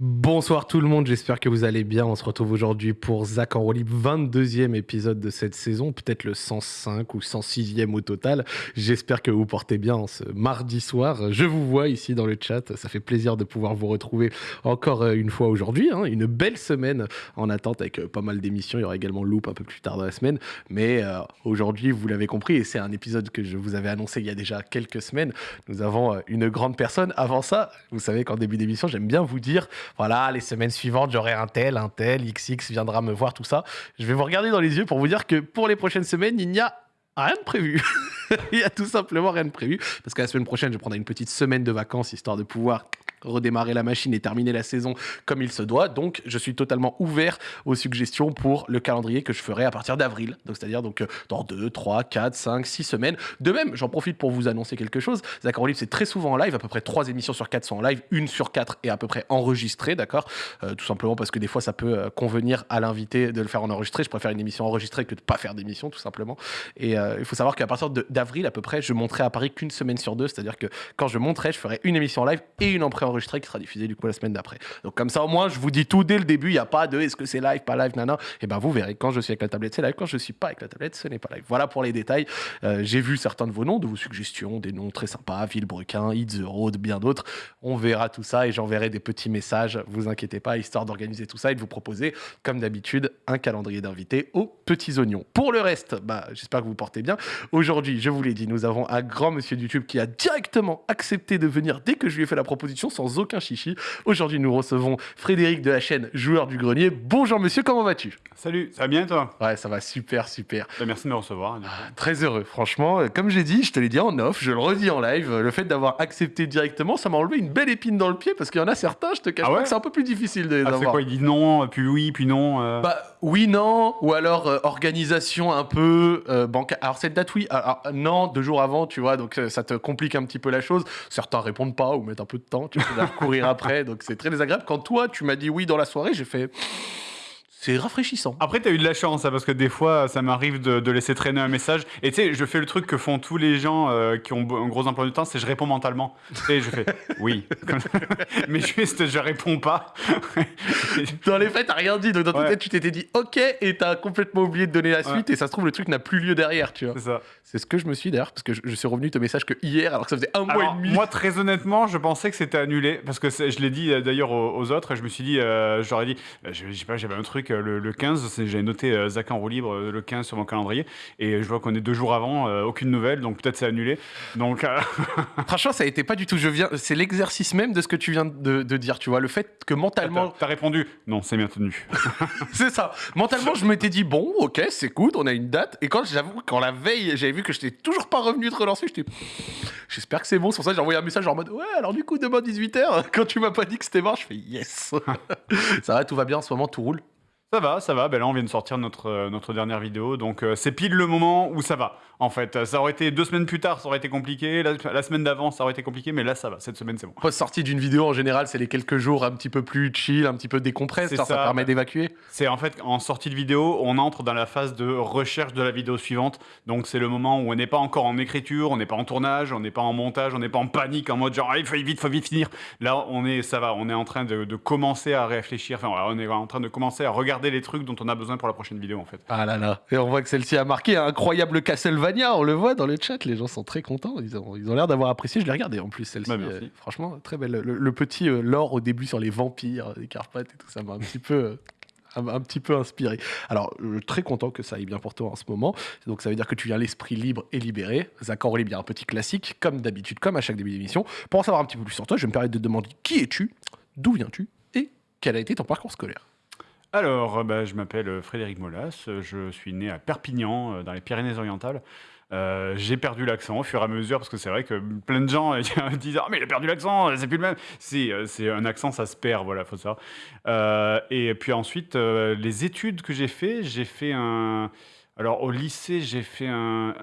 Bonsoir tout le monde, j'espère que vous allez bien. On se retrouve aujourd'hui pour Zach en Rolib, 22e épisode de cette saison, peut-être le 105 ou 106e au total. J'espère que vous portez bien ce mardi soir. Je vous vois ici dans le chat, ça fait plaisir de pouvoir vous retrouver encore euh, une fois aujourd'hui. hein. Une belle semaine en attente avec euh, pas mal d'émissions. Il y aura également Loop un peu plus tard dans la semaine. Mais euh, aujourd'hui, vous l'avez compris, et c'est un épisode que je vous avais annoncé il y a déjà quelques semaines, nous avons une grande personne. Avant ça, vous savez qu'en début d'émission, j'aime bien vous dire voilà, les semaines suivantes, j'aurai un tel, un tel, XX viendra me voir, tout ça. Je vais vous regarder dans les yeux pour vous dire que pour les prochaines semaines, il n'y a rien de prévu. il y a tout simplement rien de prévu. Parce que la semaine prochaine, je prendrai une petite semaine de vacances, histoire de pouvoir redémarrer la machine et terminer la saison comme il se doit. Donc, je suis totalement ouvert aux suggestions pour le calendrier que je ferai à partir d'avril. Donc, c'est-à-dire donc euh, dans 2, 3, 4, 5, 6 semaines. De même, j'en profite pour vous annoncer quelque chose. Zach Live, c'est très souvent en live. À peu près 3 émissions sur 4 sont en live. Une sur 4 est à peu près enregistrée, d'accord? Euh, Tout simplement parce que des fois, ça peut euh, convenir à l'invité de le faire en enregistré. Je préfère une émission enregistrée que de pas faire d'émission, tout simplement. Et il faut savoir qu'à partir d'avril, à peu près, je monterai à Paris qu'une semaine sur deux. C'est-à-dire que quand je monterai, je ferai une émission live et une en préenregistrée qui sera diffusée du coup la semaine d'après. Donc comme ça, au moins, je vous dis tout dès le début. Il n'y a pas de est-ce que c'est live, pas live, nana. Et ben vous verrez quand je suis avec la tablette, c'est live. Quand je suis pas avec la tablette, ce n'est pas live. Voilà pour les détails. Euh, J'ai vu certains de vos noms, de vos suggestions, des noms très sympas, Villebrequin, Hit the Road, bien d'autres. On verra tout ça et j'enverrai des petits messages. Vous inquiétez pas, histoire d'organiser tout ça et de vous proposer, comme d'habitude, un calendrier d'invités aux petits oignons. Pour le reste, bah, j'espère que vous portez bien. Aujourd'hui, je vous l'ai dit, nous avons un grand monsieur de YouTube qui a directement accepté de venir dès que je lui ai fait la proposition sans aucun chichi. Aujourd'hui, nous recevons Frédéric de la chaîne Joueur du Grenier. Bonjour monsieur, comment vas-tu? Salut, ça va bien toi? Ouais, ça va super, super. Bah, Merci de me recevoir. coup. Très heureux, franchement. Euh, Comme j'ai dit, je te l'ai dit en off, je le redis en live, euh, le fait d'avoir accepté directement, ça m'a enlevé une belle épine dans le pied parce qu'il y en a certains, je te cache Ah pas que c'est un peu plus difficile de les Ah, c'est avoir. quoi Il dit non, puis oui, puis non. euh. Bah oui, non, ou alors euh, organisation un peu euh, bancaire. Alors cette date, oui, alors, non, deux jours avant, tu vois, donc euh, ça te complique un petit peu la chose. Certains répondent pas ou mettent un peu de temps, tu peux courir après, donc c'est très désagréable. Quand toi, tu m'as dit oui dans la soirée, j'ai fait... C'est rafraîchissant. Après, t'as eu de la chance, hein, parce que des fois, ça m'arrive de, de laisser traîner un message. Et tu sais, je fais le truc que font tous les gens euh, qui ont un gros emploi du temps, c'est je réponds mentalement. Et je fais oui. Mais juste, je réponds pas. Dans les faits, t'as rien dit, donc dans ta Ouais. tête, tu t'étais dit ok, et t'as complètement oublié de donner la suite, et ça se trouve, le truc n'a plus lieu derrière, tu vois. c'est ça. C'est ce que je me suis d'ailleurs, parce que je, je suis revenu te message que hier, alors que ça faisait un mois et demi. moi, très honnêtement, je pensais que c'était annulé parce que je l'ai dit euh, d'ailleurs aux, aux autres. Et je me suis dit, euh, j'aurais dit, je, je sais pas, j'avais un truc euh, le, le 15, c'est- j'avais noté euh, Zach en roue libre euh, le 15 sur mon calendrier et je vois qu'on est deux jours avant, euh, aucune nouvelle, donc peut-être c'est annulé. Donc, Franchement, ça a été pas du tout. Je viens, c'est l'exercice même de ce que tu viens de, de dire, tu vois, le fait que mentalement, t'as répondu, non, c'est bien tenu. c'est ça. Mentalement, je m'étais dit bon, ok, c'est good, on a une date. Et quand j'avoue, quand la veille, j'avais vu que je n'étais toujours pas revenu te relancer, j'étais, j'espère que c'est bon. C'est pour ça que j'ai envoyé un message en mode ouais, alors du coup demain 18h, quand tu m'as pas dit que c'était mort, je fais yes. ça va, tout va bien en ce moment, tout roule. Ça va, ça va. Ben là, on vient de sortir notre, euh, notre dernière vidéo. Donc, euh, c'est pile le moment où ça va. En fait, Euh, ça aurait été deux semaines plus tard, ça aurait été compliqué. La, la semaine d'avant, ça aurait été compliqué. Mais là, ça va. Cette semaine, c'est bon. Post-sortie d'une vidéo, en général, c'est les quelques jours un petit peu plus chill, un petit peu décompresse, C'est ça, permet d'évacuer. C'est en fait en sortie de vidéo, on entre dans la phase de recherche de la vidéo suivante. Donc c'est le moment où on n'est pas encore en écriture, on n'est pas en tournage, on n'est pas en montage, on n'est pas en panique en mode genre il faut vite, faut vite finir. Là on est, ça va, on est en train de, de commencer à réfléchir. Enfin on est en train de commencer à regarder les trucs dont on a besoin pour la prochaine vidéo en fait. Ah là là. Et on voit que celle-ci a marqué un incroyable Castlevania, on le voit dans le chat, les gens sont très contents, ils ont ils ont l'air d'avoir apprécié, je l'ai regardé en plus celle-ci. Bah, euh, franchement, très belle. Le, le petit euh, lore au début sur les vampires, les Carpates et tout ça m'a un petit peu... euh, un, un petit peu inspiré. Alors, euh, très content que ça aille bien pour toi en ce moment. Donc, ça veut dire que tu viens l'esprit libre et libéré. Zach Orly, bien un petit classique, comme d'habitude, comme à chaque début d'émission. Pour en savoir un petit peu plus sur toi, je vais me permettre de te demander qui es-tu, d'où viens-tu et quel a été ton parcours scolaire. Alors, euh, bah, je m'appelle euh, Frédéric Molas, euh, je suis né à Perpignan, dans les Pyrénées-Orientales. J'ai perdu l'accent au fur et à mesure parce que c'est vrai que plein de gens disent ah mais il a perdu l'accent c'est plus le même si c'est un accent ça se perd voilà faut savoir et puis ensuite les études que j'ai fait j'ai fait un alors au lycée j'ai fait un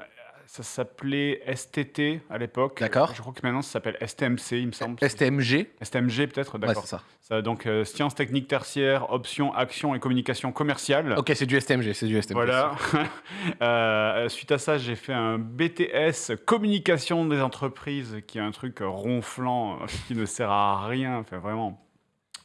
ça s'appelait STT à l'époque D'accord. je crois que maintenant ça s'appelle STMC il me semble STMG STMG peut-être Ouais, d'accord c'est ça. ça, donc, euh, sciences techniques tertiaires, options, action et communication commerciale. Ok, c'est du STMG, c'est du STMG. Voilà. Euh, suite à ça, j'ai fait un BTS communication des entreprises, qui est un truc ronflant, euh, qui ne sert à rien. Enfin, vraiment.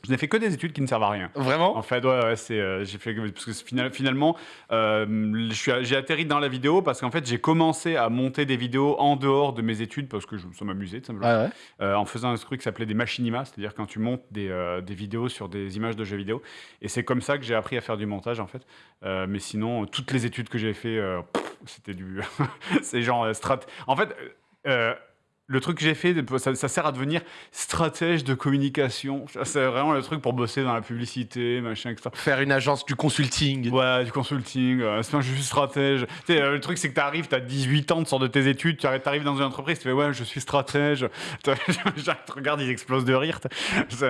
Je n'ai fait que des études qui ne servent à rien. Vraiment En fait, ouais, ouais, c'est, euh, j'ai fait parce que final- finalement, euh, je suis, j'ai atterri dans la vidéo parce qu'en fait, j'ai commencé à monter des vidéos en dehors de mes études parce que je, ça m'amusait tout simplement. Ouais, ouais. Euh, en faisant un truc qui s'appelait des machinimas, c'est-à-dire quand tu montes des, euh, des vidéos sur des images de jeux vidéo. Et c'est comme ça que j'ai appris à faire du montage en fait. Mais sinon, toutes les études que j'ai fait, c'était du, c'est genre strat. En fait. euh, le truc que j'ai fait, ça, ça sert à devenir stratège de communication. C'est vraiment le truc pour bosser dans la publicité, machin, etc. Faire une agence du consulting. Ouais, du consulting, euh, c'est je suis stratège. Tu sais, euh, le truc, c'est que t'arrives, t'as 18 ans, tu sors de tes études, tu arri- t'arrives dans une entreprise, tu fais ouais, je suis stratège. Tu regardes, ils explosent de rire.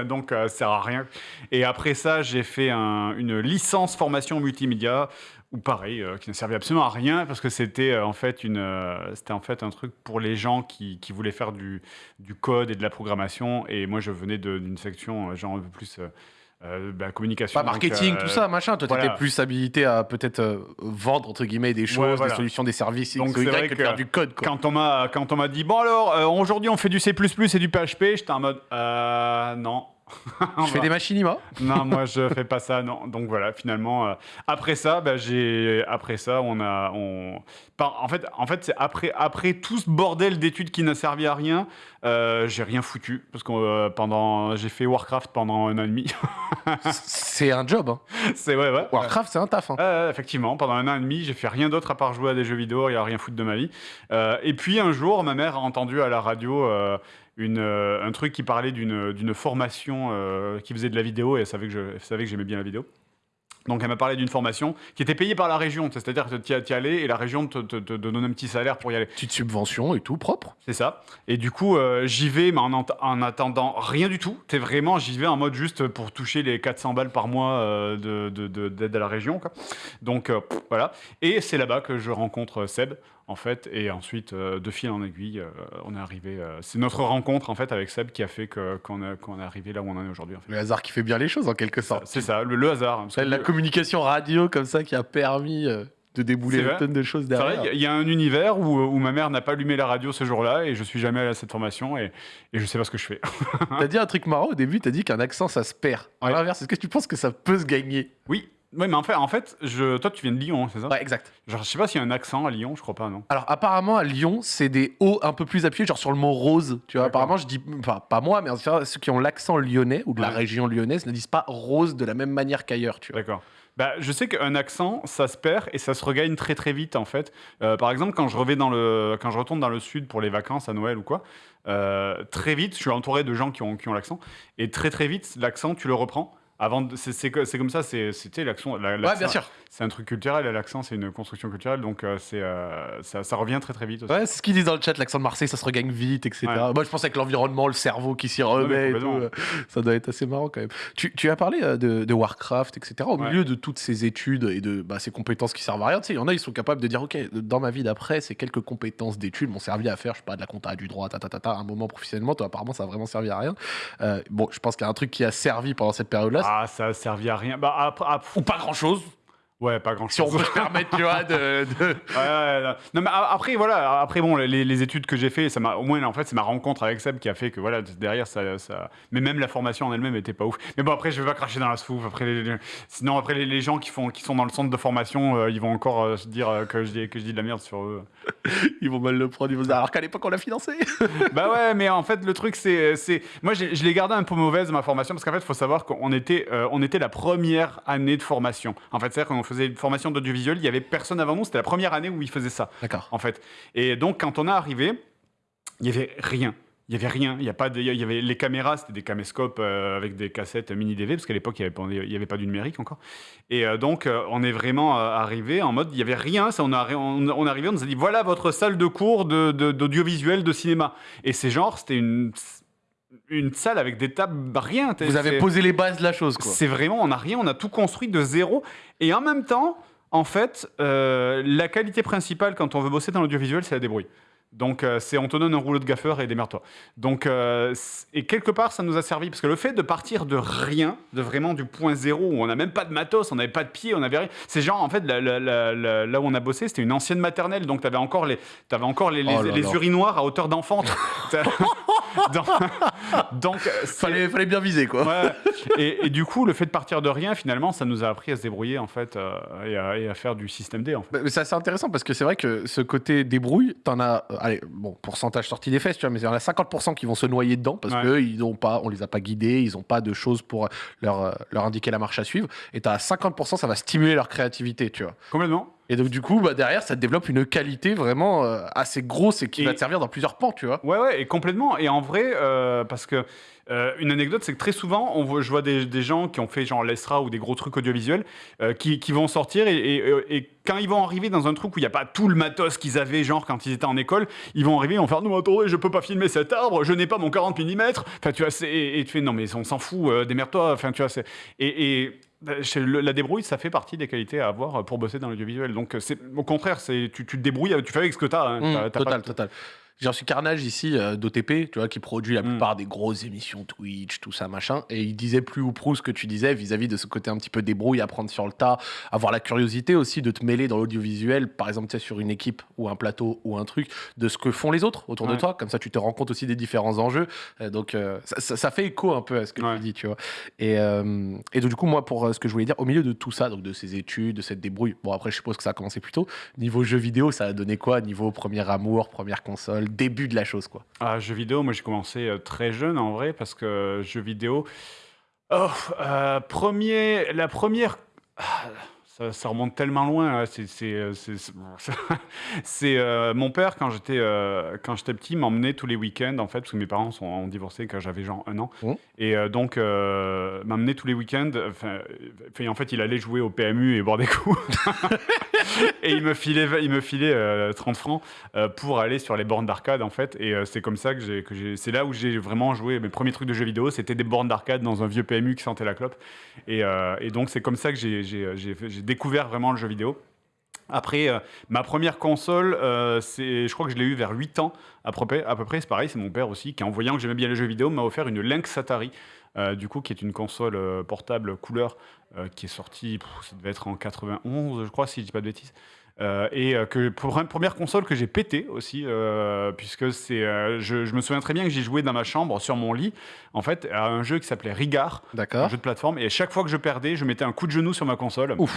Donc, euh, ça sert à rien. Et après ça, j'ai fait un- une licence formation multimédia, ou pareil, euh, qui ne servait absolument à rien, parce que c'était euh, en, fait une, euh, c'était en fait un truc pour les gens qui, qui voulaient faire du, du code et de la programmation. Et moi, je venais d'une section, genre un peu plus. bah, communication. Pas marketing, donc, tout ça, machin. Toi, voilà. t'étais plus habilité à peut-être vendre, entre guillemets, des choses, voilà. des solutions, des services, Donc, c'est vrai que faire du code, quoi. Quand on m'a quand on m'a dit bon alors aujourd'hui on fait du C++ et du PHP, j'étais en mode non. Je fais des machinima. non, moi je fais pas ça. Non. Donc voilà, finalement euh, après ça, bah, j'ai après ça on a on en fait en fait c'est après après tout ce bordel d'études qui n'a servi à rien, euh, j'ai rien foutu parce que euh, pendant j'ai fait Warcraft pendant un an et demi. c'est un job. Hein. c'est ouais ouais. Warcraft, c'est un taf. hein. Effectivement, pendant un an et demi, j'ai fait rien d'autre à part jouer à des jeux vidéo et à rien foutre de ma vie. Et puis un jour, ma mère a entendu à la radio une, euh, un truc qui parlait d'une d'une formation euh, qui faisait de la vidéo et elle savait que j'aimais bien la vidéo. Donc elle m'a parlé d'une formation qui était payée par la région, c'est-à-dire que tu y allais et la région te, te, te donnait un petit salaire pour y aller. Petite subvention et tout, propre. C'est ça. Et du coup, euh, j'y vais, mais en, en attendant rien du tout. T'es vraiment, j'y vais en mode juste pour toucher les 400 balles par mois euh, de- de- de- d'aide à la région. Quoi. Donc euh, voilà. Et c'est là-bas que je rencontre Seb, en fait. Et ensuite, euh, de fil en aiguille, euh, on est arrivé. euh, c'est notre rencontre, en fait, avec Seb qui a fait que- qu'on a- qu'on est arrivé là où on en est aujourd'hui. en fait. Le hasard qui fait bien les choses, en quelque sorte. C'est ça, le, le hasard. hein, parce que la communication radio comme ça qui a permis euh, de débouler C'est une vrai. tonne de choses C'est vrai, derrière. il y a- il y, a un univers où, où ma mère n'a pas allumé la radio ce jour-là et je suis jamais allé à cette formation et, et je sais pas ce que je fais. T'as dit un truc marrant au début, t'as dit qu'un accent ça se perd. À Ouais. l'inverse, est-ce que tu penses que ça peut se gagner? Oui, oui, mais en fait, en fait je, toi tu viens de Lyon, c'est ça Ouais, exact. Genre, je sais pas s'il y a un accent à Lyon, je crois pas, non. Alors apparemment à Lyon, c'est des O un peu plus appuyés, genre sur le mot rose. Tu vois, apparemment je dis, enfin pas moi, mais ceux qui ont l'accent lyonnais ou de la Ouais. région lyonnaise ne disent pas rose de la même manière qu'ailleurs. Tu vois. D'accord. Bah, je sais qu'un accent, ça se perd et ça se regagne très très vite en fait. Euh, par exemple, quand je, reviens dans le, quand je retourne dans le sud pour les vacances à Noël ou quoi, euh, très vite, je suis entouré de gens qui ont, qui ont l'accent et très très vite, l'accent, tu le reprends. Avant, de- c'est comme ça, c'est c'était l'accent. la- Ouais, bien sûr. C'est un truc culturel l'accent, c'est une construction culturelle, donc euh, c'est euh, ça, ça revient très très vite. Aussi. Ouais, c'est ce qu'ils disent dans le chat, l'accent de Marseille, ça se regagne vite, etc. Ouais. Moi, je pense avec l'environnement, le cerveau qui s'y remet et tout, euh, ça doit être assez marrant quand même. Tu, tu as parlé euh, de, de Warcraft, etc. Au milieu de toutes ces études et de bah, ces compétences qui servent à rien, tu sais, il y en a, ils sont capables de dire, OK, dans ma vie d'après, ces quelques compétences d'études m'ont servi à faire, je sais pas, de la compta, du droit, ta, ta, ta, ta, à un moment professionnellement. Toi, apparemment, ça a vraiment servi à rien. Euh, bon, je pense qu'il y a un truc qui a servi pendant cette période-là. Ah, ça a servi à rien. Bah, Ou pas grand-chose, ouais, pas grand si on chose. peut se permettre, tu vois, de... de- Ouais, ouais, non. non, mais après voilà, après bon, les, les études que j'ai fait, ça m'a au moins en fait c'est ma rencontre avec Seb qui a fait que voilà derrière ça, ça... mais même la formation en elle-même était pas ouf. Mais bon après je vais pas cracher dans la soupe. Après les- les- sinon après les, les gens qui font qui sont dans le centre de formation, euh, ils vont encore euh, se dire euh, que je dis que je dis de la merde sur eux. Ils vont mal le prendre, ils vont se dire, alors qu'à l'époque, on l'a financé. bah ouais, mais en fait le truc c'est c'est moi je l'ai gardé un peu mauvaise ma formation parce qu'en fait il faut savoir qu'on était euh, on était la première année de formation. En fait c'est à dire qu'on faisait une formation d'audiovisuel, il y avait personne avant nous, c'était la première année où ils faisaient ça. D'accord. en fait. Et donc, quand on est arrivé, il y avait rien. Il y avait rien. Il y a pas de, il y avait les caméras, c'était des caméscopes euh, avec des cassettes mini DV parce qu'à l'époque il n'y avait, avait pas du numérique encore. Et euh, donc euh, on est vraiment euh, arrivé en mode il y avait rien. Ça, on, a, on, on on nous a dit voilà votre salle de cours de, de- d'audiovisuel de cinéma. Et c'est genre c'était une une salle avec des tables rien. Vous avez posé les bases de la chose, quoi. c'est vraiment, on n'a rien, on a tout construit de zéro. Et en même temps, en fait, euh, la qualité principale quand on veut bosser dans l'audiovisuel, c'est la débrouille. Donc, euh, c'est on te donne un rouleau de gaffeur et démerde-toi. Donc, euh, et quelque part, ça nous a servi parce que le fait de partir de rien, de vraiment du point zéro où on n'a même pas de matos, on n'avait pas de pied, on n'avait rien. C'est genre, en fait, la- la- la- la- là où on a bossé, c'était une ancienne maternelle. Donc, tu avais encore les, t'avais encore les, les, Oh là les là. urinoirs à hauteur d'enfant. Donc, c'est- Fallait, fallait bien viser, quoi. Ouais. Et, et du coup, le fait de partir de rien, finalement, ça nous a appris à se débrouiller en fait euh, et, à, et à faire du système D. En fait. Bah, mais C'est assez intéressant parce que c'est vrai que ce côté débrouille, t'en as, allez, bon, pourcentage sorti des fesses, tu vois, mais il y en a 50% qui vont se noyer dedans parce Ouais. que ils n'ont pas, on les a pas guidés, ils n'ont pas de choses pour leur, euh, leur indiquer la marche à suivre. Et t'as 50%, ça va stimuler leur créativité, tu vois. Complètement. Et donc, du coup, bah, derrière, ça te développe une qualité vraiment euh, assez grosse et qui Et- va te servir dans plusieurs pans, tu vois. Ouais, ouais, et complètement. Et en vrai, euh, parce que euh, une anecdote, c'est que très souvent, on voit, je vois des, des gens qui ont fait genre l'ESRA ou des gros trucs audiovisuels euh, qui, qui vont sortir et, et- et quand ils vont arriver dans un truc où il n'y a pas tout le matos qu'ils avaient, genre quand ils étaient en école, ils vont arriver, ils vont faire Non, attendez, je peux pas filmer cet arbre, je n'ai pas mon 40 mm. Enfin, tu vois, et, et tu fais Non, mais on s'en fout, euh, démerde-toi. Enfin, tu vois. Et. Bah, la débrouille, ça fait partie des qualités à avoir pour bosser dans l'audiovisuel. Donc, c'est au contraire, tu, tu te débrouilles, tu fais avec ce que tu as. Mmh, total, total. J'ai reçu Carnage ici euh, d'OTP, tu vois, qui produit la Mm. plupart des grosses émissions Twitch, tout ça, machin. Et il disait plus ou prou ce que tu disais vis-à-vis de ce côté un petit peu débrouille, apprendre sur le tas, avoir la curiosité aussi de te mêler dans l'audiovisuel, par exemple, tu sais, sur une équipe ou un plateau ou un truc, de ce que font les autres autour de toi. Comme ça, tu te rends compte aussi des différents enjeux. Euh, donc, euh, ça, ça- ça fait écho un peu à ce que Ouais. tu dis, tu vois. Et, et donc, du coup, moi, pour ce que je voulais dire, au milieu de tout ça, donc de ces études, de cette débrouille, bon, après, je suppose que ça a commencé plus tôt. Niveau jeu vidéo, ça a donné quoi? Niveau premier amour, première console, début de la chose, quoi. Ah, jeux vidéo, moi j'ai commencé euh, très jeune en vrai parce que jeux vidéo. Oh, euh, premier, la première. Ah, ça, ça remonte tellement loin. C'est, euh, mon père quand j'étais euh, quand j'étais petit m'emmenait tous les week-ends en fait parce que mes parents sont ont divorcé quand j'avais genre un an Mmh. et euh, donc euh, m'emmenait tous les week-ends. En fait, il allait jouer au PMU et boire des coups et il me filait il me filait euh, 30 francs euh, pour aller sur les bornes d'arcade en fait et c'est comme ça que j'ai que c'est là où j'ai vraiment joué mes premiers trucs de jeux vidéo c'était des bornes d'arcade dans un vieux PMU qui sentait la clope et, et donc c'est comme ça que j'ai découvert vraiment le jeu vidéo après, euh, ma première console, euh, c'est, je crois que je l'ai eu vers 8 ans à peu près. À c'est pareil, c'est mon père aussi, qui en voyant que j'aimais bien les jeux vidéo, m'a offert une Lynx Atari, euh, du coup, qui est une console portable couleur, qui est sortie, ça devait être en 91, je crois, si je dis pas de bêtises. Euh, et euh, que pour une première console que j'ai pété aussi, euh, puisque c'est, euh, je, je me souviens très bien que j'ai joué dans ma chambre sur mon lit, en fait, à un jeu qui s'appelait Rigard, un jeu de plateforme. Et chaque fois que je perdais, je mettais un coup de genou sur ma console. Ouf.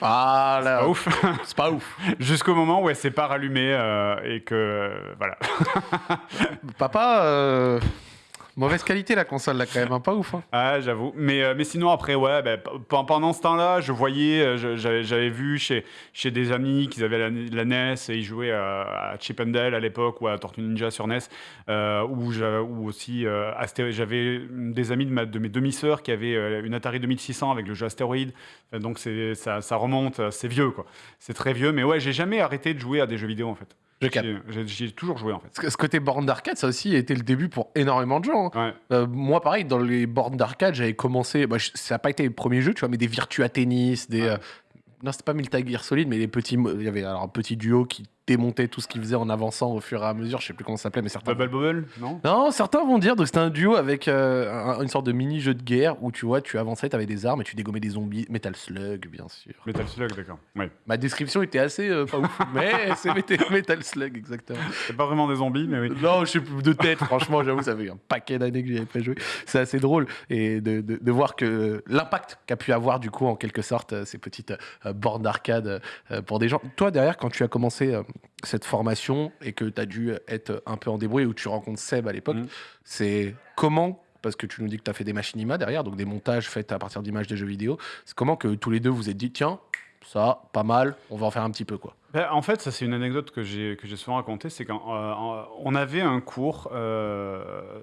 Ah là, Pas ouf. c'est pas ouf. Jusqu'au moment où elle s'est pas rallumée et que voilà. Papa, mauvaise qualité la console là quand même, hein, pas ouf. hein. Ah, j'avoue. Mais, euh, mais sinon, après, ouais, ben, pendant ce temps-là, je voyais, euh, j'avais vu chez, chez des amis qu'ils avaient la, NES et ils jouaient à, à Chip and Dale à l'époque ou à Tortue Ninja sur NES. euh, ou, aussi, euh, j'avais des amis de, mes demi-sœurs qui avaient une Atari 2600 avec le jeu Astéroïde. Donc, ça, ça remonte, c'est vieux, quoi. C'est très vieux. Mais ouais, j'ai jamais arrêté de jouer à des jeux vidéo, en fait. Je capte. J'ai- J'ai j'y ai toujours joué, en fait. Ce ce côté borne d'arcade, ça aussi a été le début pour énormément de gens. hein. Ouais. Euh, moi, pareil, dans les bornes d'arcade, j'avais commencé. bah, je- ça n'a pas été les premiers jeux, tu vois, mais des Virtua Tennis, des. Ouais. euh, non, c'était pas Metal Gear Solid, mais les petits. mo- Il y avait alors un petit duo qui démontait tout ce qu'il faisait en avançant au fur et à mesure. Je sais plus comment ça s'appelait, mais certains. Bubble Bobble, non? Non, certains vont dire que c'était un duo avec euh, un- une sorte de mini-jeu de guerre où tu vois, tu avançais, tu avais des armes et tu dégommais des zombies. Metal Slug, bien sûr. Metal Slug, d'accord. Ouais. Ma description était assez euh, pas ouf, mais c'est Metal, Slug, exactement. C'est pas vraiment des zombies, mais oui. Non, je plus de tête, franchement, j'avoue, ça fait un paquet d'années que j'y avais pas joué. C'est assez drôle et de, de- de voir que l'impact qu'a pu avoir, du coup, en quelque sorte, euh, ces petites euh, bornes d'arcade euh, pour des gens. Toi, derrière, quand tu as commencé euh, cette formation et que tu as dû être un peu en débrouille où tu rencontres Seb à l'époque, Mhm. c'est comment parce que tu nous dis que tu as fait des machines IMA derrière, donc des montages faits à partir d'images des jeux vidéo. C'est comment que tous les deux vous êtes dit, tiens, ça, pas mal, on va en faire un petit peu, quoi. Ben, en fait, ça c'est une anecdote que j'ai souvent racontée, c'est qu'on avait un cours. euh,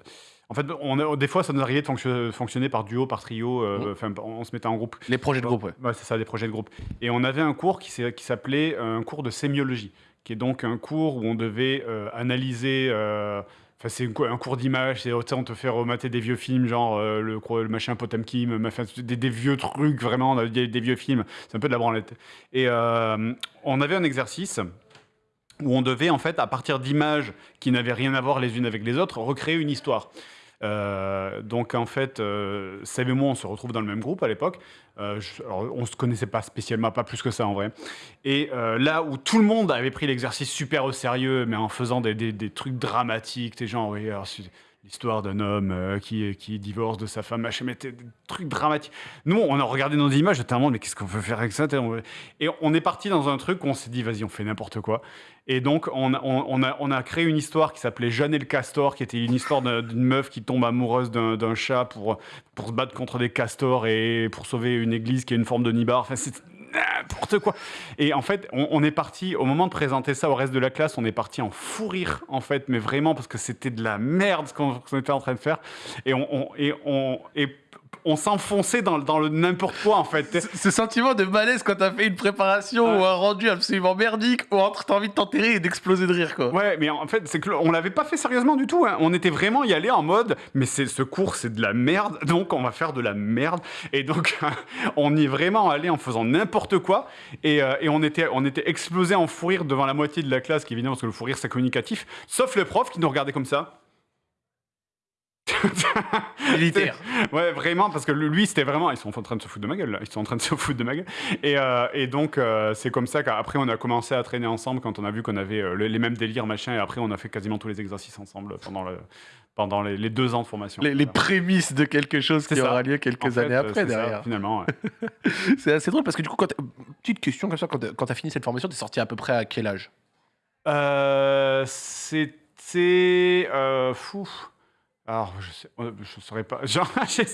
en fait, on a- des fois, ça nous arrivait de fonction- fonctionner par duo, par trio. euh. Enfin, on se mettait en groupe. Les projets de groupe, ouais. Ouais, c'est ça, des projets de groupe. Et on avait un cours qui s'appelait euh, un cours de sémiologie, qui est donc un cours où on devait euh, analyser. euh, Enfin, c'est un cou- un cours d'image, c'est, on te fait remater des vieux films, genre euh, le, le machin Potemkin, des, des vieux trucs, vraiment, des, vieux films. C'est un peu de la branlette. Et on avait un exercice où on devait, en fait, à partir d'images qui n'avaient rien à voir les unes avec les autres, recréer une histoire. Euh, donc en fait, euh, Seb et moi, on se retrouve dans le même groupe à l'époque. Euh, on se connaissait pas spécialement, pas plus que ça en vrai. Et euh, là où tout le monde avait pris l'exercice super au sérieux, mais en faisant des, trucs dramatiques, des gens, oui, l'histoire d'un homme euh, qui, qui divorce de sa femme, machin, mais des trucs dramatiques. Nous, on a regardé nos images, j'étais mais qu'est-ce qu'on peut faire avec ça Et on est parti dans un truc où on s'est dit, vas-y, on fait n'importe quoi. Et donc, on, a, on a créé une histoire qui s'appelait Jeanne et le castor, qui était une histoire d'une meuf qui tombe amoureuse d'un chat pour, pour se battre contre des castors et pour sauver une église qui a une forme de nibar. Enfin, n'importe quoi. Et en fait, on, est parti, au moment de présenter ça au reste de la classe, on est parti en fou rire, en fait, mais vraiment parce que c'était de la merde ce qu'on était en train de faire. Et on, on s'enfonçait dans, dans, le n'importe quoi en fait. Ce, sentiment de malaise quand t'as fait une préparation ou un rendu absolument merdique ou entre t'as envie de t'enterrer et d'exploser de rire quoi. Ouais, mais en fait, c'est que on l'avait pas fait sérieusement du tout. Hein. On était vraiment y aller en mode, mais c'est ce cours c'est de la merde, donc on va faire de la merde. Et donc on y est vraiment allé en faisant n'importe quoi et, euh, et, on était on était explosé en fou rire devant la moitié de la classe, qui évidemment parce que le fou rire c'est communicatif, sauf le prof qui nous regardait comme ça. Militaire. ouais, vraiment, parce que lui, c'était vraiment. Ils sont en train de se foutre de ma gueule, là. Ils sont en train de se foutre de ma gueule. Et, euh, et donc, euh, c'est comme ça qu'après, on a commencé à traîner ensemble quand on a vu qu'on avait euh, les mêmes délires, machin. Et après, on a fait quasiment tous les exercices ensemble pendant, le, pendant les, deux ans de formation. Les, prémices de quelque chose qui aura lieu quelques années après, derrière. finalement, c'est assez drôle parce que du coup, petite question comme ça, quand tu as fini cette formation, tu es sorti à peu près à quel âge? C'était. fou. Alors, je sais, euh, je saurais pas. Genre,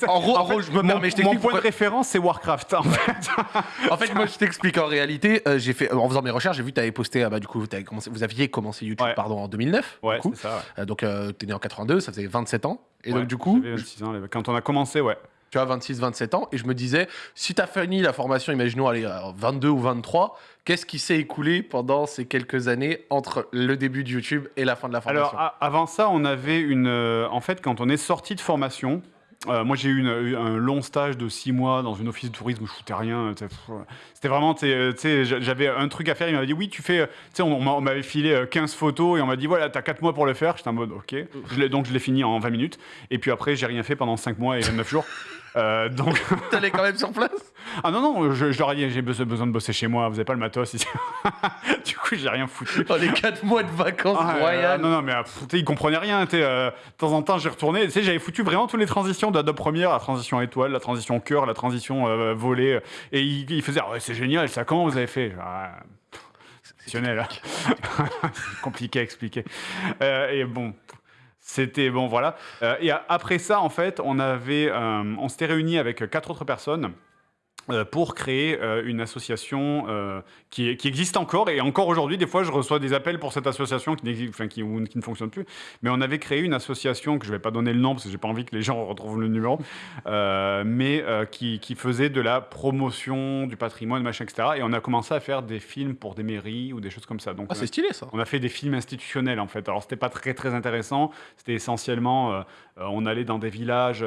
en, gros, je me mon, mon point de référence, c'est Warcraft. En fait, en fait moi, je t'explique. En réalité, euh, j'ai fait, en faisant mes recherches, j'ai vu que tu avais posté, ah bah, du coup, avais commencé, vous aviez commencé YouTube pardon, en 2009. Ouais, c'est ça. Ouais. Euh, donc, tu es né en 82, ça faisait 27 ans. Et donc, du coup. 26 ans, quand on a commencé, ouais tu as 26, 27 ans, et je me disais, si tu as fini la formation, imaginons, allez, 22 ou 23, qu'est-ce qui s'est écoulé pendant ces quelques années entre le début de YouTube et la fin de la formation? Alors, avant ça, on avait une. Euh, en fait, quand on est sorti de formation, euh, moi, j'ai eu, un long stage de six mois dans une office de tourisme où je foutais rien. C'était vraiment, tu sais, j'avais un truc à faire. Il m'avait dit, oui, tu fais, tu sais, on, m'avait filé 15 euh, photos et on m'a dit, voilà, t'as 4 mois pour le faire. J'étais en mode, ok. donc, je l'ai fini en 20 minutes. Et puis après, j'ai rien fait pendant 5 mois et 29 jours. Euh, donc. T'allais quand même sur place? Ah non, non, je, leur ai dit, j'ai besoin de bosser chez moi, vous avez pas le matos ici. du coup, j'ai rien foutu. Oh, les 4 mois de vacances ah, royales. non, non, mais ils comprenaient rien. Euh, de temps en temps, j'ai retourné. Tu sais, j'avais foutu vraiment toutes les transitions d'Adobe Premiere, la transition étoile, la transition cœur, la transition euh, volée. Et ils, faisaient, ah ouais, c'est génial, ça, comment vous avez fait? Ah, Exceptionnel. Hein. C'est compliqué à expliquer. et bon, c'était bon, voilà. Euh, et après ça, en fait, on avait, euh, on s'était réunis avec quatre autres personnes euh, pour créer euh, une association euh, qui, qui, existe encore. Et encore aujourd'hui, des fois, je reçois des appels pour cette association qui, enfin, qui, qui, ne fonctionne plus. Mais on avait créé une association, que je ne vais pas donner le nom parce que je n'ai pas envie que les gens retrouvent le numéro, mais qui, faisait de la promotion du patrimoine, machin, etc. Et on a commencé à faire des films pour des mairies ou des choses comme ça. Donc, ah, c'est stylé ça. On a fait des films institutionnels en fait. Alors, c'était pas très très intéressant. C'était essentiellement, on allait dans des villages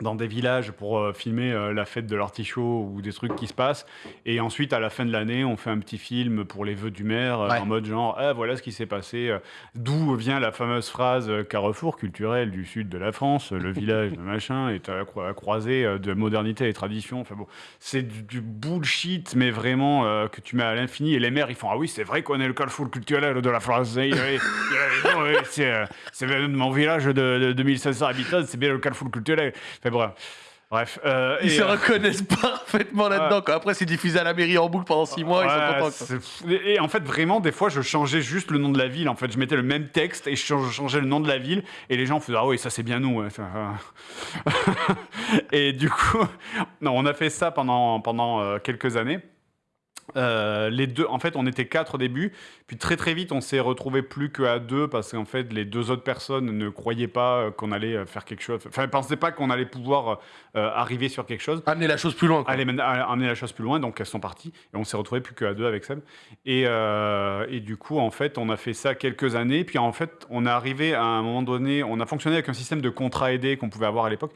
dans des villages pour euh, filmer euh, la fête de l'artichaut ou des trucs qui se passent. Et ensuite, à la fin de l'année, on fait un petit film pour les vœux du maire, euh, en mode genre, ah, voilà ce qui s'est passé. D'où vient la fameuse phrase Carrefour culturel du sud de la France, le village de machin est à la croisée de modernité et tradition. Enfin bon, c'est du, bullshit, mais vraiment que tu mets à l'infini. Et les maires, ils font, ah oui, c'est vrai qu'on est le Carrefour culturel de la France. c'est mon village de, de 2500 habitants, c'est bien le Carrefour culturel. Bref. Euh, ils se euh, reconnaissent parfaitement là-dedans. Après, c'est diffusé à la mairie en boucle pendant six mois, ils sont contents. Et en fait, vraiment, des fois, je changeais juste le nom de la ville. En fait, je mettais le même texte et je changeais le nom de la ville. Et les gens faisaient Ah oui, ça c'est bien nous. et du coup, non, on a fait ça pendant, pendant euh, quelques années. Euh, les deux, en fait, on était quatre au début, puis très très vite, on s'est retrouvé plus qu'à deux parce qu'en fait, les deux autres personnes ne croyaient pas euh, qu'on allait euh, faire quelque chose. Enfin, ne pensaient pas qu'on allait pouvoir arriver sur quelque chose. Amener la chose plus loin. amener la chose plus loin, donc elles sont parties et on s'est retrouvé plus qu'à deux avec Seb. Et, et, du coup, en fait, on a fait ça quelques années, puis en fait, on est arrivé à un moment donné, on a fonctionné avec un système de contrat aidé qu'on pouvait avoir à l'époque.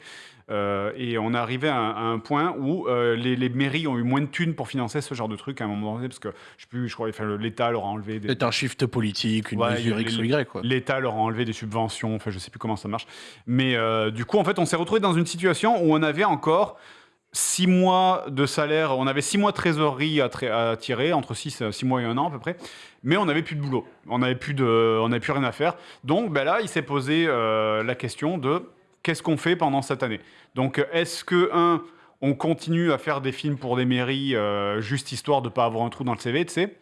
Euh, et on est arrivé à, un point où euh, les, mairies ont eu moins de thunes pour financer ce genre de truc à un moment donné, parce que je sais plus, je crois, enfin, l'État leur a enlevé des. C'est un shift politique, une mesure X ou Y. L'État leur a enlevé des subventions, enfin, je sais plus comment ça marche. Mais euh, du coup, en fait, on s'est retrouvé dans une situation où on avait encore six mois de salaire, on avait six mois de trésorerie à, à tirer, entre six, six mois et un an à peu près, mais on n'avait plus de boulot, on n'avait plus, de, on plus rien à faire. Donc ben là, il s'est posé la question de qu'est-ce qu'on fait pendant cette année? Donc est-ce que, un, on continue à faire des films pour des mairies juste histoire de ne pas avoir un trou dans le CV, tu sais?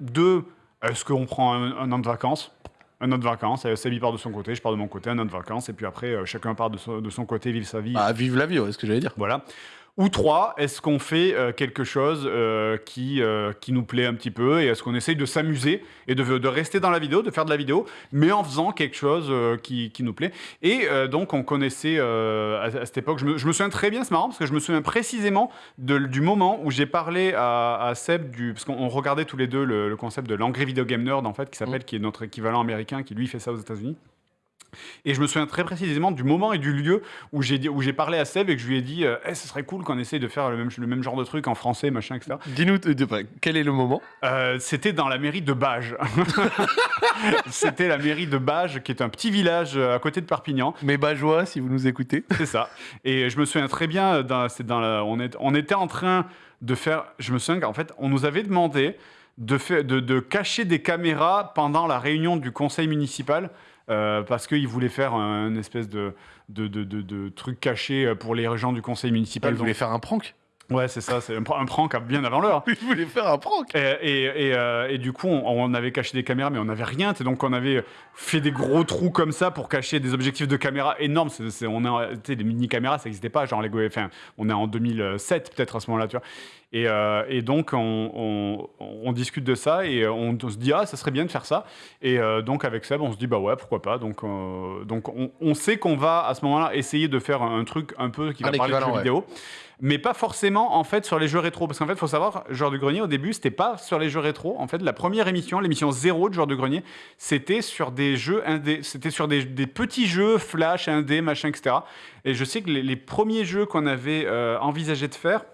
Deux, est-ce qu'on prend un, an de vacances? Un an de vacances, Sabi part de son côté, je pars de mon côté, un an de vacances, et puis après, euh, chacun part de son, de son, côté, vive sa vie. Ah, vive la vie, c'est ce que j'allais dire. Voilà. Ou trois, est-ce qu'on fait euh, quelque chose euh, qui, euh, qui nous plaît un petit peu et est-ce qu'on essaye de s'amuser et de, de, rester dans la vidéo, de faire de la vidéo, mais en faisant quelque chose qui, qui, nous plaît? Et donc, on connaissait à, cette époque, je me, je me, souviens très bien, c'est marrant parce que je me souviens précisément de, du moment où j'ai parlé à, à, Seb, du, parce qu'on regardait tous les deux le, concept de l'Angry Video Game Nerd, en fait, qui s'appelle, mmh. qui est notre équivalent américain, qui lui fait ça aux États-Unis. Et je me souviens très précisément du moment et du lieu où j'ai où j'ai parlé à Seb et que je lui ai dit eh, ce serait cool qu'on essaye de faire le même, le même genre de truc en français, machin, etc. Dis-nous, quel est le moment? Euh, C'était dans la mairie de Bages. C'était la mairie de Bages, qui est un petit village euh, à côté de Perpignan. Mais Bageois, si vous nous écoutez. C'est ça. Et je me souviens très bien, dans, dans la, on, est, on était en train de faire. Je me souviens qu'en fait, on nous avait demandé de, faire, de, de cacher des caméras pendant la réunion du conseil municipal euh, parce qu'il voulait faire un, espèce de, de, truc caché pour les gens du conseil municipal. Il voulait faire un prank? Ouais, c'est ça, c'est un, prank bien avant l'heure. Il voulait faire un prank. Et, et, et, euh, du coup, on, avait caché des caméras, mais on n'avait rien. Donc, on avait fait des gros trous comme ça pour cacher des objectifs de caméra énormes. C'est, on a, des mini caméras, ça n'existait pas. Genre les enfin, on est en 2007 peut-être à ce moment-là, tu vois. Et, euh, et, donc, on, on, discute de ça et on, se dit, ah, ça serait bien de faire ça. Et euh, donc, avec Seb, on se dit, bah ouais, pourquoi pas. Donc, donc on, sait qu'on va à ce moment-là essayer de faire un, truc un peu qui va parler de jeux vidéo mais pas forcément en fait sur les jeux rétro. Parce qu'en fait, il faut savoir, Joueur du Grenier, au début, c'était pas sur les jeux rétro. En fait, la première émission, l'émission zéro de Joueur du Grenier, c'était sur des jeux indés, c'était sur des, petits jeux flash, indé, machin, etc. Et je sais que les, premiers jeux qu'on avait euh, envisagé de faire,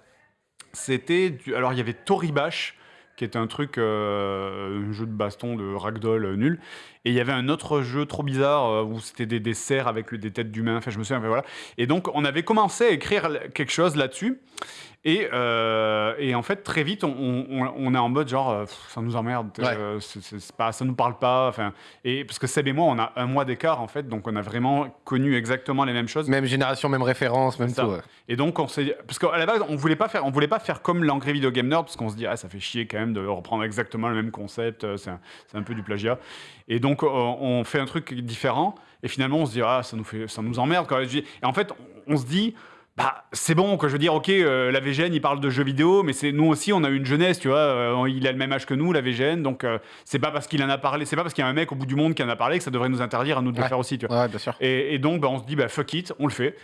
c'était. Alors, il y avait Toribash qui était un truc, euh, un jeu de baston de ragdoll nul. Et il y avait un autre jeu trop bizarre euh, où c'était des, des cerfs avec des têtes d'humains. Enfin, je me souviens, voilà. Et donc, on avait commencé à écrire quelque chose là-dessus. Et, euh, et, en fait, très vite, on, on, est en mode genre, euh, ça nous emmerde, euh, c'est pas, ça nous parle pas. Enfin, et parce que Seb et moi, on a un mois d'écart en fait, donc on a vraiment connu exactement les mêmes choses. Même génération, même référence, même tout. Et donc on s'est, parce qu'à la base, on voulait pas faire, on voulait pas faire comme l'Angry Video Game Nerd, parce qu'on se dit, ah, ça fait chier quand même de reprendre exactement le même concept, c'est un, un, peu du plagiat. Et donc on fait un truc différent, et finalement on se dit, ah, ça nous fait, ça nous emmerde. Et en fait, on se dit bah, c'est bon, que je veux dire, ok, euh, la VGN, il parle de jeux vidéo, mais c'est nous aussi, on a eu une jeunesse, tu vois, euh, il a le même âge que nous, la VGN, donc euh, c'est pas parce qu'il en a parlé, c'est pas parce qu'il y a un mec au bout du monde qui en a parlé que ça devrait nous interdire à nous de le faire aussi, tu vois. Ouais, bien sûr. Et, donc, bah, on se dit, bah, fuck it, on le fait.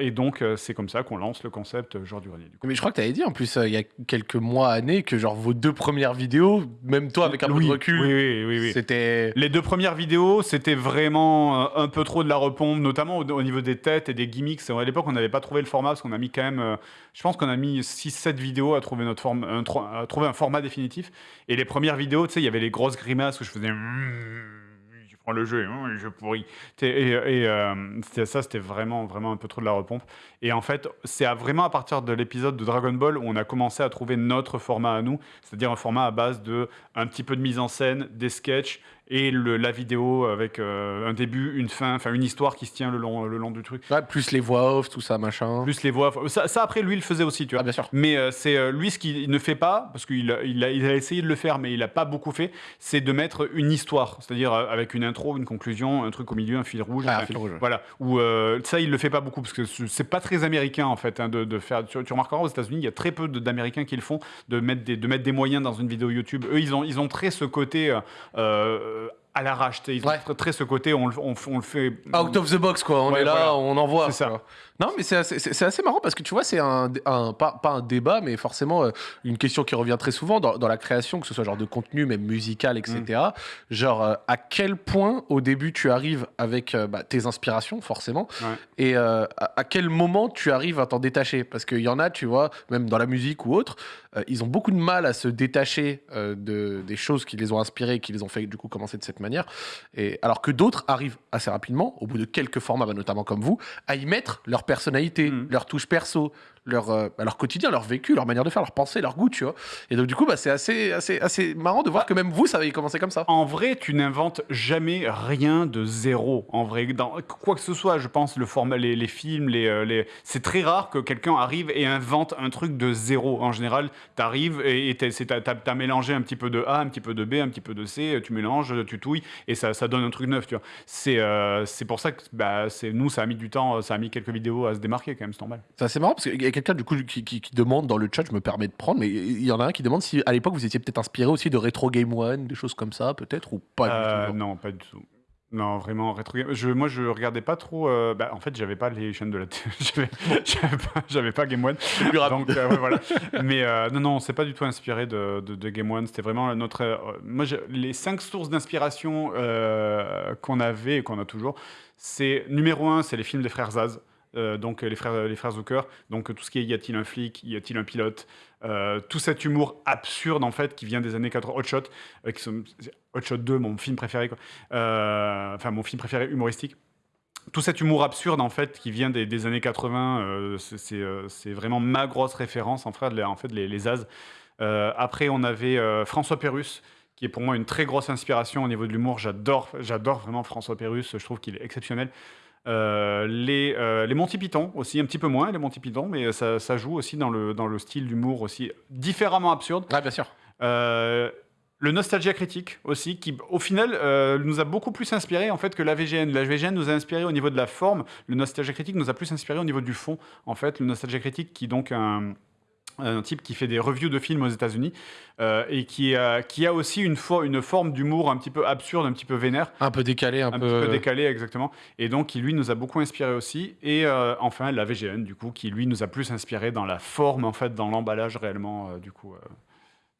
et donc, c'est comme ça qu'on lance le concept Genre du Grenier. Mais je crois que tu avais dit, en plus, il y a quelques mois, années, que genre vos deux premières vidéos, même toi avec un peu de recul, oui, oui, oui, c'était... Les deux premières vidéos, c'était vraiment un peu trop de la repompe, notamment au, niveau des têtes et des gimmicks. À l'époque, on n'avait pas le format parce qu'on a mis quand même, euh, je pense qu'on a mis 6-7 vidéos à trouver, notre forme, à trouver un format définitif. Et les premières vidéos, tu sais, il y avait les grosses grimaces où je faisais je prends le jeu, hein, je pourris. Et, et euh, ça, c'était vraiment, vraiment un peu trop de la repompe. Et en fait, c'est vraiment à partir de l'épisode de Dragon Ball où on a commencé à trouver notre format à nous, c'est-à-dire un format à base de un petit peu de mise en scène, des sketchs et le, la vidéo avec euh, un début, une fin, enfin une histoire qui se tient le long, le long du truc. plus les voix off, tout ça, machin. Plus les voix off. Ça, ça après, lui, il le faisait aussi, tu vois. Ah, bien sûr. Mais euh, c'est euh, lui, ce qu'il ne fait pas, parce qu'il il a, il a, essayé de le faire, mais il n'a pas beaucoup fait, c'est de mettre une histoire, c'est-à-dire avec une intro, une conclusion, un truc au milieu, un fil rouge. Ah, un fil rouge. Voilà. Ou ça, il le fait pas beaucoup, parce que c'est pas très américain, en fait, hein, de, de, faire. Tu, tu, remarqueras aux États-Unis, il y a très peu d'Américains qui le font, de mettre, des, de mettre des moyens dans une vidéo YouTube. Eux, ils ont, ils ont très ce côté à l'arrache. Ils ont très, ce côté, on, on, on, le fait. Out of the box, quoi. On est là, on envoie. C'est ça. Non, mais c'est assez, assez, marrant parce que tu vois, c'est un, un, pas, pas, un débat, mais forcément euh, une question qui revient très souvent dans, dans, la création, que ce soit genre de contenu, même musical, etc. Mm. Genre, euh, à quel point au début tu arrives avec euh, bah, tes inspirations, forcément, et à, à, quel moment tu arrives à t'en détacher? Parce qu'il y en a, tu vois, même dans la musique ou autre, ils ont beaucoup de mal à se détacher de, des choses qui les ont inspirés, qui les ont fait du coup commencer de cette manière. Et, alors que d'autres arrivent assez rapidement, au bout de quelques formats, bah, notamment comme vous, à y mettre leur personnalité, mm. leur touche perso, leur, euh, bah, leur quotidien, leur vécu, leur manière de faire, leur pensée, leur goût, tu vois. Et donc, du coup, bah, c'est assez, assez, assez marrant de voir que même vous, ça avait commencé comme ça. En vrai, tu n'inventes jamais rien de zéro. En vrai, dans quoi que ce soit, je pense, le format, les, les films, les, euh, les... c'est très rare que quelqu'un arrive et invente un truc de zéro. En général, tu arrives et tu as, mélangé un petit peu de A, un petit peu de B, un petit peu de C, tu mélanges, tu touilles et ça, ça donne un truc neuf, tu vois. C'est euh, pour ça que bah, nous, ça a mis du temps, ça a mis quelques vidéos à se démarquer quand même, c'est normal. C'est assez marrant parce y a quelqu'un du coup qui, qui, demande dans le chat, je me permets de prendre, mais il y en a un qui demande si à l'époque vous étiez peut-être inspiré aussi de Retro Game One, des choses comme ça, peut-être, ou pas du euh, tout Non, pas du tout. Non, vraiment, rétro je, moi je regardais pas trop. Euh, bah, en fait, j'avais pas les chaînes de la télé. j'avais pas, Game One. Donc, euh, voilà. Mais non, non, c'est pas du tout inspiré de, de, Game One. C'était vraiment notre. moi, les cinq sources d'inspiration qu'on avait et qu'on a toujours, c'est numéro un, c'est les films des frères Zaz. Euh, donc les frères, les frères Zucker, donc tout ce qui est y a-t-il un flic, y a-t-il un pilote, euh, tout cet humour absurde en fait qui vient des années 80, Hot Shot, euh, Hot Shot 2, mon film préféré, enfin mon film préféré humoristique. Tout cet humour absurde en fait qui vient des, années 80, c'est vraiment ma grosse référence en, fait, en les, les As. après on avait François Pérus qui est pour moi une très grosse inspiration au niveau de l'humour. J'adore, j'adore vraiment François Pérus. Je trouve qu'il est exceptionnel. Euh, les, euh, les Monty Python aussi, un petit peu moins les Monty Python, mais ça, ça joue aussi dans le, dans le style d'humour aussi différemment absurde. Ouais, bien sûr. Euh, le Nostalgia Critique aussi, qui au final nous a beaucoup plus inspiré en fait que la VGN. La VGN nous a inspiré au niveau de la forme, le Nostalgia Critique nous a plus inspiré au niveau du fond. En fait, le Nostalgia Critique qui donc un un type qui fait des reviews de films aux États-Unis euh, et qui a, qui a aussi une, une forme d'humour un petit peu absurde, un petit peu vénère. Un peu décalé, un, un peu décalé, exactement. Et donc, qui lui nous a beaucoup inspiré aussi. Et euh, enfin, la VGN, du coup, qui lui nous a plus inspiré dans la forme, en fait, dans l'emballage réellement, euh, du coup.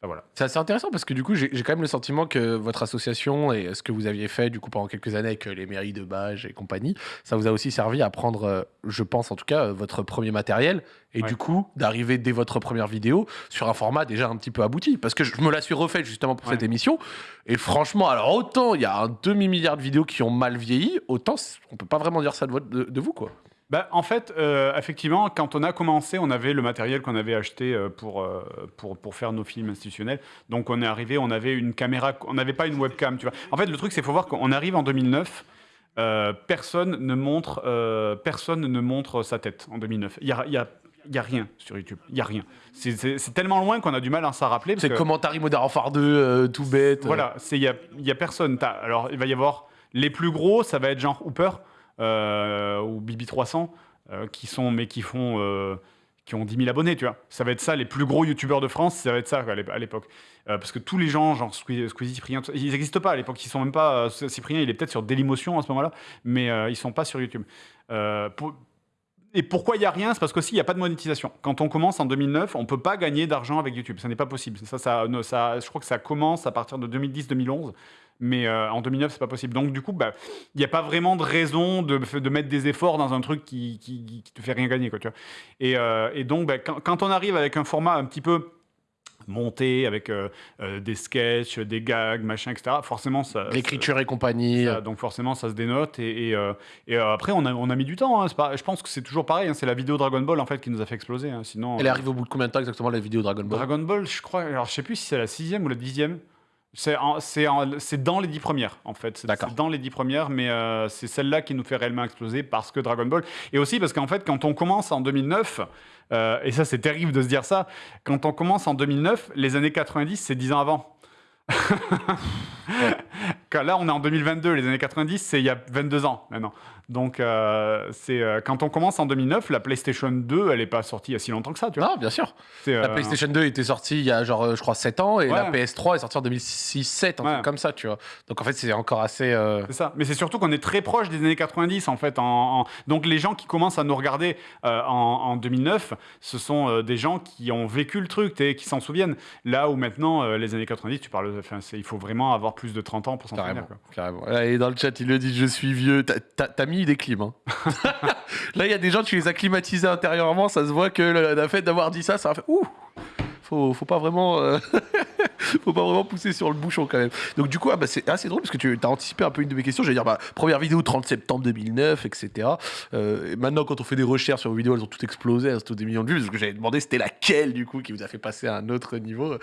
Voilà. C'est assez intéressant parce que du coup, j'ai quand même le sentiment que votre association et ce que vous aviez fait du coup pendant quelques années avec les mairies de Bage et compagnie, ça vous a aussi servi à prendre, je pense en tout cas, votre premier matériel et du coup d'arriver dès votre première vidéo sur un format déjà un petit peu abouti. Parce que je me la suis refaite justement pour cette émission, et franchement, alors autant il y a un demi-milliard de vidéos qui ont mal vieilli, autant on peut pas vraiment dire ça de, de, vous, quoi. Bah, en fait, euh, effectivement, quand on a commencé, on avait le matériel qu'on avait acheté euh, pour, euh, pour, pour, faire nos films institutionnels. Donc on est arrivé, on avait une caméra, on n'avait pas une webcam, tu vois. En fait, le truc, c'est qu'il faut voir qu'on arrive en 2009, personne, ne montre, personne ne montre sa tête en 2009. Il y a, y a il n'y a rien sur YouTube. Il n'y a rien. C'est tellement loin qu'on a du mal à s'en rappeler. C'est Commentary Modern Warfare 2, tout bête. Voilà, il n'y a, y a personne. alors, il va y avoir les plus gros, ça va être genre Hooper ou BB300, euh, qui sont, mais qui font. Euh, qui ont 10 000 abonnés, tu vois. Ça va être ça, les plus gros youtubeurs de France, ça va être ça à l'époque. parce que tous les gens, genre Squeezie, Cyprien, ils n'existent pas à l'époque. Ils sont même pas. Cyprien, il est peut-être sur Dailymotion à ce moment-là, mais ils sont pas sur YouTube. Et pourquoi il n'y a rien? C'est parce qu'aussi, il n'y a pas de monétisation. Quand on commence en 2009, on ne peut pas gagner d'argent avec YouTube. Ce n'est pas possible. Ça, ça, ça, je crois que ça commence à partir de 2010-2011. Mais euh, en 2009, c'est pas possible. Donc, du coup, bah, il n'y a pas vraiment de raison de, de, mettre des efforts dans un truc qui, qui, te fait rien gagner. Quoi, tu vois. Et, euh, et, donc, bah, quand, quand, on arrive avec un format un petit peu monté avec euh, euh, des sketchs, des gags, machin, etc. Forcément, ça. L'écriture et compagnie. donc forcément, ça se dénote. Et, et, euh, après, on a, on a, mis du temps. Hein. je pense que c'est toujours pareil. Hein. c'est la vidéo Dragon Ball en fait qui nous a fait exploser. Hein. Sinon. Elle arrive au bout de combien de temps exactement la vidéo Dragon Ball? Dragon Ball, je crois. Alors, je sais plus si c'est la sixième ou la dixième. C'est dans les dix premières, en fait. C'est dans les dix premières, mais c'est celle-là qui nous fait réellement exploser parce que Dragon Ball. Et aussi parce qu'en fait, quand on commence en 2009, euh, et ça, c'est terrible de se dire ça. Quand on commence en 2009, les années 90, c'est 10 ans avant. Là, on est en 2022. Les années 90, c'est il y a 22 ans maintenant. Donc, euh, c'est euh, quand on commence en 2009, la PlayStation 2, elle n'est pas sortie il y a si longtemps que ça, tu vois. Non, bien sûr. La PlayStation 2 était sortie il y a genre, je crois, 7 ans, et la PS3 est sortie en 2006-7, un truc comme ça, tu vois. Donc, en fait, c'est encore assez. C'est ça. Mais c'est surtout qu'on est très proche des années 90, en fait. En, Donc, les gens qui commencent à nous regarder en, 2009, ce sont des gens qui ont vécu le truc, qui s'en souviennent. Là où maintenant, les années 90, tu parles. Enfin, il faut vraiment avoir plus de 30 ans pour s'en souvenir. Carrément. Et dans le chat, il le dit Je suis vieux. T'as mis des clims. Hein. Là, il y a des gens, tu les as climatisés intérieurement. Ça se voit que le, fait d'avoir dit ça, ça a fait Ouh faut, pas vraiment. Euh, faut pas vraiment pousser sur le bouchon quand même. Donc du coup, ah, bah, c'est assez drôle parce que tu as anticipé un peu une de mes questions. J'allais dire, bah, première vidéo 30 septembre 2009, etc. Euh, et maintenant, quand on fait des recherches sur vos vidéos, elles ont toutes explosé, elles ont toutes des millions de vues. Parce que j'avais demandé c'était laquelle du coup qui vous a fait passer à un autre niveau.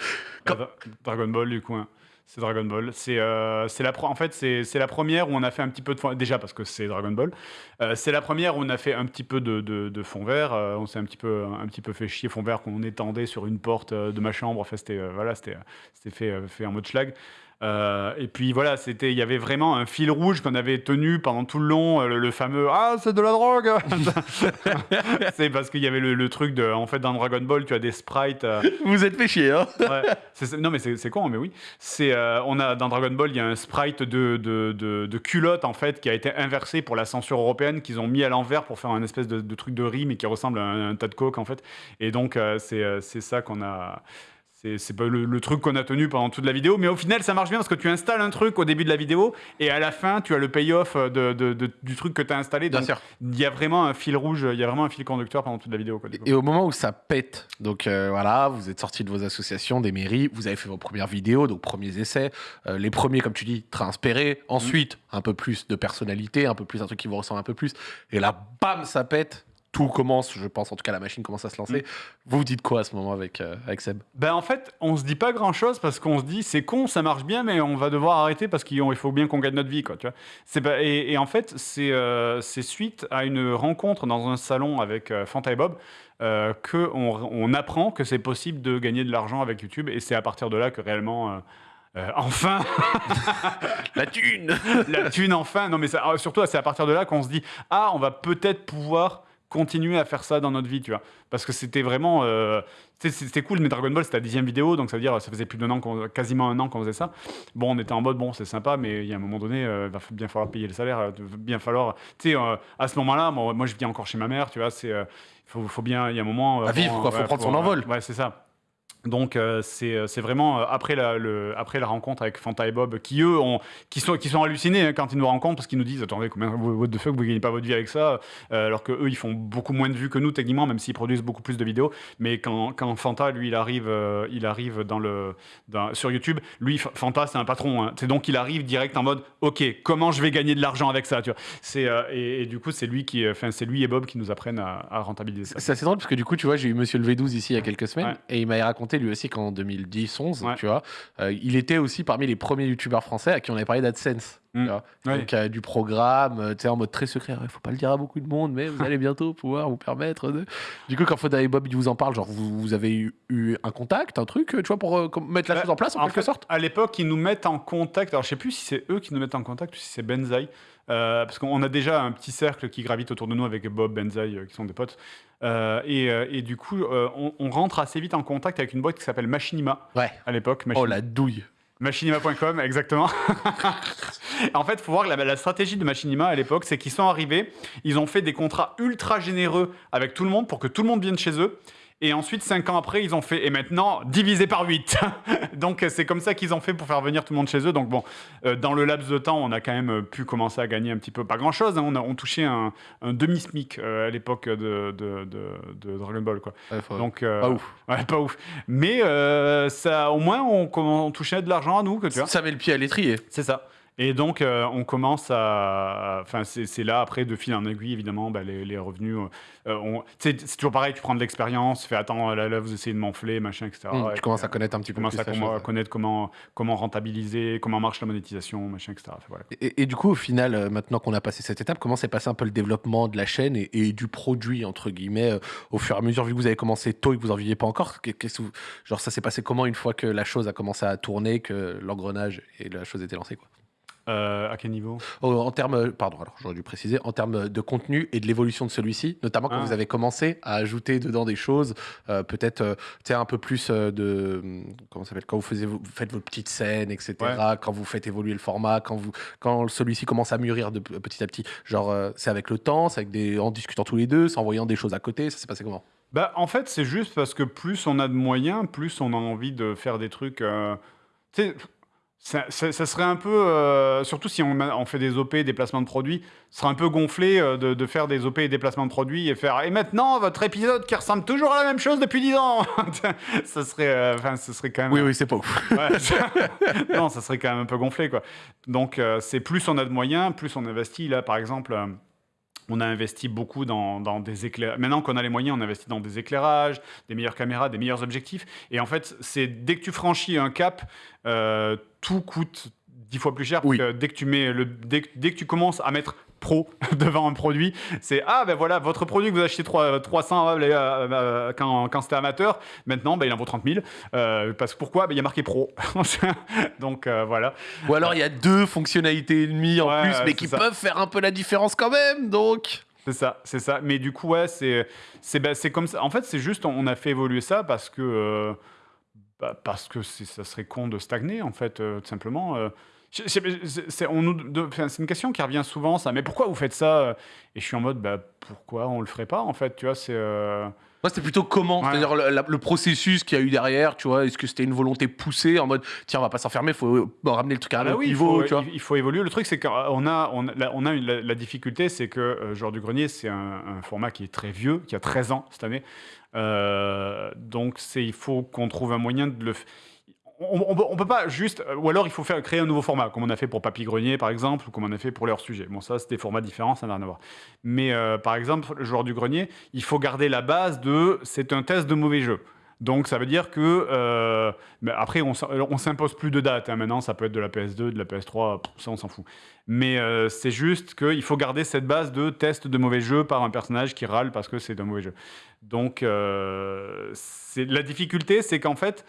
Quand... Dragon Ball du coup. Hein. C'est Dragon Ball. C'est euh, la en fait c'est la première où on a fait un petit peu de fond déjà parce que c'est Dragon Ball. Euh, c'est la première où on a fait un petit peu de, de, fond vert. Euh, on s'est un petit peu un petit peu fait chier fond vert qu'on étendait sur une porte de ma chambre. Enfin c'était voilà c'était fait fait en mode schlag. Euh, et puis voilà, c'était, il y avait vraiment un fil rouge qu'on avait tenu pendant tout le long, euh, le, fameux ah c'est de la drogue. c'est parce qu'il y avait le, truc de, en fait dans Dragon Ball tu as des sprites. Euh, Vous êtes fait chier hein. non mais c'est con mais oui. C'est, on a dans Dragon Ball il y a un sprite de, de, de, culotte en fait qui a été inversé pour la censure européenne qu'ils ont mis à l'envers pour faire un espèce de, truc de rime et qui ressemble à un, tas de coke en fait. Et donc c'est ça qu'on a c'est pas le, truc qu'on a tenu pendant toute la vidéo, mais au final, ça marche bien parce que tu installes un truc au début de la vidéo et à la fin, tu as le payoff de, du truc que tu as installé. Bien sûr. Il y a vraiment un fil rouge, il y a vraiment un fil conducteur pendant toute la vidéo. et au moment où ça pète, donc euh, voilà, vous êtes sorti de vos associations, des mairies, vous avez fait vos premières vidéos, donc premiers essais, euh, les premiers, comme tu dis, très inspirés. Ensuite, un peu plus de personnalité, un peu plus un truc qui vous ressemble un peu plus. Et là, bam, ça pète tout commence, je pense, en tout cas la machine commence à se lancer. Mm. Vous vous dites quoi à ce moment avec, euh, avec Seb? Ben en fait, on se dit pas grand chose parce qu'on se dit c'est con, ça marche bien, mais on va devoir arrêter parce qu'il faut bien qu'on gagne notre vie, quoi. Tu vois et, en fait, euh, c'est suite à une rencontre dans un salon avec euh, Fanta et Bob euh, qu'on on apprend que c'est possible de gagner de l'argent avec YouTube et c'est à partir de là que réellement. enfin La thune La thune, enfin Non, mais surtout, c'est à partir de là qu'on se dit Ah, on va peut-être pouvoir continuer à faire ça dans notre vie, tu vois. Parce que c'était vraiment. Euh, c'était cool, mais Dragon Ball, c'était la dixième vidéo, donc ça veut dire ça faisait plus d'un an, quasiment un an qu'on faisait ça. Bon, on était en mode, bon, c'est sympa, mais il y a un moment donné, euh, il va bien falloir payer le salaire, il va bien falloir. Tu sais, euh, à ce moment-là, moi, moi, je vis encore chez ma mère, tu vois, c'est. il faut, faut, bien, il y a un moment. à vivre, quoi, faut prendre son envol. Ouais, c'est ça. Donc euh, euh, c'est vraiment euh, après, la, le, après la rencontre avec Fanta et Bob qui eux ont, qui sont, qui sont hallucinés hein, quand ils nous rencontrent parce qu'ils nous disent attendez combien what the fuck vous gagnez pas votre vie avec ça alors que eux ils font beaucoup moins de vues que nous techniquement même s'ils produisent beaucoup plus de vidéos. Mais quand, quand Fanta lui il arrive il arrive dans le sur YouTube lui Fanta c'est un patron hein. c'est donc il arrive direct en mode ok comment je vais gagner de l'argent avec ça tu vois. C'est et, du coup c'est lui qui enfin c'est lui et Bob qui nous apprennent à, rentabiliser ça. C'est assez drôle parce que du coup tu vois j'ai eu Monsieur le V12 ici il y a quelques semaines et il m'a raconté lui aussi qu'en 2010-11, tu vois, euh, il était aussi parmi les premiers youtubeurs français à qui on avait parlé d'AdSense. Mm. Donc, euh, du programme, euh, tu sais, en mode très secret. Il faut pas le dire à beaucoup de monde, mais vous allez bientôt pouvoir vous permettre de. Du coup, quand Foda et Bob ils vous en parlent, genre, vous, avez eu, un contact, un truc, tu vois, pour mettre la bah, chose en place en, quelque sorte? À l'époque, ils nous mettent en contact. Alors, je sais plus si c'est eux qui nous mettent en contact ou si c'est Benzaï. parce qu'on a déjà un petit cercle qui gravite autour de nous avec Bob, Benzaï, qui sont des potes. Euh, euh, et, du coup, euh, on, rentre assez vite en contact avec une boîte qui s'appelle Machinima. Ouais. À l'époque. Oh la douille. Machinima.com, exactement. en fait, il faut voir que la, la, stratégie de Machinima à l'époque, c'est qu'ils sont arrivés, ils ont fait des contrats ultra généreux avec tout le monde pour que tout le monde vienne chez eux. Et ensuite, cinq ans après, ils ont fait, et maintenant, divisé par 8. Donc, c'est comme ça qu'ils ont fait pour faire venir tout le monde chez eux. Donc, bon, euh, dans le laps de temps, on a quand même euh, pu commencer à gagner un petit peu, pas grand chose. Hein. on a on touchait un, demi-SMIC euh, à l'époque de, de, de, Dragon Ball. Quoi. Donc, pas ouf. Ouais, pas ouf. Mais ça, au moins, on, on touchait de l'argent à nous. Que, tu vois. Ça met le pied à l'étrier. C'est ça. Et donc, euh, on commence à. Enfin, c'est là, après, de fil en aiguille, évidemment, bah, les, revenus. Euh, c'est toujours pareil, tu prends de l'expérience, fais attends, là, là, vous essayez de m'enfler, machin, etc. Mmh, tu commences à connaître un petit peu plus. Tu commences à connaître comment, comment rentabiliser, comment marche la monétisation, machin, etc. voilà. et, du coup, au final, euh, maintenant qu'on a passé cette étape, comment s'est passé un peu le développement de la chaîne et, du produit, entre guillemets, au fur et à mesure, vu que vous avez commencé tôt et que vous n'en viviez pas encore que Genre, ça s'est passé comment une fois que la chose a commencé à tourner, que l'engrenage et la chose était lancée quoi? Euh, à quel niveau oh, En termes, pardon, alors j'aurais dû préciser, en termes de contenu et de l'évolution de celui-ci, notamment quand ah. vous avez commencé à ajouter dedans des choses, euh, peut-être euh, un peu plus de. Comment s'appelle Quand vous, vous faites vos petites scènes, etc., quand vous faites évoluer le format, quand, vous, quand celui-ci commence à mûrir de, petit à petit. Genre, c'est avec le temps, c'est avec des, en discutant tous les deux, en voyant des choses à côté, ça s'est passé comment? Bah, En fait, c'est juste parce que plus on a de moyens, plus on a envie de faire des trucs. tu sais Ça, ça- ça serait un peu, euh, surtout si on, on fait des OP, des placements de produits, ce serait un peu gonflé euh, de, de faire des OP et des placements de produits et faire et maintenant votre épisode qui ressemble toujours à la même chose depuis 10 ans. ça serait, euh, enfin, ce serait quand même. Oui, oui, c'est pas ouf. Ouais, ça- non, ça serait quand même un peu gonflé, quoi. Donc, euh, c'est plus on a de moyens, plus on investit. Là, par exemple, euh, on a investi beaucoup dans, dans des éclairages. Maintenant qu'on a les moyens, on investit dans des éclairages, des meilleures caméras, des meilleurs objectifs. Et en fait, c'est dès que tu franchis un cap, euh, tout coûte dix fois plus cher. Parce Oui. que dès que tu mets le, dès, dès que tu commences à mettre pro devant un produit, c'est ah ben voilà votre produit que vous achetez trois- 300 euh, euh, quand, quand c'était amateur, maintenant ben, il en vaut 30 000 euh, parce que pourquoi? Ben, il y a marqué pro. Donc euh, voilà. Ou alors il y a deux fonctionnalités et demie en Ouais, plus, mais qui ça. peuvent faire un peu la différence quand même, donc. C'est ça, c'est ça. Mais du coup, ouais, c'est c'est c'est comme ça. En fait, c'est juste, on a fait évoluer ça parce que euh, bah, parce que c'est- ça serait con de stagner, en fait, euh, tout simplement. euh. Je- je- c'est c'est- on nous de- enfin, c'est une question qui revient souvent, ça. Mais pourquoi vous faites ça Et je suis en mode, bah, pourquoi on le ferait pas, en fait Tu vois, c'est. euh, Moi, c'était plutôt comment, Ouais. c'est-à-dire le, la- le processus qu'il y a eu derrière, tu vois. Est-ce que c'était une volonté poussée en mode, tiens, on va pas s'enfermer, faut euh, ramener le truc à un Ah bah autre oui, il niveau, faut, tu vois? il- il faut évoluer. Le truc, c'est qu'on a, on a, la, on a une- la, la difficulté, c'est que euh, Joueur du Grenier, c'est un, un format qui est très vieux, qui a 13 ans cette année. Euh, donc, il faut qu'on trouve un moyen de le. On, on peut pas juste. Ou alors, il faut faire, créer un nouveau format, comme on a fait pour Papy Grenier, par exemple, ou comme on a fait pour leur sujet. Bon, ça, c'est des formats différents, ça n'a rien à voir. Mais euh, par exemple, le joueur du grenier, il faut garder la base de c'est un test de mauvais jeu. Donc ça veut dire que euh, mais après on, on s'impose plus de date. hein. Maintenant ça peut être de la PS2, de la PS3, pff, ça on s'en fout. Mais euh, c'est juste qu'il faut garder cette base de test de mauvais jeu par un personnage qui râle parce que c'est un mauvais jeu. Donc euh, la difficulté, c'est qu'en fait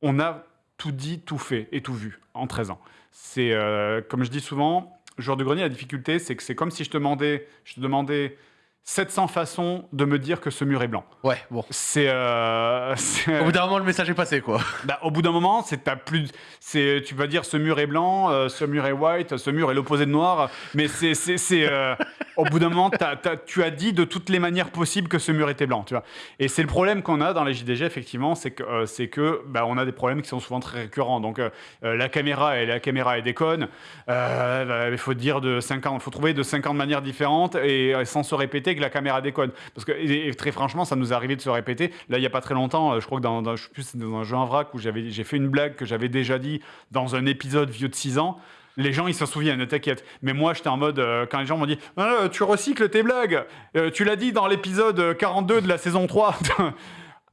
on a tout dit, tout fait et tout vu en 13 ans. C'est euh, comme je dis souvent, joueur de grenier, la difficulté, c'est que c'est comme si je te demandais 700 façons de me dire que ce mur est blanc. Ouais, bon. C'est, euh, Au bout d'un moment, le message est passé, quoi. bah, au bout d'un moment, c'est t'as plus, c'est, tu vas dire ce mur est blanc, euh, ce mur est white, ce mur est l'opposé de noir, mais c'est, c'est, euh, au bout d'un moment, t'as- t'as- tu as dit de toutes les manières possibles que ce mur était blanc, tu vois. Et c'est le problème qu'on a dans les JDG, effectivement, c'est que, euh, c'est que, bah, on a des problèmes qui sont souvent très récurrents. Donc, la caméra et la caméra est déconne. Bah, il faut dire de 50, faut trouver de 50 manières différentes et sans se répéter que la caméra déconne. Parce que et, très franchement, ça nous est arrivé de se répéter. Là, il y a pas très longtemps, euh, je crois que dans, dans- plus, dans un jeu en vrac où j'ai fait une blague que j'avais déjà dit dans un épisode vieux de 6 ans. Les gens, ils s'en souviennent, ne t'inquiète. Mais moi, j'étais en mode, euh, quand les gens m'ont dit Ah, Tu recycles tes blagues, Euh, tu l'as dit dans l'épisode 42 de la saison 3.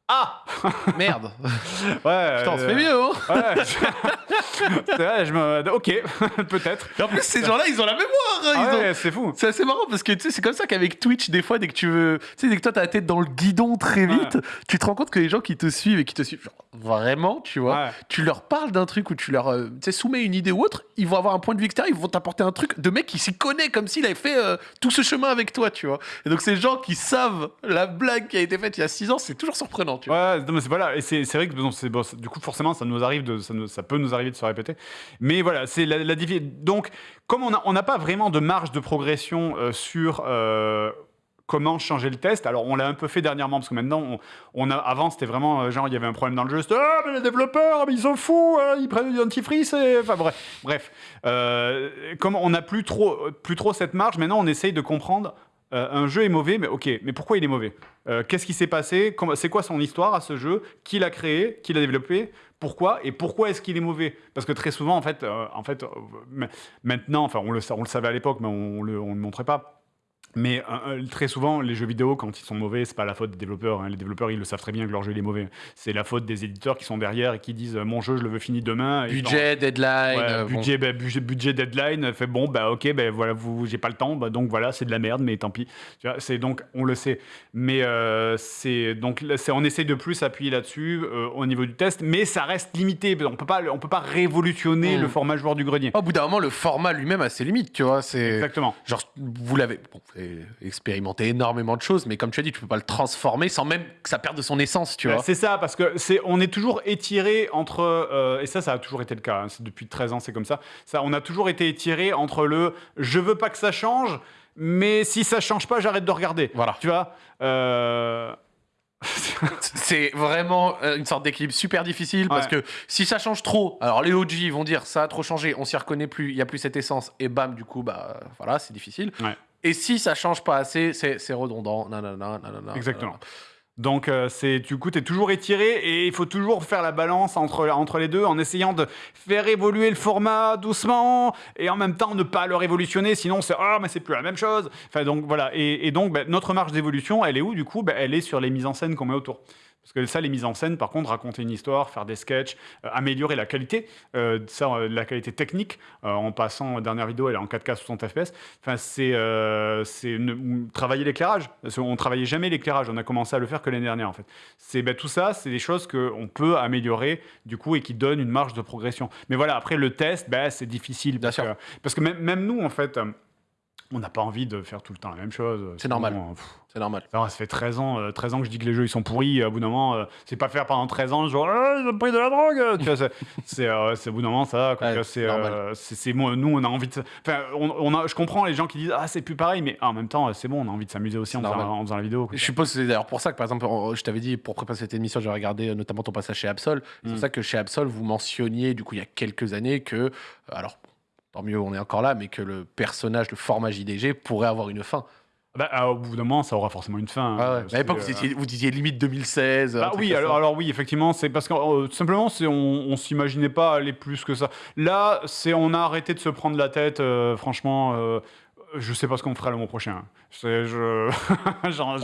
ah Merde. Ouais. Putain, on se euh, fait mieux, hein. Ouais. C'est vrai, je me... Ok, peut-être. Et en plus, ces gens-là, ils ont la mémoire. hein, ils Ah ont- ouais, c'est fou. C'est assez marrant parce que tu sais, c'est comme ça qu'avec Twitch, des fois, dès que tu veux. Tu sais, dès que toi, t'as la tête dans le guidon très vite, tu te rends compte que les gens qui te suivent et qui te suivent, genre, vraiment, tu vois, Ouais. tu leur parles d'un truc ou tu leur euh, tu sais, soumets une idée ou autre, ils vont avoir un point de vue extérieur, ils vont t'apporter un truc de mec qui s'y connaît comme s'il avait fait euh, tout ce chemin avec toi, tu vois. Et donc, ces gens qui savent la blague qui a été faite il y a 6 ans, c'est toujours surprenant, tu. Ouais, non, mais c'est voilà, et c'est vrai que bon, bon, du coup forcément ça nous arrive de ça, nous- ça peut nous arriver de se répéter, mais voilà c'est la, la donc comme on a- on n'a pas vraiment de marge de progression euh, sur euh, comment changer le test. Alors on l'a un peu fait dernièrement parce que maintenant on, on a avant c'était vraiment euh, genre il y avait un problème dans le jeu, c'était ah mais les développeurs mais ils sont fous, hein, ils prennent du dentifrice et enfin bref bref Euh, comme on n'a plus trop plus trop cette marge, maintenant on essaye de comprendre. Euh, un jeu est mauvais, mais ok, mais pourquoi il est mauvais Euh, Qu'est-ce qui s'est passé C'est quoi son histoire à ce jeu Qui l'a créé Qui l'a développé Pourquoi Et pourquoi est-ce qu'il est mauvais Parce que très souvent, en fait, euh, en fait ma- maintenant, enfin, on le, savait à l'époque, mais on ne le montrait pas. Mais euh, euh, très souvent, les jeux vidéo, quand ils sont mauvais, c'est pas la faute des développeurs. hein. Les développeurs, ils le savent très bien que leur jeu il est mauvais. C'est la faute des éditeurs qui sont derrière et qui disent euh, mon jeu, je le veux fini demain. Et Budget, deadline. Ouais, euh, bon. budget, bah, budget, budget deadline, fait bon, bah ok, bah voilà, vous, j'ai pas le temps, bah, donc voilà, c'est de la merde, mais tant pis. Tu vois, c'est donc, on le sait. Mais euh, c'est donc, là, c'est, on essaye de plus appuyer là-dessus euh, au niveau du test, mais ça reste limité. On peut pas, on peut pas révolutionner Mm. le format joueur du grenier. Au bout d'un moment, le format lui-même a ses limites, tu vois. C'est. Exactement. Genre, vous l'avez bon, avez expérimenté énormément de choses, mais comme tu as dit, tu peux pas le transformer sans même que ça perde de son essence, tu Bah, vois. c'est ça, parce que c'est, on est toujours étiré entre, euh, et ça, ça a toujours été le cas. hein, depuis 13 ans, c'est comme ça. Ça, on a toujours été étiré entre le, je veux pas que ça change, mais si ça change pas, j'arrête de regarder. Voilà. Tu vois. euh, c'est vraiment euh, une sorte d'équilibre super difficile parce que si ça change trop, alors les OG vont dire ça a trop changé, on s'y reconnaît plus, il y a plus cette essence et bam du coup bah voilà c'est difficile. Et si ça change pas assez, c'est redondant. Exactement. Donc, euh, du coup, tu es toujours étiré et il faut toujours faire la balance entre, entre les deux en essayant de faire évoluer le format doucement et en même temps ne pas le révolutionner, sinon c'est oh, mais c'est plus la même chose. Enfin, donc voilà. Et, donc, ben, notre marge d'évolution, elle est où du coup? Ben, Elle est sur les mises en scène qu'on met autour. Parce que ça, les mises en scène, par contre, raconter une histoire, faire des sketchs, euh, améliorer la qualité, euh, ça, euh, la qualité technique, en passant, dernière vidéo, elle est en 4K 60 FPS. Enfin, c'est travailler l'éclairage. On travaillait jamais l'éclairage, on a commencé à le faire que l'année dernière, en fait. C'est ben, tout ça, c'est des choses qu'on peut améliorer, du coup, et qui donnent une marge de progression. Mais voilà, après, le test, ben, c'est difficile. Parce, que, parce que même, même nous, en fait, on n'a pas envie de faire tout le temps la même chose. C'est normal. c'est normal. Alors, ça fait 13 ans, 13 euh, ans que je dis que les jeux ils sont pourris. À bout d'un moment, euh, c'est pas faire pendant 13 ans, genre, ah, ils ont pris de la drogue. tu vois, c'est, euh, au bout d'un moment, ça. c'est, c'est, moi, nous, on a envie de. Enfin, on, a, je comprends les gens qui disent, ah, c'est plus pareil, mais en même temps, c'est bon, on a envie de s'amuser aussi en faisant, la vidéo. Je suppose c'est d'ailleurs pour ça que, par exemple, je t'avais dit, pour préparer cette émission, j'ai regardé notamment ton passage chez Absol. C'est pour mm. ça que chez Absol, vous mentionniez, du coup, il y a quelques années, que. Alors, mieux on est encore là, mais que le personnage, le format JDG pourrait avoir une fin. Bah, ah, au bout d'un moment, ça aura forcément une fin. Hein, à l'époque, euh, vous, disiez limite 2016. Bah oui, alors, alors, oui, effectivement, c'est parce que euh, simplement, on, on s'imaginait pas aller plus que ça. Là, c'est on a arrêté de se prendre la tête, euh, franchement je sais pas ce qu'on fera le mois prochain. Je...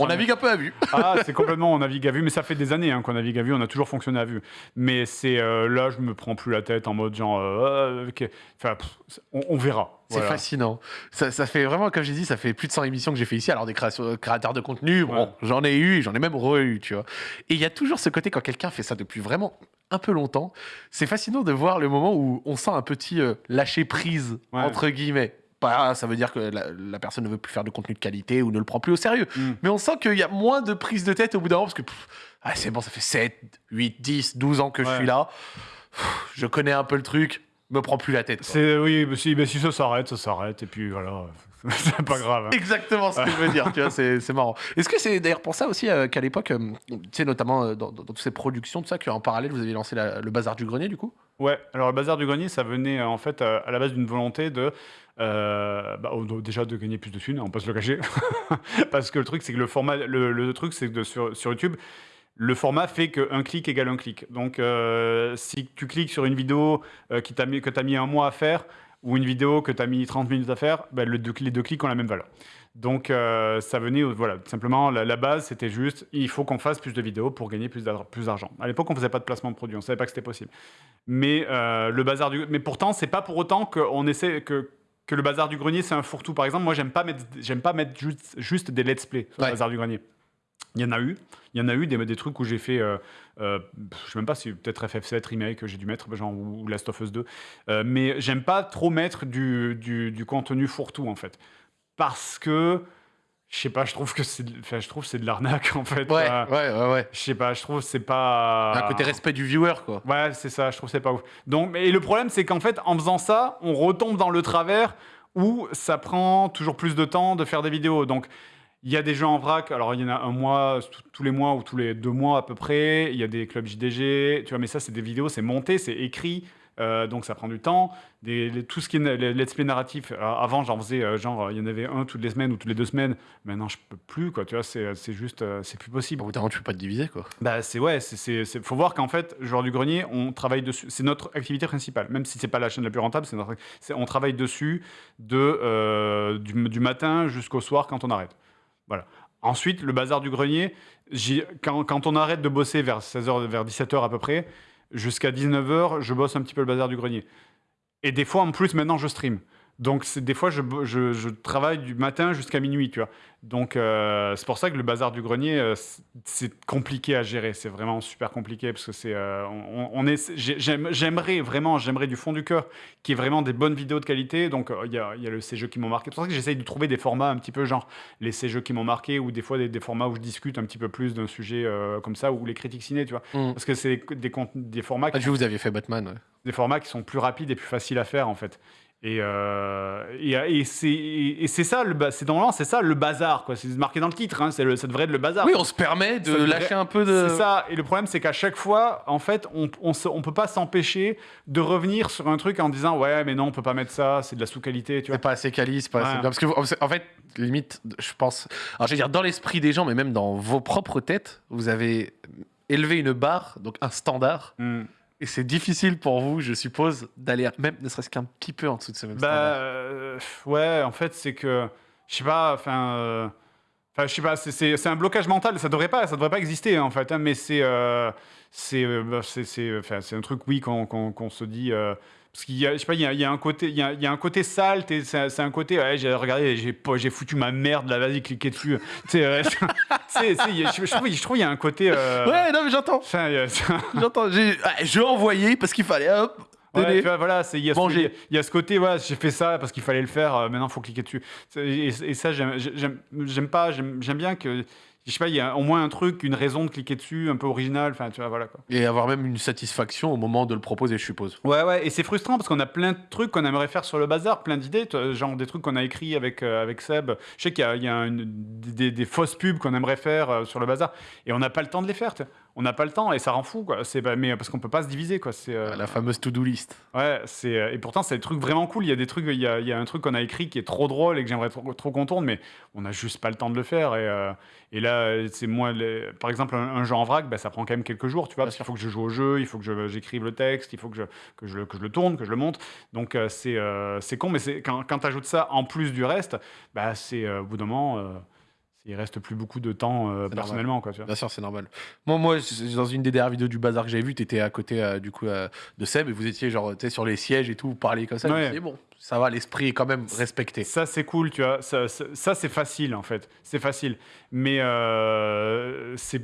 on navigue un peu à vue. ah, c'est complètement, on navigue à vue, mais ça fait des années hein, qu'on navigue à vue, on a toujours fonctionné à vue. Mais c'est euh, là, je me prends plus la tête en mode genre, euh, enfin, on, verra. C'est fascinant. Ça, fait vraiment, comme j'ai dit, ça fait plus de 100 émissions que j'ai fait ici. Alors, des créateurs de contenu, bon, j'en ai eu, j'en ai même re-eu, tu vois. Et il y a toujours ce côté, quand quelqu'un fait ça depuis vraiment un peu longtemps, c'est fascinant de voir le moment où on sent un petit euh, lâcher prise, entre guillemets ça veut dire que la, personne ne veut plus faire de contenu de qualité ou ne le prend plus au sérieux. Mm. Mais on sent qu'il y a moins de prise de tête au bout d'un moment parce que ah, c'est bon, ça fait 7, 8, 10, 12 ans que je suis là. je connais un peu le truc, me prends plus la tête. C'est oui, mais si, mais si ça s'arrête, ça s'arrête et puis voilà. c'est pas grave. Hein. Exactement ce que je veux dire, tu vois, c'est marrant. Est-ce que c'est d'ailleurs pour ça aussi euh, qu'à l'époque, euh, tu sais, notamment euh, dans, toutes ces productions, tout ça, qu'en parallèle, vous avez lancé le Bazar du Grenier, du coup? Ouais, alors le Bazar du Grenier, ça venait en fait à la base d'une volonté de euh, bah, déjà de gagner plus de thunes, on peut se le cacher. Parce que le truc, c'est que le format, le, truc, c'est que sur, sur, YouTube, le format fait qu'un clic égale un clic. Donc, euh, si tu cliques sur une vidéo euh, qui mis, que tu as mis un mois à faire, ou une vidéo que tu as mis 30 minutes à faire, bah, le, les deux clics ont la même valeur. Donc, ça venait, voilà, simplement, la, base, c'était juste, il faut qu'on fasse plus de vidéos pour gagner plus d'argent. À l'époque, on faisait pas de placement de produits, on savait pas que c'était possible. Mais le bazar du, mais pourtant, c'est pas pour autant qu'on essaie que que le bazar du grenier c'est un fourre-tout. Par exemple, moi j'aime pas mettre, j'aime pas mettre juste, juste des let's play sur le bazar du grenier. Il y en a eu, il y en a eu des, des trucs où j'ai fait, euh, euh, je sais même pas si peut-être FF7 remake que j'ai dû mettre, genre ou Last of Us 2, euh, mais j'aime pas trop mettre du, du, du contenu fourre-tout en fait, parce que je sais pas, je trouve que c'est, enfin, je trouve c'est de l'arnaque en fait. Ouais, ouais, ouais, ouais. Je sais pas, je trouve c'est pas. Un côté respect du viewer quoi. Ouais, c'est ça, je trouve c'est pas ouf. Donc, et le problème c'est qu'en fait, en faisant ça, on retombe dans le travers où ça prend toujours plus de temps de faire des vidéos. Donc, il y a des gens en vrac, alors il y en a un mois, tous les mois ou tous les deux mois à peu près. Il y a des clubs JDG, tu vois, mais ça, c'est des vidéos, c'est monté, c'est écrit. Euh, donc ça prend du temps. Des, tout ce qui est let's play narratif, euh, avant j'en faisais euh, genre, il y en avait un toutes les semaines ou toutes les deux semaines. Maintenant je peux plus, quoi. Tu vois, c'est juste, c'est plus possible. Au bout tu peux pas te diviser, quoi. Bah c'est ouais, c'est faut voir qu'en fait, joueur du grenier, on travaille dessus. C'est notre activité principale, même si c'est pas la chaîne la plus rentable, c'est on travaille dessus de du, du matin jusqu'au soir quand on arrête. Voilà. Ensuite, le bazar du grenier, quand, on arrête de bosser vers 16h, vers 17h à peu près, jusqu'à 19h, je bosse un petit peu le bazar du grenier. Et des fois, en plus, maintenant, je stream. Donc, des fois, je, je, travaille du matin jusqu'à minuit, tu vois. Donc, euh, c'est pour ça que le bazar du grenier, euh, c'est compliqué à gérer. C'est vraiment super compliqué parce que c'est, euh, on, est, j'aimerais vraiment, j'aimerais du fond du cœur qu'il y ait vraiment des bonnes vidéos de qualité. Donc, il y a, y a, le ces jeux qui m'ont marqué. C'est pour ça que j'essaye de trouver des formats un petit peu genre les ces jeux qui m'ont marqué ou des fois des, formats où je discute un petit peu plus d'un sujet comme ça ou les critiques ciné, tu vois. Mm. Parce que c'est des, des formats. Ah, vous aviez fait Batman. Des formats qui sont plus rapides et plus faciles à faire en fait. Et, euh, et, et c'est ça, c'est normalement c'est ça le bazar, quoi. C'est marqué dans le titre, hein, c'est ça devrait être le bazar. Oui, on se permet de devrait- lâcher un peu de. C'est ça. Et le problème, c'est qu'à chaque fois, en fait, on, on, se- on peut pas s'empêcher de revenir sur un truc en disant ouais, mais non, on peut pas mettre ça, c'est de la sous-qualité, tu vois. C'est pas assez quali, c'est pas assez Ouais. bien. Parce que, vous- en fait, limite, je pense. Alors, je veux dire, dans l'esprit des gens, mais même dans vos propres têtes, vous avez élevé une barre, donc un standard. Hmm. Et c'est difficile pour vous, je suppose, d'aller même ne serait-ce qu'un petit peu en dessous de ce même Bah standard. euh, ouais, en fait, c'est que je sais pas, enfin. euh, je sais pas, c'est- un blocage mental. Ça devrait pas, ça devrait pas exister en fait. hein, mais c'est, euh, c'est, euh, bah, c'est, un truc, oui, qu'on qu'on- qu'on se dit. Parce qu'il y a, je sais pas, il y a, il y a un côté, il y a, il y a un côté sale. C'est un côté, ouais, j'ai regardé, j'ai foutu ma merde là. Vas-y, cliquez dessus. tu sais, il je, trouve, je trouve il y a un côté. euh, Ouais, non, mais j'entends. il J'entends. J'ai ah, je envoyé parce qu'il fallait, hop, Ouais, vois, voilà, il y a ce, il y a- il côté, voilà, j'ai fait ça parce qu'il fallait le faire. euh, maintenant, faut cliquer dessus. Et, et ça, j'aime, pas. J'aime bien que, je sais pas, il y a au moins un truc, une raison de cliquer dessus, un peu original. Enfin, tu vois, voilà quoi. Et avoir même une satisfaction au moment de le proposer, je suppose. Ouais, ouais, et c'est frustrant parce qu'on a plein de trucs qu'on aimerait faire sur le bazar, plein d'idées, genre des trucs qu'on a écrits avec, euh, avec Seb. Je sais qu'il y a, il y a une- des, des fausses pubs qu'on aimerait faire euh, sur le bazar et on n'a pas le temps de les faire. tu sais. On n'a pas le temps et ça rend fou, quoi. C'est, bah, mais parce qu'on peut pas se diviser, quoi. C'est, euh, La fameuse to-do list. Ouais, c'est euh, et pourtant c'est des trucs vraiment cool. Il y a des trucs, il y a, il y a un truc qu'on a écrit qui est trop drôle et que j'aimerais trop, trop qu'on tourne, mais on n'a juste pas le temps de le faire. Et, euh, et là, c'est moi, les- par exemple, un, un jeu en vrac, bah, ça prend quand même quelques jours, tu vois, parce qu'il faut que je joue au jeu, il faut que j'écrive le texte, il faut que je, que je, le- que je le tourne, que je le monte. Donc euh, c'est euh, c'est con, mais c'est quand, quand tu ajoutes ça en plus du reste, bah c'est euh, au bout d'un moment, euh, il reste plus beaucoup de temps euh, personnellement, quoi. Tu vois. Bien sûr, c'est normal. Moi, moi, dans une des dernières vidéos du bazar que j'avais vu, tu étais à côté euh, du coup euh, de Seb et vous étiez genre sur les sièges et tout, vous parliez comme ça. je me Ouais. dit, bon, ça va, l'esprit est quand même respecté. Ça, c'est cool, tu vois. Ça, ça, ça, c'est facile, en fait. C'est facile. Mais c'est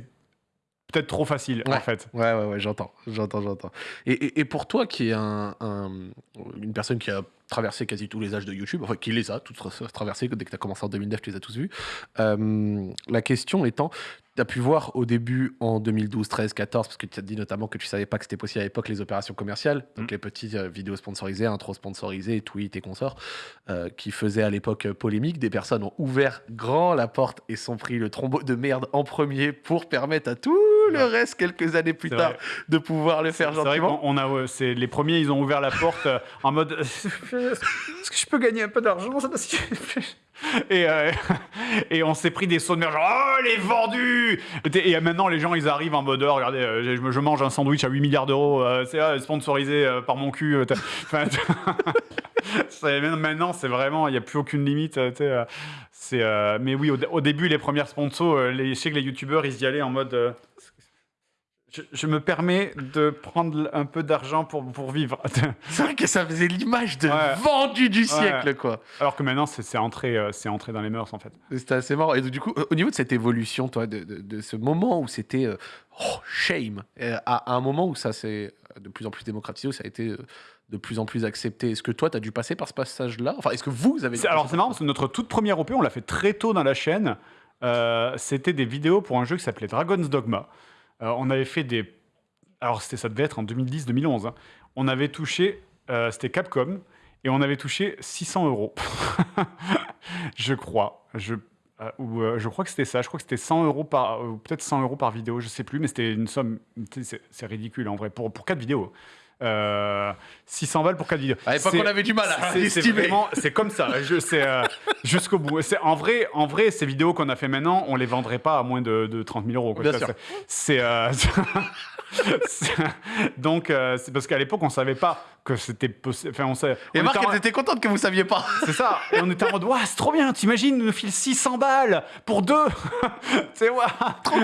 peut-être trop facile, Ouais. en fait. Ouais, ouais, ouais, j'entends, j'entends, j'entends. Et, et- et pour toi, qui est un, un- une personne qui a traversé quasi tous les âges de YouTube, enfin qui les a tous tra- traversés, dès que tu as commencé en 2009, tu les as tous vus, euh, la question étant, tu as pu voir au début en 2012, 13, 14, parce que tu as dit notamment que tu savais pas que c'était possible à l'époque les opérations commerciales, donc Mm. les petites euh, vidéos sponsorisées, intro sponsorisées, tweets et consorts, euh, qui faisaient à l'époque polémique. Des personnes ont ouvert grand la porte et sont pris le trombeau de merde en premier pour permettre à tout le reste quelques années plus tard vrai. de pouvoir le faire gentiment. on a, c'est les premiers, ils ont ouvert la porte euh, en mode Est-ce que je peux gagner un peu d'argent et, euh, et on s'est pris des sauts de merde, genre Oh, elle est vendue Et, maintenant, les gens, ils arrivent en mode Oh, Regardez, euh, je, je mange un sandwich à 8 milliards d'euros, euh, c'est ah, sponsorisé euh, par mon cul. euh, Enfin, maintenant, c'est vraiment, il n'y a plus aucune limite. euh, euh, c'est, euh, mais oui, au, dé- au début, les premières sponsors, euh, les, je sais que les youtubeurs, ils y allaient en mode. Je, je me permets de prendre un peu d'argent pour, pour vivre. C'est vrai que ça faisait l'image de Ouais. vendu du siècle, quoi. Alors que maintenant, c'est entré, euh, entré dans les mœurs, en fait. C'était assez marrant. Et donc, du coup, au niveau de cette évolution, toi, de, de- de ce moment où c'était euh, oh, shame, euh, à, à un moment où ça s'est de plus en plus démocratisé, où ça a été de plus en plus accepté, est-ce que toi, tu as dû passer par ce passage-là? Enfin, est-ce que vous avez Alors, c'est marrant parce que notre toute première OP, on l'a fait très tôt dans la chaîne. C'était des vidéos pour un jeu qui s'appelait Dragon's Dogma. Euh, on avait fait des. Alors, ça devait être en 2010-2011. hein. On avait touché. euh, c'était Capcom. Et on avait touché 600 euros. je crois. Je, euh, je crois que c'était ça. Je crois que c'était 100 euros par. peut-être 100 euros par vidéo, je sais plus. Mais c'était une somme. c'est ridicule en vrai. Pour, pour 4 vidéos. Euh, 600 balles pour 4 vidéos. À l'époque, on avait du mal à estimer. c'est comme ça. Je, c'est euh, jusqu'au bout. En vrai, en vrai, ces vidéos qu'on a fait maintenant, on les vendrait pas à moins de, de 30 000 euros. quoi. Bien sûr. C'est, euh, donc euh, c'est parce qu'à l'époque on savait pas que c'était possible. Enfin, on savait. Et on Marc, était en- elle était contente que vous saviez pas. c'est ça. Et on était en mode, waouh, c'est trop bien. T'imagines, nous file 600 balles pour deux. c'est waouh.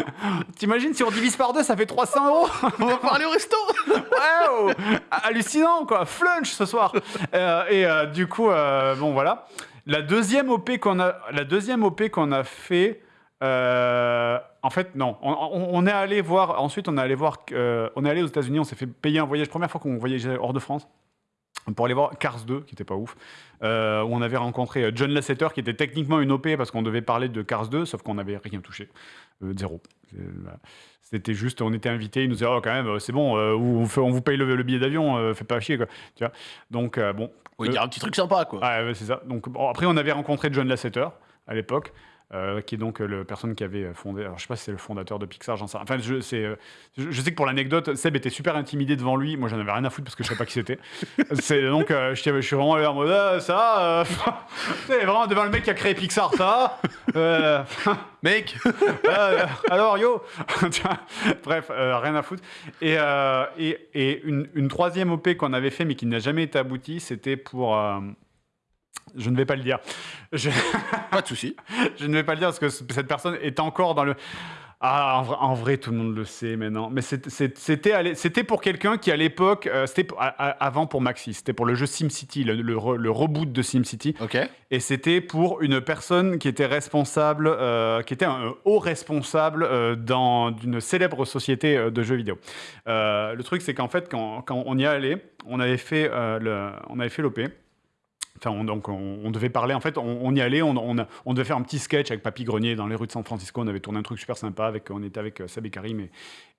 T'imagines si on divise par deux, ça fait 300 euros. On va parler au resto. Waouh Hallucinant, quoi. Flunch ce soir. Euh, et euh, du coup, euh, bon, voilà. La deuxième OP qu'on a, la deuxième OP qu'on a fait, euh, en fait, non. On, on- on est allé voir, ensuite, on est allé voir, euh, on est allé aux États-Unis, on s'est fait payer un voyage, première fois qu'on voyageait hors de France. pour aller voir Cars 2, qui était pas ouf, euh, où on avait rencontré John Lasseter, qui était techniquement une OP parce qu'on devait parler de Cars 2, sauf qu'on n'avait rien touché. Euh, zéro. C'était juste, on était invité, ils nous disaient, oh, quand même, c'est bon, euh, on, vous paye le, le billet d'avion, fait pas chier, quoi. Tu vois? Donc, bon. Oui, Euh, dire un petit truc sympa, quoi. ouais, c'est ça. Donc, bon, après, on avait rencontré John Lasseter à l'époque. Euh, qui est donc euh, le personne qui avait fondé. Alors, je sais pas si c'est le fondateur de Pixar, j'en sais rien. Enfin, je, c'est, euh, je, je sais que pour l'anecdote, Seb était super intimidé devant lui. Moi, j'en avais rien à foutre parce que je savais pas qui c'était. c'est donc, euh, je, je suis vraiment allé en mode ah, ça. Euh, c'est vraiment devant le mec qui a créé Pixar, ça. Euh, Mec euh, alors yo Bref, euh, rien à foutre. Et, euh, et, et une, une troisième OP qu'on avait fait mais qui n'a jamais été aboutie, c'était pour... je ne vais pas le dire. Je, Pas de souci. je ne vais pas le dire parce que cette personne est encore dans le... Ah, en vrai, en vrai, tout le monde le sait maintenant. Mais c'était pour quelqu'un qui, à l'époque, euh, c'était avant pour Maxis, c'était pour le jeu SimCity, le, le, re- le reboot de SimCity. Ok. Et c'était pour une personne qui était responsable, euh, qui était un haut responsable euh, dans une célèbre société de jeux vidéo. Le truc, c'est qu'en fait, quand, quand on y est allé, on avait fait le- on avait fait l'OP. Enfin, on, donc on, on devait parler. En fait, on, on y allait. On, devait faire un petit sketch avec Papy Grenier dans les rues de San Francisco. On avait tourné un truc super sympa. Avec, on était avec euh, et Karim et,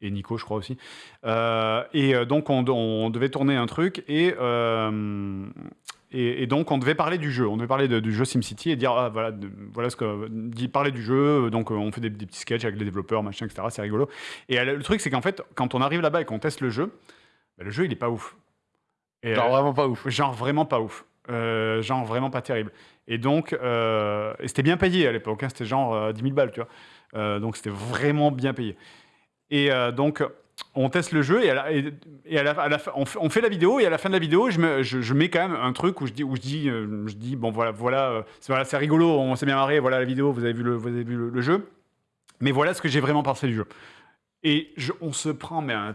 et Nico, je crois aussi. Euh, et euh, donc, on, devait tourner un truc et, euh, et, et donc, on devait parler du jeu. On devait parler de- du jeu SimCity et dire ah, voilà, de- voilà ce que dit parler du jeu. Donc, on fait des, des petits sketchs avec les développeurs, machin, etc. C'est rigolo. Et le truc, c'est qu'en fait, quand on arrive là-bas et qu'on teste le jeu, bah, le jeu, il est pas ouf. Et, Genre vraiment pas ouf. Genre vraiment pas ouf. Euh, genre vraiment pas terrible. Et donc, euh, c'était bien payé à l'époque. hein, c'était genre euh, 10 000 balles, tu vois. Euh, donc c'était vraiment bien payé. Et euh, donc, on teste le jeu et, à la, fin- on, fait, la vidéo et à la fin de la vidéo, je, me- je- mets quand même un truc où je dis, où je dis, je dis bon voilà, voilà, c'est voilà, rigolo, on s'est bien marré, voilà la vidéo, vous avez vu le, vous avez vu le, jeu. Mais voilà ce que j'ai vraiment pensé du jeu. Et on se prend mais un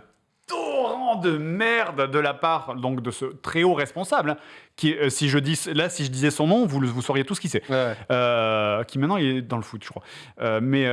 de merde de la part donc de ce très haut responsable hein, qui euh, si je dis là si je disais son nom vous vous sauriez tous qui c'est Ouais. euh, qui maintenant il est dans le foot, je crois. Euh, mais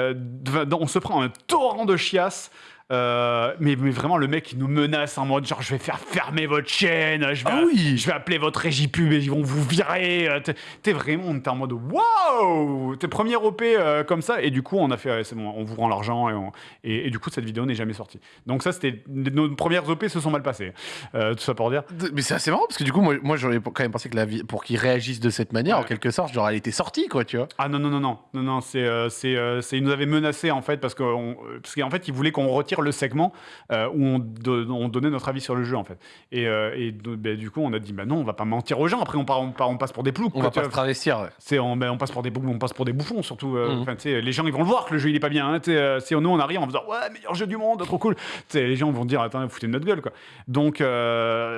on se prend un torrent de chiasse. Euh, mais, mais vraiment, le mec, il nous menace en mode genre, je vais faire fermer votre chaîne, je vais, Ah oui. je vais appeler votre régie pub et ils vont vous virer. euh, T'es- T'es vraiment, on était en mode waouh, t'es premier OP euh, comme ça. Et du coup, on a fait, ouais, c'est bon, on vous rend l'argent et, on- et, et du coup, cette vidéo n'est jamais sortie. Donc, ça, c'était nos premières OP se sont mal passées. Euh, tout ça pour dire. Mais c'est assez marrant parce que du coup, moi, moi j'aurais quand même pensé que la vie, pour qu'ils réagissent de cette manière, Ouais. en quelque sorte, genre elle était sortie, quoi, tu vois. Ah non, non, non, non, non, non, c'est, c'est, ils nous avaient menacé en fait parce qu'en parce qu'en fait ils voulaient qu'on retire le segment euh, où on, do- on donnait notre avis sur le jeu en fait. Et, euh, et ben, du coup on a dit bah non, on va pas mentir aux gens. Après on, part, on, part- on passe pour des ploucs. On quoi, va pas se travestir. ouais. C'est on, on passe pour des on passe pour des bouffons surtout. euh, Mhm. les gens ils vont le voir que le jeu il est pas bien. Hein, si nous on arrive en faisant ouais meilleur jeu du monde, trop cool. Les gens vont dire attends foutez de notre gueule quoi. Donc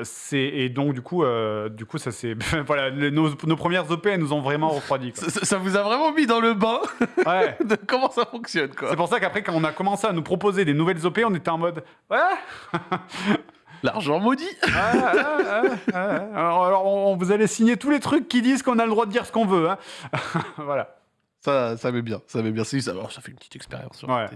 c'est et donc du coup du coup ça c'est voilà les- nos, nos premières OP elles nous ont vraiment refroidi. quoi. Ça, ça- ça vous a vraiment mis dans le bain Ouais. de comment ça fonctionne, quoi. C'est pour ça qu'après, quand on a commencé à nous proposer des nouvelles OP, on était en mode Ouais, L'argent maudit. alors, on, vous allez signer tous les trucs qui disent qu'on a le droit de dire ce qu'on veut. hein. voilà. Ça, ça met bien, ça met bien. Ça, alors, ça fait une petite expérience. Ouais.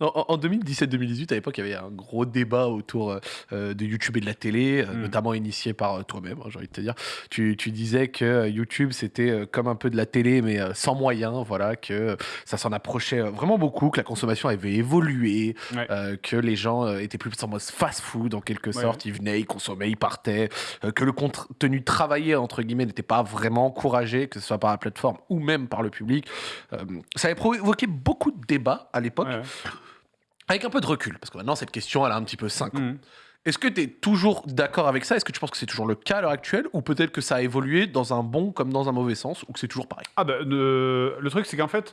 En, en 2017-2018, à l'époque, il y avait un gros débat autour euh, de YouTube et de la télé, euh, Mm. notamment initié par euh, toi-même, hein, j'ai envie de te dire. Tu, tu disais que euh, YouTube, c'était euh, comme un peu de la télé, mais euh, sans moyens, voilà, que euh, ça s'en approchait euh, vraiment beaucoup, que la consommation avait évolué, Ouais. euh, que les gens euh, étaient plus en mode fast-food, en quelque Ouais. sorte. Ils venaient, ils consommaient, ils partaient, euh, que le contenu travaillé, entre guillemets, n'était pas vraiment encouragé, que ce soit par la plateforme ou même par le public. Euh, ça avait provoqué beaucoup de débats à l'époque, Ouais. avec un peu de recul, parce que maintenant cette question elle a un petit peu 5 ans. Mhm. Est-ce que tu es toujours d'accord avec ça? Est-ce que tu penses que c'est toujours le cas à l'heure actuelle Ou peut-être que ça a évolué dans un bon comme dans un mauvais sens Ou que c'est toujours pareil? Ah bah, le, le truc, c'est qu'en fait,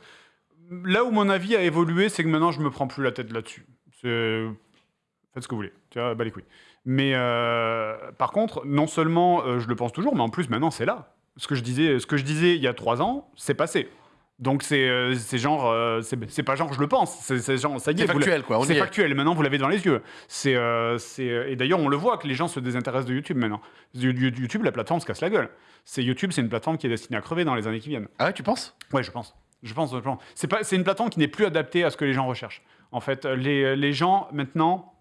là où mon avis a évolué, c'est que maintenant, je me prends plus la tête là-dessus. Faites ce que vous voulez. Tu vois, bah les couilles. Mais euh, par contre, non seulement euh, je le pense toujours, mais en plus, maintenant, c'est là. Ce que je disais, ce que je disais il y a trois ans, c'est passé. Donc c'est euh, genre, euh, c'est pas genre je le pense, c'est genre ça y est. C'est factuel, quoi. C'est factuel, maintenant vous l'avez dans les yeux. C'est, euh, et d'ailleurs, on le voit que les gens se désintéressent de YouTube maintenant. You- you- YouTube, la plateforme se casse la gueule. C'est YouTube, c'est une plateforme qui est destinée à crever dans les années qui viennent. Ah ouais, tu penses? Ouais, je pense. Je pense. C'est, pas, c'est une plateforme qui n'est plus adaptée à ce que les gens recherchent. En fait, les, les gens, maintenant,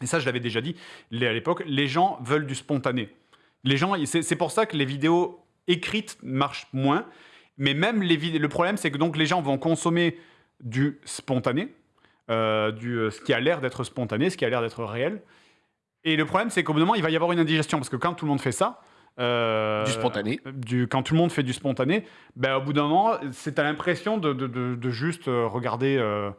et ça je l'avais déjà dit les- à l'époque, les gens veulent du spontané. Les gens, c'est c'est pour ça que les vidéos écrites marchent moins. Mais même les vidéos, le problème, c'est que donc les gens vont consommer du spontané, euh, du, euh, ce qui a l'air d'être spontané, ce qui a l'air d'être réel. Et le problème, c'est qu'au bout d'un moment, il va y avoir une indigestion parce que quand tout le monde fait ça, euh, Du spontané. du- quand tout le monde fait du spontané, ben, au bout d'un moment, c'est à l'impression de, de- de- de juste regarder euh,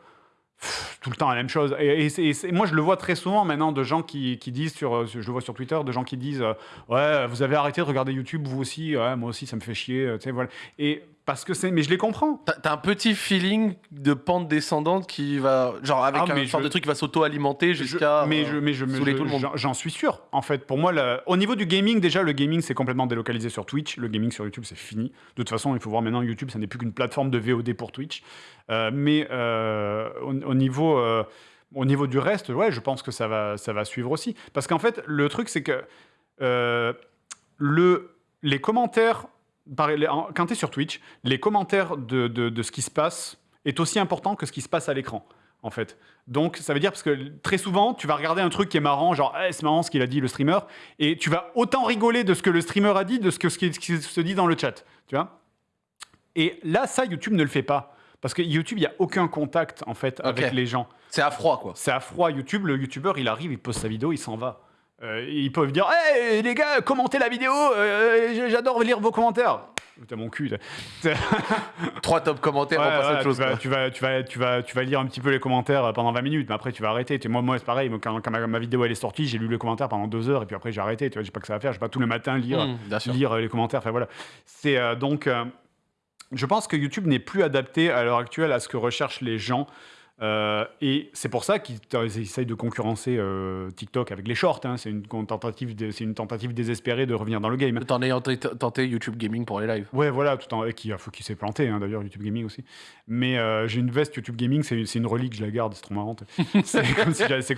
tout le temps la même chose. Et, moi, je le vois très souvent maintenant de gens qui, qui disent, sur, euh, je le vois sur Twitter, de gens qui disent euh, Ouais, vous avez arrêté de regarder YouTube, vous aussi, moi aussi, ça me fait chier. euh, tu voilà. Et parce que c'est. Mais je les comprends. T'as un petit feeling de pente descendante qui va. Genre, avec Ah, un sorte je- de truc qui va s'auto-alimenter jusqu'à. mais euh, je, mais je, mais je- tout le monde. j'en- suis sûr. En fait, pour moi, au niveau du gaming, déjà, le gaming, c'est complètement délocalisé sur Twitch. Le gaming sur YouTube, c'est fini. De toute façon, il faut voir maintenant, YouTube, ça n'est plus qu'une plateforme de VOD pour Twitch. Euh, mais euh, au, au niveau, au niveau du reste, ouais, je pense que ça va, ça va suivre aussi. Parce qu'en fait, le truc, c'est que euh, le, les commentaires, quand tu es sur Twitch, les commentaires de, de- de ce qui se passe est aussi important que ce qui se passe à l'écran, en fait. Donc, ça veut dire parce que très souvent, tu vas regarder un truc qui est marrant, genre Eh, c'est marrant ce qu'il a dit le streamer, et tu vas autant rigoler de ce que le streamer a dit de ce que ce qui, se dit dans le chat, tu vois. Et là, ça, YouTube ne le fait pas. Parce que YouTube, il n'y a aucun contact, en fait, avec les gens. C'est à froid, quoi. C'est à froid. YouTube, le YouTuber, il arrive, il poste sa vidéo, il s'en va. Euh, ils peuvent dire Hey les gars, commentez la vidéo, euh, j'adore lire vos commentaires. T'as mon cul. Trois top commentaires, Ouais, on passe à ouais, autre chose. tu, vas, tu, vas, tu, vas, tu, vas, lire un petit peu les commentaires pendant 20 minutes, mais après tu vas arrêter. Moi, moi c'est pareil, quand, quand ma, ma vidéo elle est sortie, j'ai lu les commentaires pendant deux heures et puis après j'ai arrêté. Vois, j'ai pas que ça à faire, je vais pas tous les matins lire, Mmh, lire euh, les commentaires. Enfin voilà. C'est euh, donc. je pense que YouTube n'est plus adapté à l'heure actuelle à ce que recherchent les gens. Euh, et c'est pour ça qu'ils essayent de concurrencer euh, TikTok avec les shorts. hein. C'est une tentative, une tentative désespérée de revenir dans le game. T'en ayant t- tenté YouTube Gaming pour les lives. Ouais, voilà, tout en et qui, faut qu'il s'est planté, hein, d'ailleurs, YouTube Gaming aussi. Mais euh, j'ai une veste YouTube Gaming, c'est une relique, je la garde, c'est trop marrant. C'est comme si j'avais- si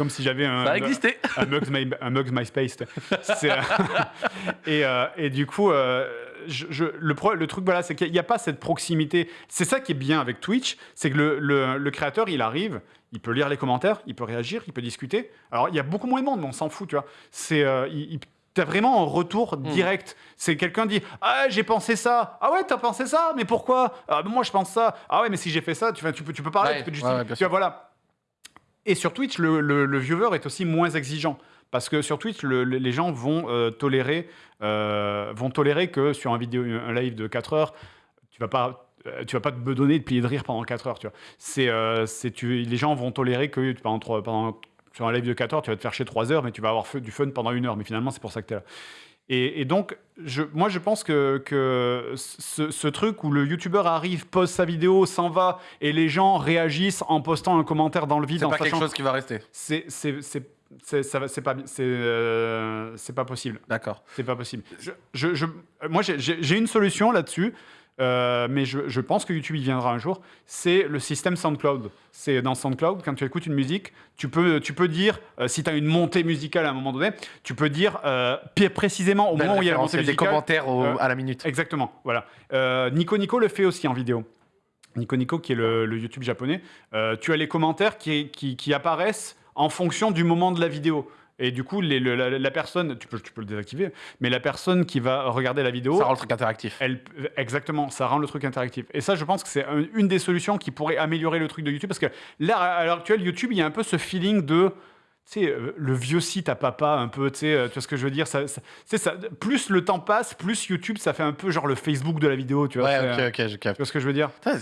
un, Ça a existé. un Mugs, My, un Mugs MySpace. Et, et du coup, je, je- le, pro- le truc, voilà, c'est qu'il n'y a pas cette proximité. C'est ça qui est bien avec Twitch, c'est que le, le- le créateur, il arrive, il peut lire les commentaires, il peut réagir, il peut discuter. Alors, il y a beaucoup moins de monde, mais on s'en fout, tu vois. C'est, euh, il- il- T'as vraiment un retour direct. C'est quelqu'un dit Ah, j'ai pensé ça. Ah ouais, t'as pensé ça? Mais pourquoi? Ah, ben moi, je pense ça. Ah ouais, mais si j'ai fait ça, tu, tu, peux, tu peux parler, Ouais, tu peux ouais, justifier. ouais, bien Tu vois, voilà. Et sur Twitch, le, le- le viewer est aussi moins exigeant. Parce que sur Twitch, le- le- les gens vont, euh, tolérer, euh, vont tolérer que sur un, vidéo, un live de 4 heures, tu vas pas, euh, tu vas pas te bedonner de plier de rire pendant 4 heures. Tu vois. C'est, euh, c'est, tu, les gens vont tolérer que pendant, sur un live de 4 heures, tu vas te faire chier 3 heures, mais tu vas avoir du fun pendant une heure. Mais finalement, c'est pour ça que tu es là. Et, et donc, je, moi, je pense que, que ce, ce truc où le youtubeur arrive, pose sa vidéo, s'en va, et les gens réagissent en postant un commentaire dans le vide, C'est pas quelque sachant- chose qui va rester. c'est c'est pas c'est euh, c'est pas possible D'accord. c'est pas possible je, je, je- moi j'ai- une solution là-dessus euh, mais je, je pense que YouTube y viendra un jour c'est le système SoundCloud c'est dans SoundCloud quand tu écoutes une musique tu peux tu peux dire euh, si tu as une montée musicale à un moment donné tu peux dire euh, précisément au moment où il y a la montée des musicale commentaires au- euh, à la minute. Exactement, voilà. Euh, Nico Nico le fait aussi en vidéo. Nico Nico, qui est le, le YouTube japonais, euh, tu as les commentaires qui, qui, qui apparaissent en fonction du moment de la vidéo. Et du coup, les- le- la, la personne, tu peux, tu peux le désactiver, mais la personne qui va regarder la vidéo, Ça rend le truc interactif. elle, exactement, ça rend le truc interactif. Et ça, je pense que c'est un- une des solutions qui pourrait améliorer le truc de YouTube. Parce que là, à l'heure actuelle, YouTube, il y a un peu ce feeling de. Tu sais, euh, le vieux site à papa, un peu, tu sais, euh, tu vois ce que je veux dire ça, ça- Plus le temps passe, plus YouTube, ça fait un peu genre le Facebook de la vidéo, tu vois. euh, Ouais, ok, ok, je capte. Tu vois ce que je veux dire? Putain,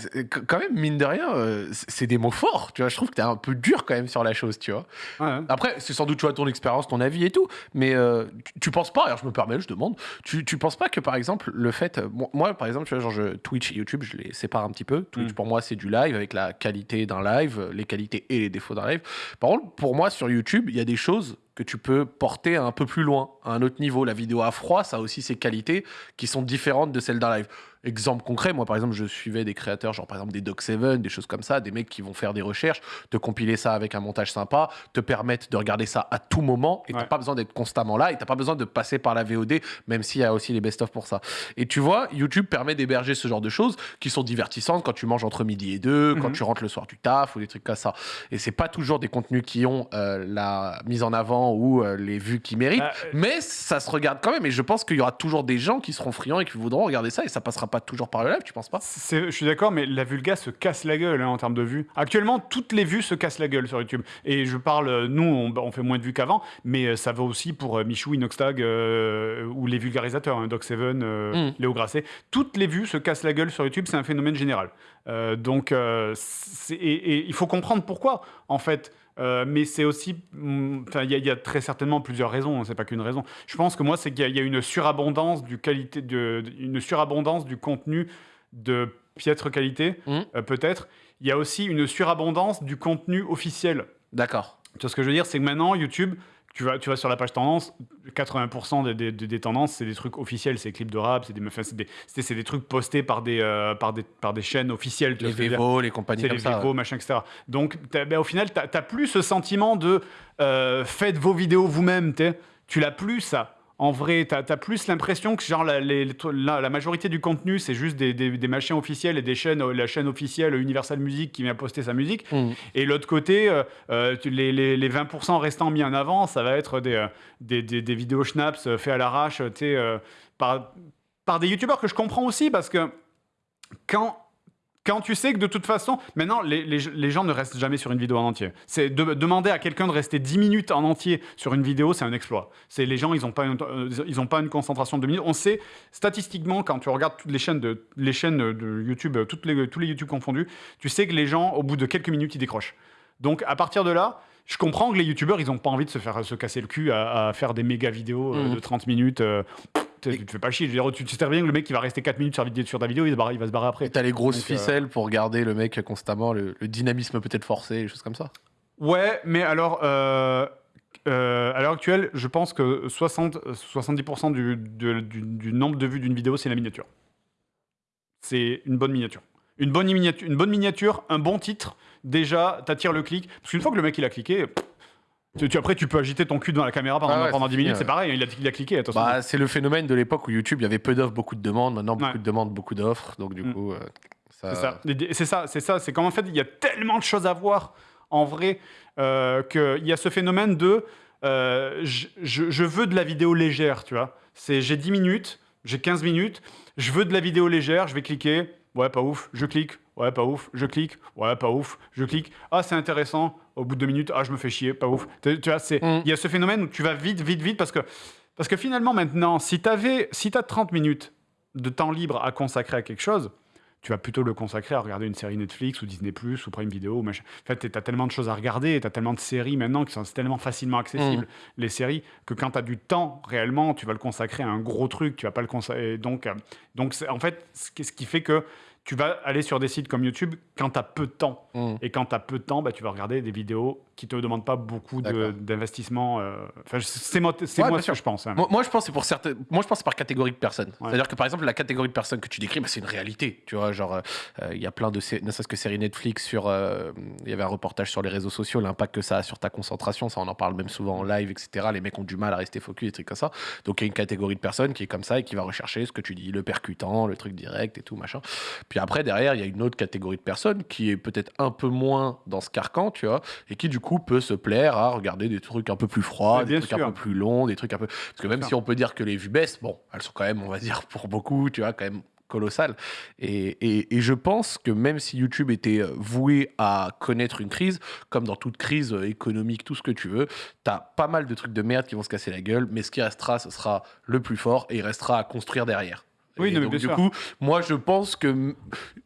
Quand même, mine de rien, euh, c'est des mots forts. Tu vois, je trouve que t'es un peu dur quand même sur la chose, tu vois. Ouais, ouais. Après, c'est sans doute tu vois ton expérience, ton avis et tout, mais euh, tu, tu penses pas, alors je me permets, je demande, tu, tu penses pas que par exemple le fait, euh, moi, par exemple, tu vois, genre je, Twitch et YouTube, je les sépare un petit peu. Twitch Mm. pour moi c'est du live avec la qualité d'un live, euh, les qualités et les défauts d'un live. Par contre, pour moi sur YouTube, il y a des choses que tu peux porter un peu plus loin, à un autre niveau. La vidéo à froid, ça a aussi ses qualités qui sont différentes de celles d'un live. Exemple concret, moi par exemple, je suivais des créateurs, genre par exemple des Doc7, des choses comme ça, des mecs qui vont faire des recherches, te compiler ça avec un montage sympa, te permettre de regarder ça à tout moment et t'as Ouais. pas besoin d'être constamment là et t'as pas besoin de passer par la VOD, même s'il y a aussi les best-of pour ça. Et tu vois, YouTube permet d'héberger ce genre de choses qui sont divertissantes quand tu manges entre midi et deux, quand Mhm. tu rentres le soir du taf ou des trucs comme ça. Et c'est pas toujours des contenus qui ont euh, la mise en avant ou euh, les vues qu'ils méritent. Bah, euh, Mais ça se regarde quand même, et je pense qu'il y aura toujours des gens qui seront friands et qui voudront regarder ça, et ça passera pas toujours par le live, tu penses pas Je suis d'accord, mais la vulga se casse la gueule hein, en termes de vues. Actuellement, toutes les vues se cassent la gueule sur YouTube. Et je parle, euh, nous, on, on fait moins de vues qu'avant, mais euh, ça va aussi pour euh, Michou, Inoxtag euh, ou les vulgarisateurs, hein, Doc7, euh, Mm. Léo Grasset. Toutes les vues se cassent la gueule sur YouTube, c'est un phénomène général. Euh, donc, et il faut comprendre pourquoi, en fait. Euh, mais c'est aussi, mm, enfin, il y, a- il y a très certainement plusieurs raisons. hein, c'est pas qu'une raison. Je pense que moi, c'est qu'il y, a- il y a une surabondance du qualité, de, une surabondance du contenu de piètre qualité, Mhm. euh, peut-être. Il y a aussi une surabondance du contenu officiel. D'accord. Tu vois ce que je veux dire? C'est que maintenant, YouTube, tu vas, tu vas sur la page tendance, 80% des, des- tendances, c'est des trucs officiels, c'est des clips de rap, c'est des, enfin, c'est des, c'est- c'est des trucs postés par des, euh, par des, par des chaînes officielles. Tu Les Vevo, les compagnies c'est comme les ça. Vivo, machin, etc. Donc, ben, au final, tu n'as plus ce sentiment de euh, faites vos vidéos vous-même. t'es. Tu l'as plus, ça. En vrai, tu as, plus l'impression que genre, la, les- la, la majorité du contenu, c'est juste des, des, des machins officiels et des chaînes, euh, la chaîne officielle Universal Music qui vient poster sa musique. Mhm. Et l'autre côté, euh, euh, les, les, les 20% restants mis en avant, ça va être des, des, des, des vidéos schnaps euh, faits à l'arrache tu sais, euh, par, par des youtubeurs que je comprends aussi parce que quand, quand tu sais que de toute façon, maintenant, les, les, les gens ne restent jamais sur une vidéo en entier. C'est de- demander à quelqu'un de rester 10 minutes en entier sur une vidéo, c'est un exploit. C'est les gens, ils n'ont pas, une- euh, ils ont pas une concentration de 2 minutes. On sait statistiquement, quand tu regardes toutes les chaînes de, les chaînes de YouTube, euh, toutes les, tous les YouTube confondus, tu sais que les gens, au bout de quelques minutes, ils décrochent. Donc, à partir de là, je comprends que les youtubeurs, ils n'ont pas envie de se faire se casser le cul à, à faire des méga vidéos euh, Mhm. de 30 minutes. euh, tu te fais pas chier. Je veux dire, tu tu sais bien que le mec qui va rester 4 minutes sur, sur ta vidéo, il, se barre- il va se barrer après. T'as les grosses Donc, euh, ficelles pour garder le mec constamment, le, le dynamisme peut-être forcé, des choses comme ça. Ouais, mais alors, euh, euh, à l'heure actuelle, je pense que 60, 70% du, du, du nombre de vues d'une vidéo, c'est la miniature. C'est une bonne miniature. Une bonne miniature, une bonne miniature, un bon titre, déjà, t'attires le clic. Parce qu'une fois que le mec il a cliqué, pff, tu, tu- après tu peux agiter ton cul devant la caméra pendant, Ah ouais, pendant c'est 10 fini, minutes, c'est pareil, il a, il a cliqué. Bah, c'est le phénomène de l'époque où YouTube, il y avait peu d'offres, beaucoup de demandes. Maintenant, beaucoup Ouais. de demandes, beaucoup d'offres. Donc, du Mm. coup, euh, ça. C'est ça. C'est ça, c'est qu'en fait, il y a tellement de choses à voir en vrai euh, qu'il y a ce phénomène de euh, je, je- je veux de la vidéo légère, tu vois. J'ai 10 minutes, j'ai 15 minutes, je veux de la vidéo légère, je vais cliquer. Ouais, pas ouf, je clique. Ouais, pas ouf, je clique. Ouais, pas ouf, je clique. Ah, c'est intéressant. Au bout de deux minutes, ah, je me fais chier, pas ouf. Tu, vois, Mm. il y a ce phénomène où tu vas vite, vite, vite parce que parce que finalement maintenant, si tu si as 30 minutes de temps libre à consacrer à quelque chose, tu vas plutôt le consacrer à regarder une série Netflix ou Disney Plus ou Prime Video. Ou machin. En fait, tu as tellement de choses à regarder, tu as tellement de séries maintenant qui sont tellement facilement accessibles, les séries, que quand tu as du temps réellement, tu vas le consacrer à un gros truc. Tu vas pas le consacrer. Donc, euh, donc en fait, ce qui fait que tu vas aller sur des sites comme YouTube quand tu as peu de temps. Mm. Et quand tu as peu de temps, bah, tu vas regarder des vidéos qui te demandent pas beaucoup d'investissement. euh, Enfin, c'est moi, c'est Ouais, moi ce que je pense. hein. Moi, moi, je pense c'est pour certaines. Moi, je pense par catégorie de personnes. Ouais. C'est-à-dire que par exemple, la catégorie de personnes que tu décris, bah, c'est une réalité. Tu vois, genre, euh, il y a plein de, ne serait-ce que séries Netflix sur. euh, Il y avait un reportage sur les réseaux sociaux, l'impact que ça a sur ta concentration. Ça, on en parle même souvent en live, etc. Les mecs ont du mal à rester focus, des trucs comme ça. Donc, il y a une catégorie de personnes qui est comme ça et qui va rechercher ce que tu dis, le percutant, le truc direct et tout, machin. Puis après, derrière, il y a une autre catégorie de personnes qui est peut-être un peu moins dans ce carcan, tu vois, et qui du coup peut se plaire à regarder des trucs un peu plus froids, des trucs un peu plus longs, des trucs un peu. Parce que même si on peut dire que les vues baissent, bon, elles sont quand même, on va dire, pour beaucoup, tu vois, quand même colossales. Et, et- et je pense que même si YouTube était euh, voué à connaître une crise, comme dans toute crise euh, économique, tout ce que tu veux, t'as pas mal de trucs de merde qui vont se casser la gueule, mais ce qui restera, ce sera le plus fort et il restera à construire derrière. Oui, non, mais donc, bien du sûr. coup, moi, je pense que.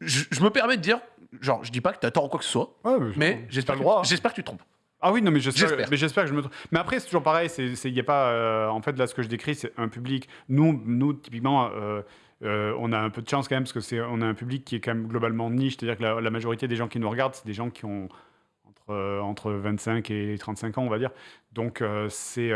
Je, je me permets de dire, genre, je dis pas que t'as tort ou quoi que ce soit, Ouais, mais j'espère que, j'espère que tu te trompes. Ah oui, non, mais j'espère, mais j'espère que je me trompe. Mais après, c'est toujours pareil. C'est, c'est, y a pas, euh, en fait, là, ce que je décris, c'est un public. Nous, nous typiquement, euh, euh, on a un peu de chance quand même parce que c'est, on a un public qui est quand même globalement niche. C'est-à-dire que la, la majorité des gens qui nous regardent, c'est des gens qui ont entre, entre 25 et 35 ans, on va dire. Donc, c'est,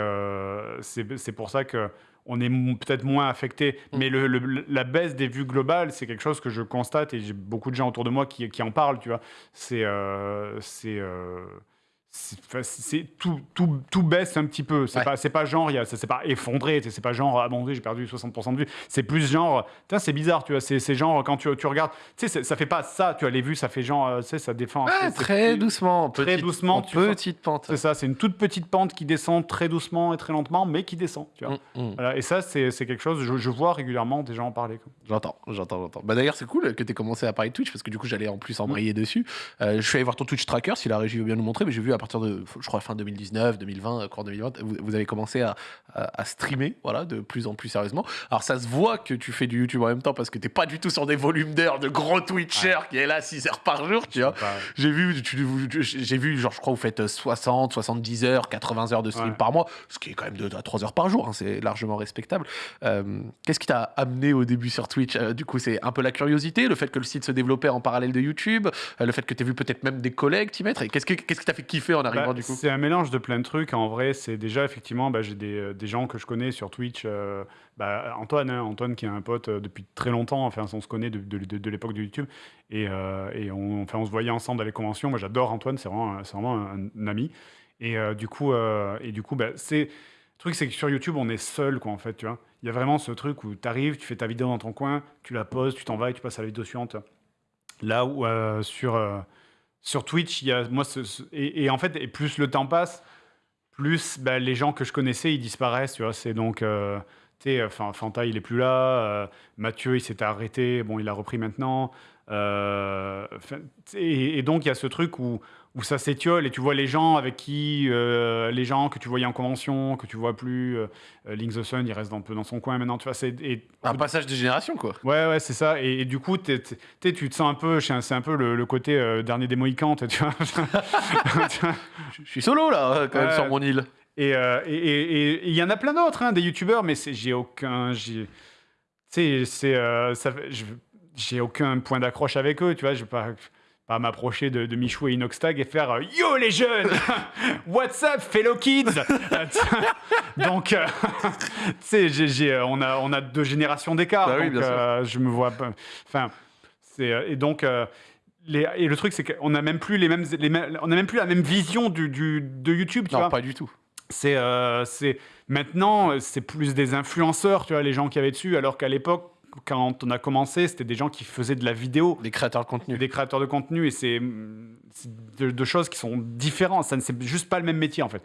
c'est, c'est pour ça que on est peut-être moins affecté. Mm. Mais le, le- la baisse des vues globales, c'est quelque chose que je constate et j'ai beaucoup de gens autour de moi qui, qui en parlent, tu vois. C'est. euh, c'est. euh, c'est- c'est tout, tout, tout baisse un petit peu. C'est Ouais. pas, c'est pas genre, s'est pas effondré. C'est pas genre, ah bon, j'ai perdu 60% de vues. C'est plus genre, c'est bizarre, tu vois. C'est c'est genre, quand tu, tu regardes, tu sais, c'est- ça fait pas ça, tu vois, les vues, ça fait genre, euh, tu sais, ça défend. Ouais, c'est- c'est très plus- doucement. très petite- doucement, sens- petite pente. C'est ça, c'est une toute petite pente qui descend très doucement et très lentement, mais qui descend, tu vois. Mm, mm. Voilà, et ça, c'est c'est quelque chose, je, je vois régulièrement des gens en parler. J'entends, j'entends, j'entends. Bah d'ailleurs, c'est cool que tu aies commencé à parler de Twitch parce que du coup, j'allais en plus embrayer dessus. Euh, je suis allé voir ton Twitch tracker, si la régie veut bien nous montrer, mais j'ai vu à partir de, je crois, fin 2019, 2020, euh, cours 2020, vous, vous avez commencé à, à, à streamer, voilà, de plus en plus sérieusement. Alors, ça se voit que tu fais du YouTube en même temps parce que t'es pas du tout sur des volumes d'heures de gros Twitchers qui est là 6 heures par jour, tu vois. J'ai vu, j'ai vu, genre, je crois, vous faites euh, 60, 70 heures, 80 heures de stream Ouais. par mois, ce qui est quand même 2 à 3 heures par jour, hein, c'est largement respectable. Euh, Qu'est-ce qui t'a amené au début sur Twitch? Euh, Du coup, c'est un peu la curiosité, le fait que le site se développait en parallèle de YouTube, euh, le fait que tu vu peut-être même des collègues t'y mettre. Et qu'est-ce que- qu'est-ce qui t'a fait kiffer en arrivant Bah, du coup C'est un mélange de plein de trucs. En vrai, c'est déjà effectivement, bah, j'ai des, euh, des gens que je connais sur Twitch. euh, bah, Antoine, hein, Antoine qui est un pote euh, depuis très longtemps. Enfin, on se connaît de, de- de- de l'époque de YouTube et, euh, et on, enfin, on se voyait ensemble dans les conventions. Moi, j'adore Antoine. C'est vraiment, un- c'est vraiment un, un ami. Et euh, du coup, et du coup, c'est le truc, c'est que sur YouTube, on est seul, quoi, en fait, tu vois. Il y a vraiment ce truc où tu arrives, tu fais ta vidéo dans ton coin, tu la poses, tu t'en vas et tu passes à la vidéo suivante. Là où euh, sur, euh, sur Twitch, il y a moi, et, en fait, et plus le temps passe, plus bah, les gens que je connaissais, ils disparaissent, tu vois. C'est donc, euh, tu sais, enfin, Fanta, il est plus là. euh, Mathieu, il s'était arrêté. Bon, il a repris maintenant. Euh, et, et donc, il y a ce truc où, où ça s'étiole et tu vois les gens avec qui, euh, les gens que tu voyais en convention, que tu vois plus. Euh, Link the Sun, il reste un peu dans son coin maintenant, tu vois. c'est- Un passage de génération, quoi. Ouais, ouais, c'est ça. Et, et du coup, t'es- tu te sens un peu, c'est un- peu le, le côté euh, dernier des Mohicans, tu vois. Je je suis solo là, euh, quand même, sur mon île. Et il y en a plein d'autres, hein, des youtubeurs, mais j'ai aucun. j'ai- Tu sais, c'est. J'ai aucun point d'accroche avec eux, tu vois. Je pas, pas m'approcher de, de Michou et Inoxtag et faire euh, Yo les jeunes What's up, fellow kids Donc, euh, tu sais, j'ai- j'ai, euh, on, a, on a deux générations d'écart. Bah donc, euh, je me vois pas. Enfin, c'est. Et donc. les- et le truc, c'est qu'on n'a même plus les mêmes, les mêmes- on a même plus la même vision du, du- de YouTube, tu Non, vois. pas du tout. C'est c'est maintenant c'est plus des influenceurs, tu vois, les gens qui avaient dessus, alors qu'à l'époque quand on a commencé, c'était des gens qui faisaient de la vidéo, Des créateurs de contenu. des créateurs de contenu, et c'est c'est de, de choses qui sont différentes. Ça ne c'est juste pas le même métier en fait.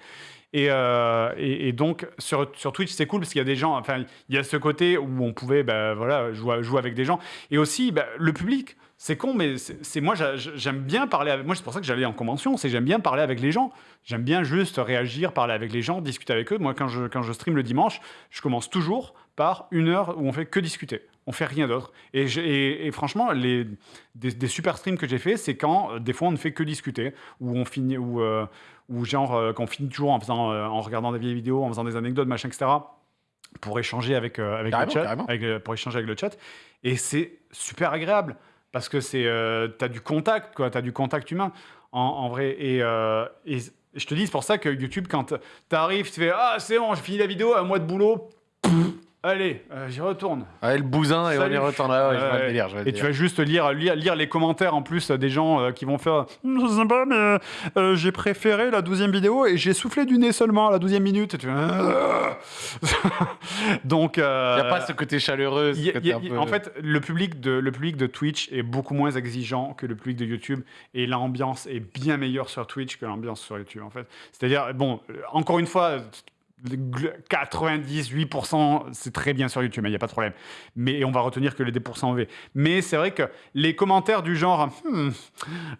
Et, euh, et, et donc sur, sur Twitch, c'est cool parce qu'il y a des gens. Enfin, il y a ce côté où on pouvait, bah, voilà, jouer, jouer avec des gens, et aussi bah, le public. C'est con, mais c'est moi j'a- j'aime bien parler avec. Moi, c'est pour ça que j'allais en convention. C'est que j'aime bien parler avec les gens. J'aime bien juste réagir, parler avec les gens, discuter avec eux. Moi, quand je quand je stream le dimanche, je commence toujours par une heure où on fait que discuter. On fait rien d'autre. Et, j'ai- et, et franchement, les des, des super streams que j'ai fait, c'est quand euh, des fois on ne fait que discuter, où on finit, où, euh, où genre euh, quand on finit toujours en faisant, euh, en regardant des vieilles vidéos, en faisant des anecdotes, machin, etc. Pour échanger avec, avec le chat, avec, pour échanger avec le chat. Et c'est super agréable parce que c'est, t'as du contact, quoi, t'as du contact humain en, en vrai. Et, et je te dis, c'est pour ça que YouTube, quand t'arrives, tu fais ah c'est bon, j'ai fini la vidéo, un mois de boulot, Pff, allez, euh, j'y retourne. Ouais, le bousin et on Salut. y retourne là. Ouais, je le Et tu vas juste lire, lire, lire les commentaires en plus des gens euh, qui vont faire Hum, C'est sympa, mais euh, euh, j'ai préféré la douzième vidéo et j'ai soufflé du nez seulement à la douzième minute. Et tu fais, Ah. Donc. Il n'y a pas ce côté chaleureux. ce y a- côté y a- un peu- En fait, le public, de, le public de Twitch est beaucoup moins exigeant que le public de YouTube et l'ambiance est bien meilleure sur Twitch que l'ambiance sur YouTube, en fait. C'est-à-dire, bon, euh, encore une fois, 98% c'est très bien sur YouTube, il n'y a pas de problème. Mais on va retenir que les 2% V. Mais c'est vrai que les commentaires du genre, Hmm,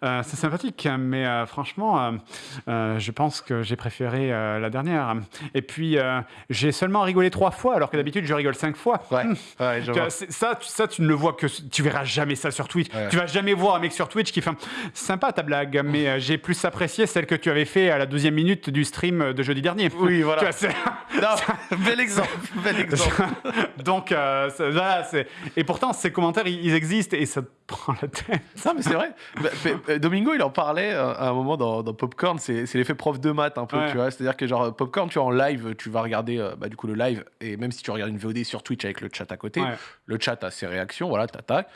euh, c'est sympathique, mais euh, franchement, euh, je pense que j'ai préféré la dernière. Et puis, j'ai seulement rigolé trois fois, alors que d'habitude, je rigole cinq fois. Ouais, ouais, je Tu vois. vois, c'est- ça, tu, ça, tu ne le vois que. Tu verras jamais ça sur Twitch. Ouais. Tu vas jamais voir un mec sur Twitch qui fait Sympa ta blague, mais j'ai plus apprécié celle que tu avais fait à la 12e minute du stream de jeudi dernier. Oui, voilà. Tu vois, c'est- Non, bel exemple, bel exemple. Donc, euh, ça- voilà, c'est- et pourtant, ces commentaires, ils, existent et ça te prend la tête. Non, mais c'est vrai. Bah, mais, Domingo, il en parlait euh, à un moment dans, dans Popcorn. C'est c'est l'effet prof de maths, un peu, Ouais. tu vois. C'est-à-dire que, genre, Popcorn, tu vois, en live, tu vas regarder, euh, bah, du coup, le live. Et même si tu regardes une VOD sur Twitch avec le chat à côté, Ouais. le chat a ses réactions, voilà, t'attaques.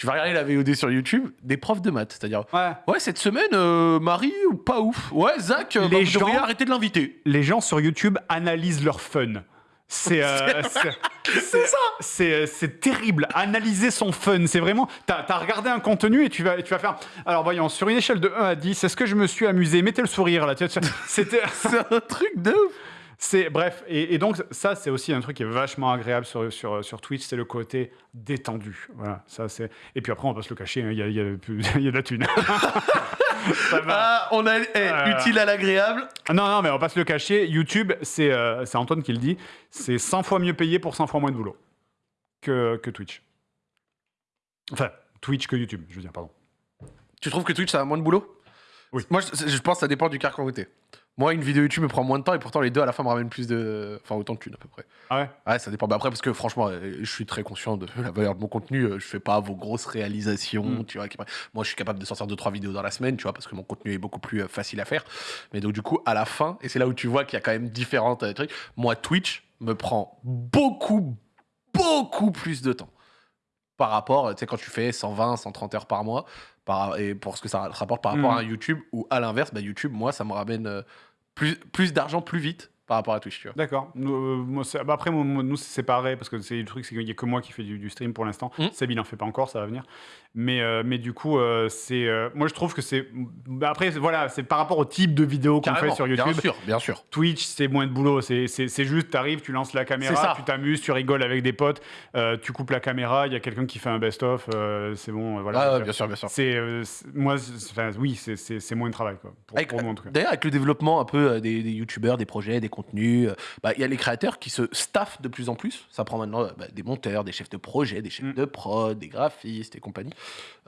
Tu vas regarder la VOD sur YouTube, des profs de maths. C'est-à-dire, Ouais. ouais, cette semaine, euh, Marie, ou pas ouf? Ouais, Zach, euh, Les bah, vous gens- devriez arrêter de l'inviter. Les gens sur YouTube analysent leur fun. C'est euh, ça c'est euh, c'est terrible. Analyser son fun, c'est vraiment. T'as as regardé un contenu et tu vas, tu vas faire. Alors voyons, sur une échelle de 1 à 10, est-ce que je me suis amusé? Mettez le sourire là. C'était. C'est un truc de ouf. C'est bref, et, et donc ça c'est aussi un truc qui est vachement agréable sur, sur, sur Twitch, c'est le côté détendu. Voilà, ça c'est. Et puis après on va se le cacher, hein, il y, y, a, il y a de la thune. ça va. Ah, on a eh, Euh. utile à l'agréable. Ah Non, non, mais on va pas se le cacher. YouTube, c'est euh, c'est Antoine qui le dit, c'est 100 fois mieux payé pour 100 fois moins de boulot que, que Twitch. Enfin, Twitch que YouTube, je veux dire, pardon. Tu trouves que Twitch, ça a moins de boulot? Oui. Moi, je, je pense que ça dépend du carcan t'es. Moi, une vidéo YouTube me prend moins de temps et pourtant les deux à la fin me ramènent plus de. Enfin, autant de thunes à peu près. Ah ouais? Ouais, ça dépend. Bah après, parce que franchement, euh, je suis très conscient de la valeur de mon contenu. euh, Je fais pas vos grosses réalisations, Mm. tu vois. qui- Moi, je suis capable de sortir 2-3 vidéos dans la semaine, tu vois, parce que mon contenu est beaucoup plus euh, facile à faire. Mais donc, du coup, à la fin, et c'est là où tu vois qu'il y a quand même différentes euh, trucs, moi, Twitch me prend beaucoup, beaucoup plus de temps. Par rapport, tu sais, quand tu fais 120, 130 heures par mois, par, et pour ce que ça rapporte par rapport Mm. à un YouTube, ou à l'inverse, bah, YouTube, moi, ça me ramène euh, plus, d'argent plus vite par rapport à Twitch, tu vois. D'accord. Euh, bah, après, moi, nous, c'est séparé parce que c'est le truc, c'est qu'il n'y a que moi qui fais du, du stream pour l'instant. Mm. Seb, il n'en fait pas encore, ça va venir. Mais, euh, mais du coup, euh, c'est. moi, je trouve que c'est. bah, après, voilà, c'est par rapport au type de vidéo qu'on fait sur YouTube. Bien sûr, bien sûr. Twitch, c'est moins de boulot. C'est juste, tu arrives, tu lances la caméra, ça. tu t'amuses, tu rigoles avec des potes, tu coupes la caméra, il y a quelqu'un qui fait un best-of, c'est bon, voilà. Donc, bien sûr, bien sûr. c'est moi, enfin, oui, c'est- moins de travail, quoi. Pour. D'ailleurs, avec le développement un peu des, des youtubeurs, des projets, des euh, bah, il y a les créateurs qui se staffent de plus en plus. Ça prend maintenant euh, bah, des monteurs, des chefs de projet, des chefs Mm. de prod, des graphistes et compagnie.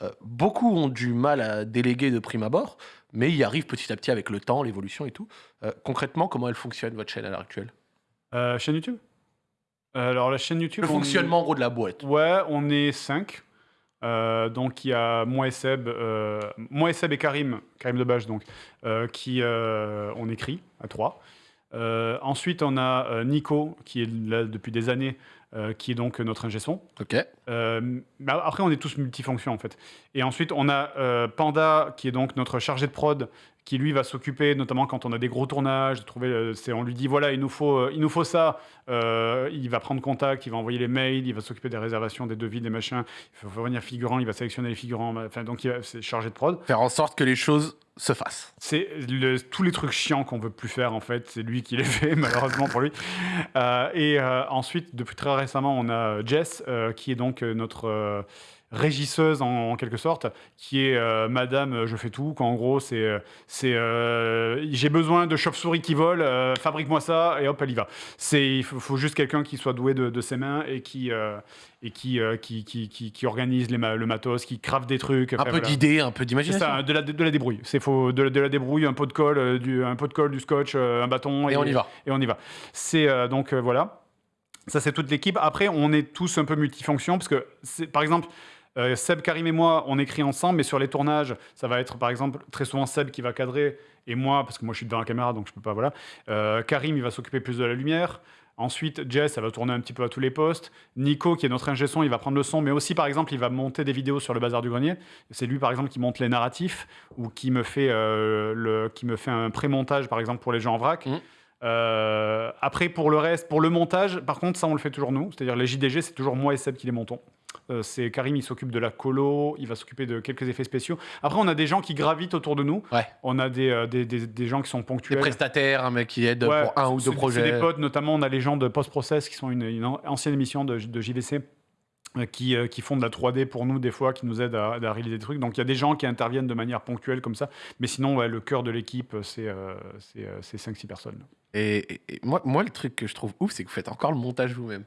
Euh, beaucoup ont du mal à déléguer de prime abord, mais y arrivent petit à petit avec le temps, l'évolution et tout. Euh, concrètement, comment elle fonctionne, votre chaîne à l'heure actuelle? Euh, chaîne YouTube? Euh, Alors, la chaîne YouTube. Le on- fonctionnement, en gros, de la boîte. Ouais, on est 5. donc il y a moi et Seb, euh, moi et Seb et Karim, Karim Debache donc, euh, qui euh, on écrit à 3. Ensuite on a euh, Nico qui est là depuis des années, euh, qui est donc notre ingé son. Ok. Euh, après, on est tous multifonctions en fait. Et ensuite, on a euh, Panda qui est donc notre chargé de prod, qui lui va s'occuper, notamment quand on a des gros tournages, de trouver. euh, c'est, on lui dit voilà, il nous faut, euh, il nous faut ça. Euh, il va prendre contact, il va envoyer les mails, il va s'occuper des réservations, des devis, des machins. Il faut venir figurant, il va sélectionner les figurants. Enfin, donc, il va- c'est chargé de prod. Faire en sorte que les choses se fassent. C'est le- tous les trucs chiants qu'on veut plus faire en fait, c'est lui qui les fait malheureusement pour lui. Euh, et euh, ensuite, depuis très récemment, on a Jess qui est donc notre régisseuse en, en quelque sorte, qui est euh, Madame euh, Je fais tout. Quand en gros, c'est euh, c'est euh, j'ai besoin de chauves-souris qui volent, euh, fabrique-moi ça et hop, elle y va. C'est il faut, faut juste quelqu'un qui soit doué de, de ses mains et qui et qui, qui, qui, qui, qui organise les ma- le matos, qui crave des trucs. Un peu voilà. d'idées, un peu C'est d'imagination. ça, de la, de la débrouille. C'est faux, de, de la débrouille, un pot de colle, du, un pot de colle, du scotch, un bâton. Et on y va. Et on y va. C'est donc voilà. Ça c'est toute l'équipe. Après, on est tous un peu multifonctions parce que c'est- par exemple. Euh, Seb, Karim et moi, on écrit ensemble, mais sur les tournages, ça va être par exemple très souvent Seb qui va cadrer et moi, parce que moi je suis dans la caméra donc je peux pas, voilà. Euh, Karim, il va s'occuper plus de la lumière. Ensuite, Jess, elle va tourner un petit peu à tous les postes. Nico, qui est notre ingé son, il va prendre le son, mais aussi, par exemple, il va monter des vidéos sur le bazar du grenier. C'est lui, par exemple, qui monte les narratifs ou qui me fait, euh, le, qui me fait un pré-montage, par exemple, pour les gens en vrac. Euh, après, pour le reste, pour le montage, par contre, ça, on le fait toujours nous. C'est-à-dire, les JDG, c'est toujours moi et Seb qui les montons. Euh, c'est Karim, il s'occupe de la colo, il va s'occuper de quelques effets spéciaux. Après, on a des gens qui gravitent autour de nous. Ouais. On a des, euh, des, des- des gens qui sont Des ponctuels. prestataires, un mec qui aide Ouais, pour un ou deux projets. C'est des potes, notamment on a les gens de Post-Process qui sont une, une an- ancienne émission de, de JVC. euh, Qui, qui font de la 3D pour nous des fois, qui nous aident à, à réaliser des trucs. Donc il y a des gens qui interviennent de manière ponctuelle comme ça. Mais sinon, ouais, le cœur de l'équipe, c'est euh, c'est, euh, c'est 5-6 personnes. Et, et- et moi, moi, le truc que je trouve ouf, c'est que vous faites encore le montage vous-même.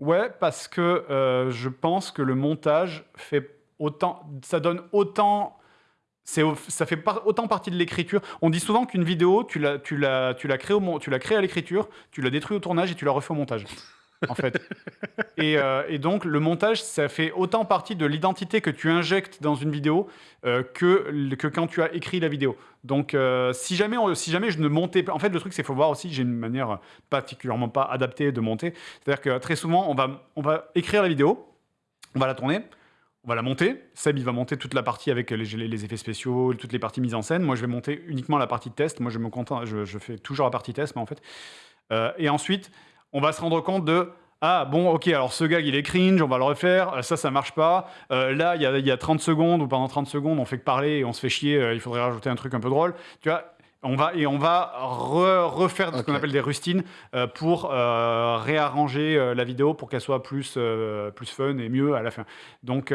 Ouais, parce que euh, je pense que le montage fait autant, ça donne autant, ça fait autant partie de l'écriture. On dit souvent qu'une vidéo, tu tu tu tu la crées à l'écriture, tu la détruis au tournage et tu la refais au montage. En fait. et, euh, et donc, le montage, ça fait autant partie de l'identité que tu injectes dans une vidéo euh, que, que quand tu as écrit la vidéo. Donc, euh, si, jamais si jamais je ne montais pas. En fait, le truc, c'est qu'il faut voir aussi, j'ai une manière particulièrement pas adaptée de monter. C'est-à-dire que très souvent, on va, on va écrire la vidéo, on va la tourner, on va la monter. Seb, il va monter toute la partie avec les, les- effets spéciaux, toutes les parties mises en scène. Moi, je vais monter uniquement la partie de test. Moi, je me contente, je, fais toujours la partie test, mais en fait. Et ensuite, on va se rendre compte de. Ah bon, ok, alors ce gag il est cringe, on va le refaire, Euh, ça ça marche pas. Euh, là, il y a, il y a 30 secondes ou pendant 30 secondes, on fait que parler et on se fait chier, euh, il faudrait rajouter un truc un peu drôle. Tu vois, on va, et on va re- refaire ce qu'on appelle des rustines euh, pour réarranger la vidéo pour qu'elle soit plus, plus fun et mieux à la fin. Donc,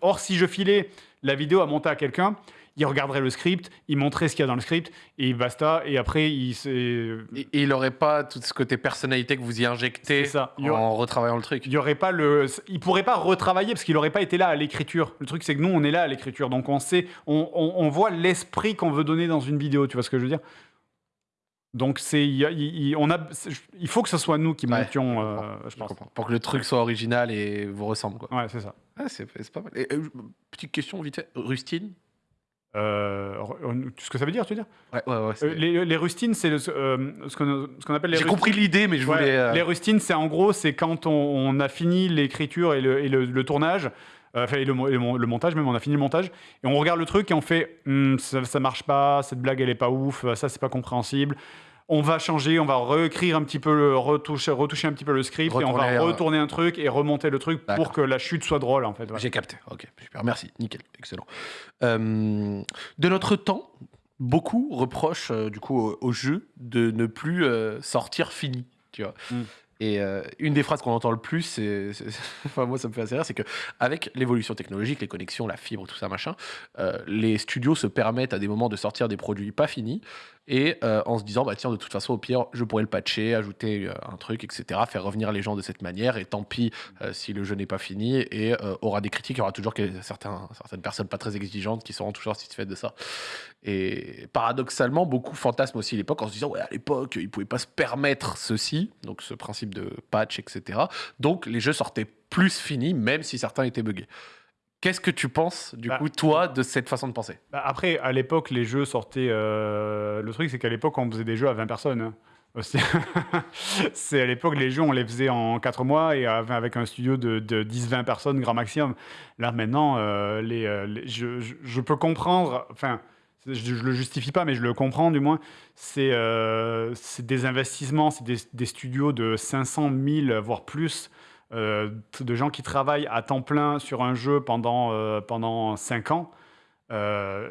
or, si je filais la vidéo à monter à quelqu'un, il regarderait le script, il montrait ce qu'il y a dans le script et basta. Et après, il. Et, et il n'aurait pas tout ce côté personnalité que vous y injectez ça. En retravaillant le truc. Il y aurait pas le, il pourrait pas retravailler parce qu'il aurait pas été là à l'écriture. Le truc c'est que nous on est là à l'écriture, donc on sait, on, on- on voit l'esprit qu'on veut donner dans une vidéo. Tu vois ce que je veux dire? Donc c'est, il, on a, faut que ce soit nous qui Ouais, montions, je euh, comprends, je Je pense. Pour que le truc soit original et vous ressemble. Quoi. Ouais, c'est ça. Ah, c'est c'est pas mal. Et, euh, petite question vite fait. Rustine Euh, ce que ça veut dire, tu veux dire Ouais, ouais, ouais. Euh, les, les rustines, c'est euh, ce qu'on appelle les J'ai compris l'idée, mais je voulais. Les rustines, c'est en gros, c'est quand on, on a fini l'écriture et le, et le- le tournage, enfin et le, montage même, on a fini le montage, et on regarde le truc et on fait, ça, ça marche pas, cette blague elle est pas ouf, ça c'est pas compréhensible. On va changer, on va réécrire un petit peu, le, retoucher, retoucher un petit peu le script et on va euh, retourner un truc et remonter le truc pour que la chute soit drôle en fait. J'ai capté. Ok, super. Merci. Nickel. Excellent. Euh, de notre temps, beaucoup reprochent euh, du coup au, au jeu de ne plus euh, sortir fini. Tu vois. Mm. Et euh, une des phrases qu'on entend le plus, c'est, c'est- enfin moi ça me fait assez rire, c'est que avec l'évolution technologique, les connexions, la fibre, tout ça machin, euh, les studios se permettent à des moments de sortir des produits pas finis et euh, en se disant bah tiens de toute façon au pire je pourrais le patcher, ajouter euh, un truc, etc. Faire revenir les gens de cette manière et tant pis euh, si le jeu n'est pas fini et aura des critiques, il y aura toujours que- certaines personnes pas très exigeantes qui seront toujours satisfaites de ça. Et paradoxalement, beaucoup fantasment aussi l'époque en se disant ouais à l'époque ils pouvaient pas se permettre ceci, donc ce principe de patch, etc. Donc les jeux sortaient plus finis même si certains étaient buggés. Qu'est-ce que tu penses, du Bah, coup, toi, de cette façon de penser? Bah, après, à l'époque, les jeux sortaient. euh, Le truc, c'est qu'à l'époque, on faisait des jeux à 20 personnes. hein, c'est à l'époque, les jeux, on les faisait en 4 mois et avec un studio de, de 10-20 personnes, grand maximum. Là, maintenant, euh, les, euh, les- je, je- je peux comprendre. Enfin, je, je le justifie pas, mais je le comprends du moins. C'est euh, des investissements, c'est des, des studios de 500 000, voire plus. Euh, de gens qui travaillent à temps plein sur un jeu pendant, euh, pendant 5 ans. Euh,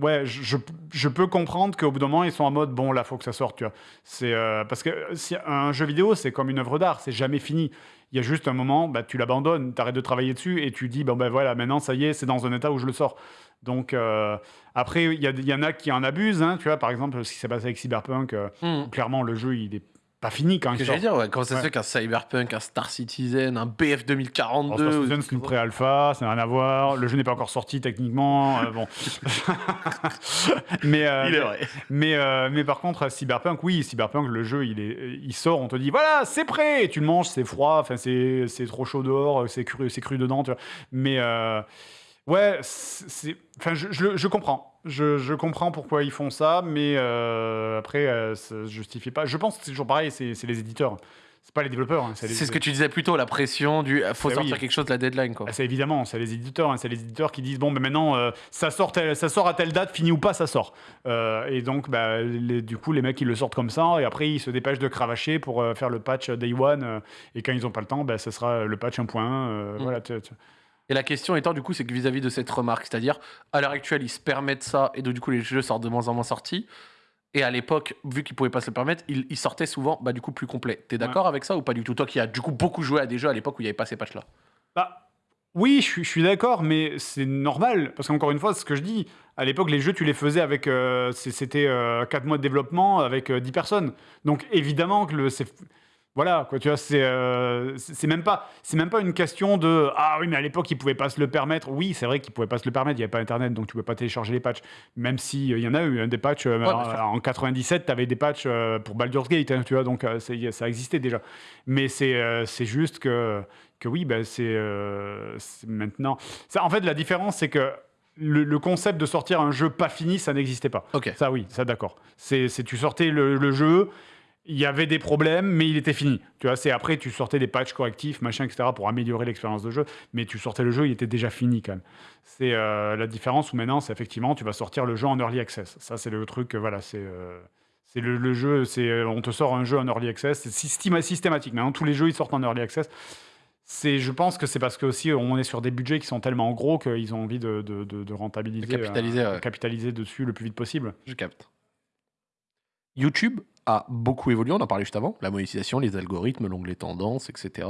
ouais, je, je- peux comprendre qu'au bout d'un moment, ils sont en mode bon, là, faut que ça sorte, tu vois. C'est euh, parce que si un jeu vidéo, c'est comme une œuvre d'art, c'est jamais fini. Il y a juste un moment, bah, tu l'abandonnes, tu arrêtes de travailler dessus et tu dis bon ben voilà, maintenant ça y est, c'est dans un état où je le sors. Donc euh, après, il y, y en a qui en abusent, hein, tu vois. Par exemple, ce qui s'est passé avec Cyberpunk, où clairement le jeu il est pas fini quand sort. j'allais dire, ouais, comment ça se Ouais. fait qu'un Cyberpunk, un Star Citizen, un BF Alors, 2042 Star ou- Citizen, c'est une pré-alpha, ça n'a rien à voir. Le jeu n'est pas encore sorti techniquement. euh, bon. mais, euh, Il est vrai. mais, euh, mais par contre, Cyberpunk, oui, Cyberpunk, le jeu, il, est, il sort, on te dit, voilà, c'est prêt. Et tu le manges, c'est froid, c'est trop chaud dehors, c'est cru, c'est cru dedans. Tu vois. Mais ouais, enfin, je, je, je comprends. Je, je comprends pourquoi ils font ça, mais euh, après, euh, ça se justifie pas. Je pense que c'est toujours pareil, c'est les éditeurs. C'est pas les développeurs. hein, les- C'est ce que tu disais plus tôt, la pression du euh, faut Eh sortir oui. quelque chose de la deadline. Quoi. ah, c'est évidemment, c'est les éditeurs, hein, c'est les éditeurs qui disent bon, ben maintenant euh, ça sort, tel- ça sort à telle date, fini ou pas, ça sort. Euh, et donc, bah, les- du coup, les mecs ils le sortent comme ça, et après ils se dépêchent de cravacher pour euh, faire le patch day one. et quand ils ont pas le temps, bah, ça sera le patch 1.1. euh, Mm. Voilà. tu- tu- Et la question étant, du coup, c'est que vis-à-vis de cette remarque, c'est-à-dire, à l'heure actuelle, ils se permettent ça, et donc, du coup, les jeux sortent de moins en moins sortis. Et à l'époque, vu qu'ils pouvaient pas se le permettre, ils, ils sortaient souvent, bah, du coup, plus complet. T'es d'accord avec ça ou pas du tout? Toi qui as, du coup, beaucoup joué à des jeux à l'époque où il n'y avait pas ces patchs-là. Bah, oui, je suis, je suis d'accord, mais c'est normal. Parce qu'encore une fois, ce que je dis, à l'époque, les jeux, tu les faisais avec. euh, C'était 4 mois de développement avec euh, 10 personnes. Donc évidemment que le. Voilà, quoi, tu vois, c'est euh, c'est même, pas- c'est même pas une question de Ah oui, mais à l'époque, ils pouvaient pas se le permettre. Oui, c'est vrai qu'ils pouvaient pas se le permettre, il n'y avait pas Internet, donc tu pouvais pas télécharger les patchs. Même s'il y en a eu hein, des patchs. euh, en, en 97, tu avais des patchs euh, pour Baldur's Gate, hein, tu vois, donc euh, ça existait déjà. Mais c'est euh, c'est juste que, que oui, ben, c'est euh, maintenant. Ça, en fait, la différence, c'est que le, le concept de sortir un jeu pas fini, ça n'existait pas. Ok. Ça, oui, ça, d'accord. C'est, c'est- tu sortais le, le jeu, il y avait des problèmes, mais il était fini. Tu vois, c'est après, tu sortais des patchs correctifs, machin, etc., pour améliorer l'expérience de jeu, mais tu sortais le jeu, il était déjà fini quand même. C'est euh, la différence où maintenant, c'est effectivement, tu vas sortir le jeu en early access. Ça, c'est le truc, euh, voilà, c'est. euh, c'est le, le jeu, c'est on te sort un jeu en early access, c'est systéma- systématique. Maintenant, tous les jeux ils sortent en early access. C'est, je pense que c'est parce que aussi on est sur des budgets qui sont tellement gros qu'ils ont envie de, de, de- de rentabiliser, De capitaliser, euh, ouais. capitaliser dessus le plus vite possible. Je capte. YouTube a beaucoup évolué, on en parlait juste avant, la monétisation, les algorithmes, l'onglet tendance, etc.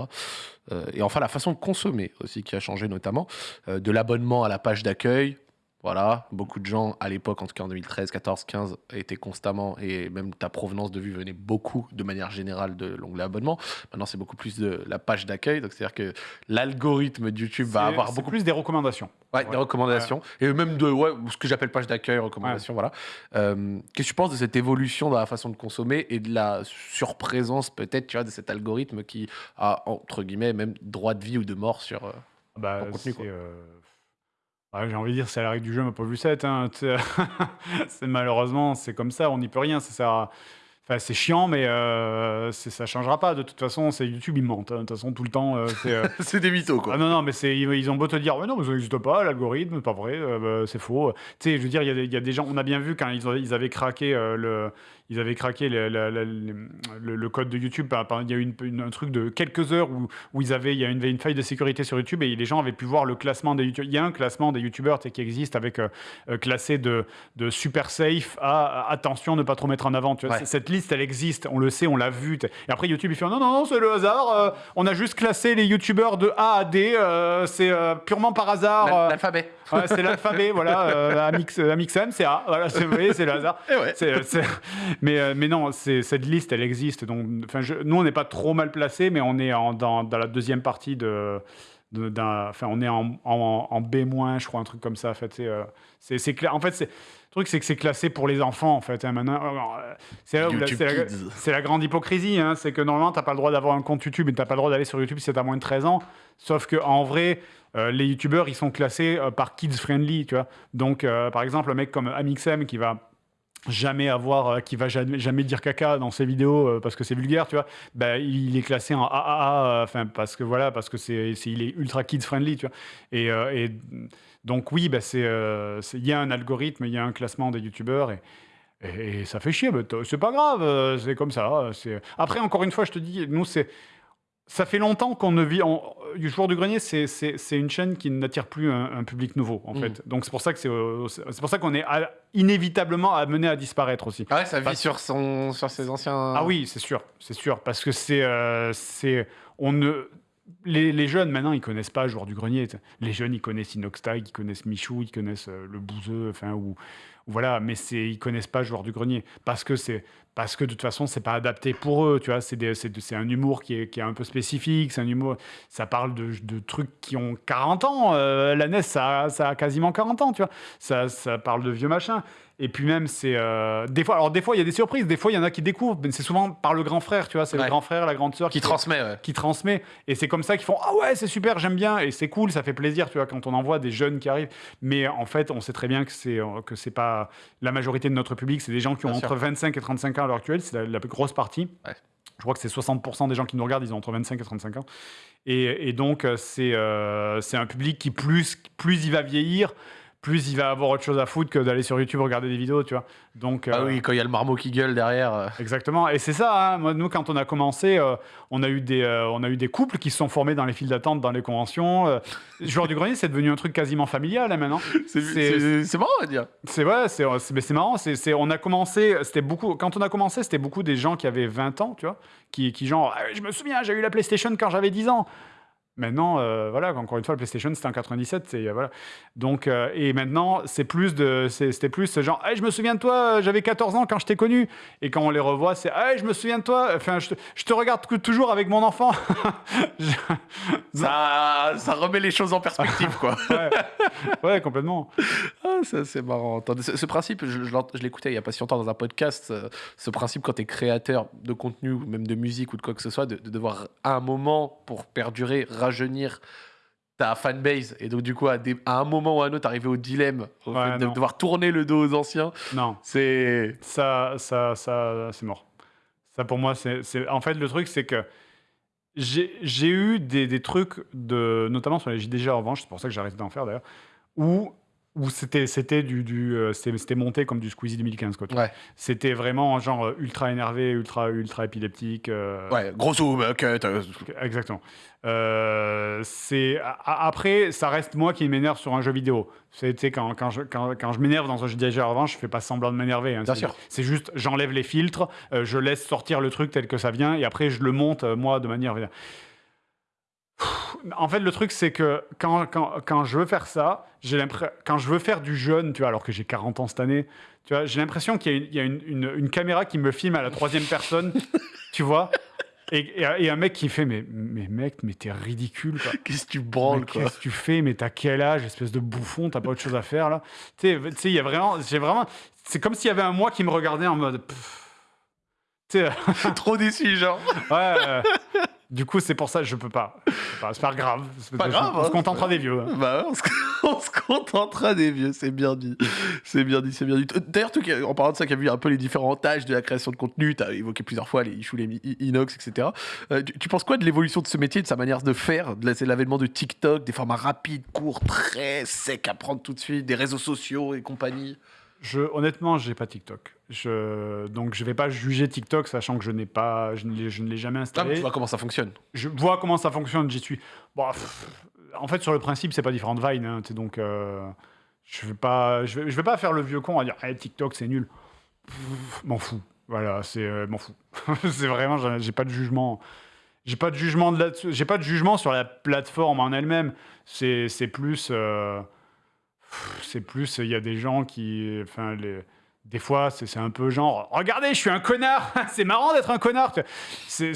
Euh, et enfin la façon de consommer aussi qui a changé notamment, euh, de l'abonnement à la page d'accueil. Voilà, beaucoup de gens à l'époque, en tout cas en 2013, 14, 15, étaient constamment, et même ta provenance de vue venait beaucoup de manière générale de l'onglet abonnement. Maintenant, c'est beaucoup plus de la page d'accueil, donc c'est-à-dire que l'algorithme de YouTube va avoir beaucoup plus des recommandations. Ouais, Ouais. des recommandations. Et même de ouais, ce que j'appelle page d'accueil, recommandations, voilà. Euh, Qu'est-ce que tu penses de cette évolution dans la façon de consommer et de la surprésence, peut-être, tu vois, de cet algorithme qui a, entre guillemets, même droit de vie ou de mort sur. euh, Bah, En contenu, c'est, ouais, j'ai envie de dire, c'est la règle du jeu, ma pauvre Lucette. hein. Tu sais, c'est malheureusement, c'est comme ça, on n'y peut rien. Ça à- Enfin, c'est chiant, mais euh, c'est- ça changera pas. De toute façon, c'est YouTube, ils mentent. hein. De toute façon, tout le temps, euh, c'est. euh, c'est des mythos, quoi. Ah non, non, mais c'est, ils ils ont beau te dire, ouais, non, mais ça n'existe pas, l'algorithme, c'est pas vrai, euh, bah, c'est faux. Tu sais, je veux dire, il y, a des- il y a des gens, on a bien vu quand ils, ont- ils avaient craqué euh, le. Ils avaient craqué le, code de YouTube. par- par- Il y a eu une- une- un truc de quelques heures où, où ils avaient, il y a une, une faille de sécurité sur YouTube et les gens avaient pu voir le classement des YouTubeurs. Il y a un classement des YouTubeurs qui existe avec euh, euh, classé de, de super safe à attention, ne pas trop mettre en avant. Tu vois. Ouais. C- Cette liste, elle existe, on le sait, on l'a vu. Et après, YouTube, il fait non, non, non, c'est le hasard. euh, on a juste classé les YouTubeurs de A à D. euh, c'est purement par hasard. L'al- L'alphabet. Ouais, c'est l'alphabet, voilà. Euh, Amix, Amixem, c'est A. Voilà, c'est, vous voyez, c'est le hasard. Eh ouais. Mais, euh, mais non, cette liste, elle existe. Donc, je- nous, on n'est pas trop mal placé, mais on est en- dans, dans la deuxième partie de. Enfin, on est en, en, en B-, je crois, un truc comme ça. En fait, c'est, euh, c'est, c'est cla- en fait, c'est, le truc, c'est que c'est classé pour les enfants, en fait. hein, maintenant, Euh, c'est, la, grande hypocrisie. hein, c'est que normalement, tu n'as pas le droit d'avoir un compte YouTube et tu n'as pas le droit d'aller sur YouTube si tu as moins de 13 ans. Sauf que en vrai, euh, les youtubeurs, ils sont classés euh, par kids friendly, tu vois. Donc, euh, par exemple, un mec comme Amixem qui va jamais avoir, qui va jamais, dire caca dans ses vidéos parce que c'est vulgaire, tu vois. Bah, il est classé en AAA, enfin parce que voilà, parce que c'est, il est ultra kids friendly, tu vois. Et, donc oui, bah, c'est, il y a un algorithme, il y a un classement des youtubeurs et ça fait chier, c'est pas grave, c'est comme ça. Après, encore une fois, je te dis, nous, c'est. Ça fait longtemps qu'on ne vit. En... Du Joueur du Grenier, c'est- une chaîne qui n'attire plus un, un public nouveau, en Mm. fait. Donc, c'est pour ça que c'est euh, pour ça qu'on est à- inévitablement amené à disparaître aussi. Ah ouais, ça vit Parce- sur, son, sur ses anciens. Ah oui, c'est sûr, c'est sûr, parce que c'est, euh, c'est, on ne, les, les jeunes maintenant, ils connaissent pas Joueur du Grenier. t'sais. Les jeunes, ils connaissent Inoxtag, ils connaissent Michou, ils connaissent euh, le Bouzeux, enfin ou voilà, mais c'est, ils connaissent pas Joueur du Grenier parce que c'est, parce que de toute façon, c'est pas adapté pour eux, tu vois. C'est, un humour qui est, un peu spécifique, c'est un humour, ça parle de, trucs qui ont 40 ans. Euh, la NES, ça, ça a quasiment 40 ans, tu vois. Ça, ça parle de vieux machins. Et puis même, c'est euh, des fois. Alors des fois, il y a des surprises. Des fois, il y en a qui découvrent. Mais c'est souvent par le grand frère, tu vois. C'est Ouais. le grand frère, la grande sœur Qui transmet, ouais. qui transmet. Et c'est comme ça qu'ils font Ah ouais, c'est super, j'aime bien. Et c'est cool, ça fait plaisir, tu vois, quand on en voit des jeunes qui arrivent. Mais en fait, on sait très bien que c'est euh, que c'est pas la majorité de notre public. C'est des gens qui ont Bien entre sûr. 25 et 35 ans à l'heure actuelle. C'est la, la plus grosse partie. Ouais. Je crois que c'est 60% des gens qui nous regardent, ils ont entre 25 et 35 ans. Et, et donc, euh, c'est euh, un public qui, plus, plus il va vieillir, plus il va avoir autre chose à foutre que d'aller sur YouTube regarder des vidéos, tu vois. Donc, Ah euh, oui, quand il y a le marmot qui gueule derrière. euh, Exactement. Et c'est ça, hein. Moi, nous, quand on a commencé, euh, on, a eu des, on a eu des couples qui se sont formés dans les files d'attente, dans les conventions. Joueur du grenier, c'est devenu un truc quasiment familial, hein, maintenant. C'est marrant à dire. C'est vrai, c'est c'est- mais c'est marrant. C'est- on a commencé, c'était beaucoup. Quand on a commencé, c'était beaucoup des gens qui avaient 20 ans, tu vois, qui, qui genre, Ah, je me souviens, j'ai eu la PlayStation quand j'avais 10 ans. Maintenant, euh, voilà, encore une fois, le PlayStation, c'était en 97, c'est, euh, voilà. Donc, euh, et maintenant, c'est plus de, c'était plus ce genre, hey, je me souviens de toi, euh, j'avais 14 ans quand je t'ai connu. Et quand on les revoit, c'est, hey, je me souviens de toi, enfin, je te, je te regarde tou- toujours avec mon enfant. Je- Ça, ça remet les choses en perspective, quoi. ouais. ouais, complètement. Ah, c'est marrant. Ce, ce principe, je, l'écoutais il y a pas si longtemps dans un podcast. ce principe, quand tu es créateur de contenu, même de musique ou de quoi que ce soit, de, de devoir, à un moment, pour perdurer, rajeunir ta fanbase. Et donc, du coup, à, des- à un moment ou à un autre, arriver au dilemme au Ouais, fait de non. devoir tourner le dos aux anciens. Non. C'est. ça, ça, ça, c'est mort. Ça, pour moi, c'est, En fait, le truc, c'est que j'ai, j'ai eu des, des trucs, de, notamment sur les JDG en revanche, c'est pour ça que j'ai arrêté d'en faire d'ailleurs, où, où c'était, c'était, du, du, euh, c'était, c'était monté comme du Squeezie 2015. Quoi. Ouais. C'était vraiment genre euh, ultra énervé, ultra, ultra épileptique. euh, Ouais, gros zoom, cut. euh, Exactement. Euh, c'est après, ça reste moi qui m'énerve sur un jeu vidéo. Sais, quand, quand je, quand, quand je m'énerve dans un jeu JDG en revanche, je fais pas semblant de m'énerver. hein. Bien C'est- sûr. C'est juste, j'enlève les filtres, euh, je laisse sortir le truc tel que ça vient, et après je le monte moi de manière. En fait, le truc, c'est que quand, quand, quand je veux faire ça, quand je veux faire du jeune, tu vois, alors que j'ai 40 ans cette année, tu vois, j'ai l'impression qu'il y a, une, il y a une, une- une caméra qui me filme à la troisième personne, tu vois, et, et, et un mec qui fait, mais, mais mec, mais t'es ridicule. Qu'est-ce que tu branles, quoi. Qu'est-ce que tu fais Mais t'as quel âge, espèce de bouffon T'as pas autre chose à faire là Tu sais, il y a vraiment, j'ai vraiment, c'est comme s'il y avait un moi qui me regardait en mode. pff. Trop déçu, genre. ouais. euh, du coup, c'est pour ça que je peux pas. C'est pas grave. Pas je- grave, On se hein, contentera des vieux. hein. Bah, on se, on se contentera des vieux, c'est bien dit. C'est bien dit, c'est bien dit. D'ailleurs, toi, qui- en parlant de ça, qui a vu un peu les différents âges de la création de contenu, tu as évoqué plusieurs fois les issues, les inox, etc. Euh, tu, tu penses quoi de l'évolution de ce métier, de sa manière de faire, de l'avènement de TikTok, des formats rapides, courts, très secs à prendre tout de suite, des réseaux sociaux et compagnie? Je, honnêtement, j'ai pas TikTok. Je, donc, je vais pas juger TikTok, sachant que je n'ai pas, je ne l'ai, jamais Ah, mais installé. Tu vois comment ça fonctionne. je vois comment ça fonctionne, j'y suis. Bon, pff, en fait, sur le principe, c'est pas différent de Vine. hein, donc, euh, je vais pas, je vais, je vais pas faire le vieux con à dire Eh, TikTok, c'est nul. M'en fous. Voilà, c'est euh, m'en fous. c'est vraiment, j'ai pas de jugement. J'ai pas de jugement de J'ai pas de jugement sur la plateforme en elle-même. C'est plus, euh, c'est plus. Il y a des gens qui, enfin les. Des fois, c'est un peu genre, regardez, je suis un connard. c'est marrant d'être un connard. C'est,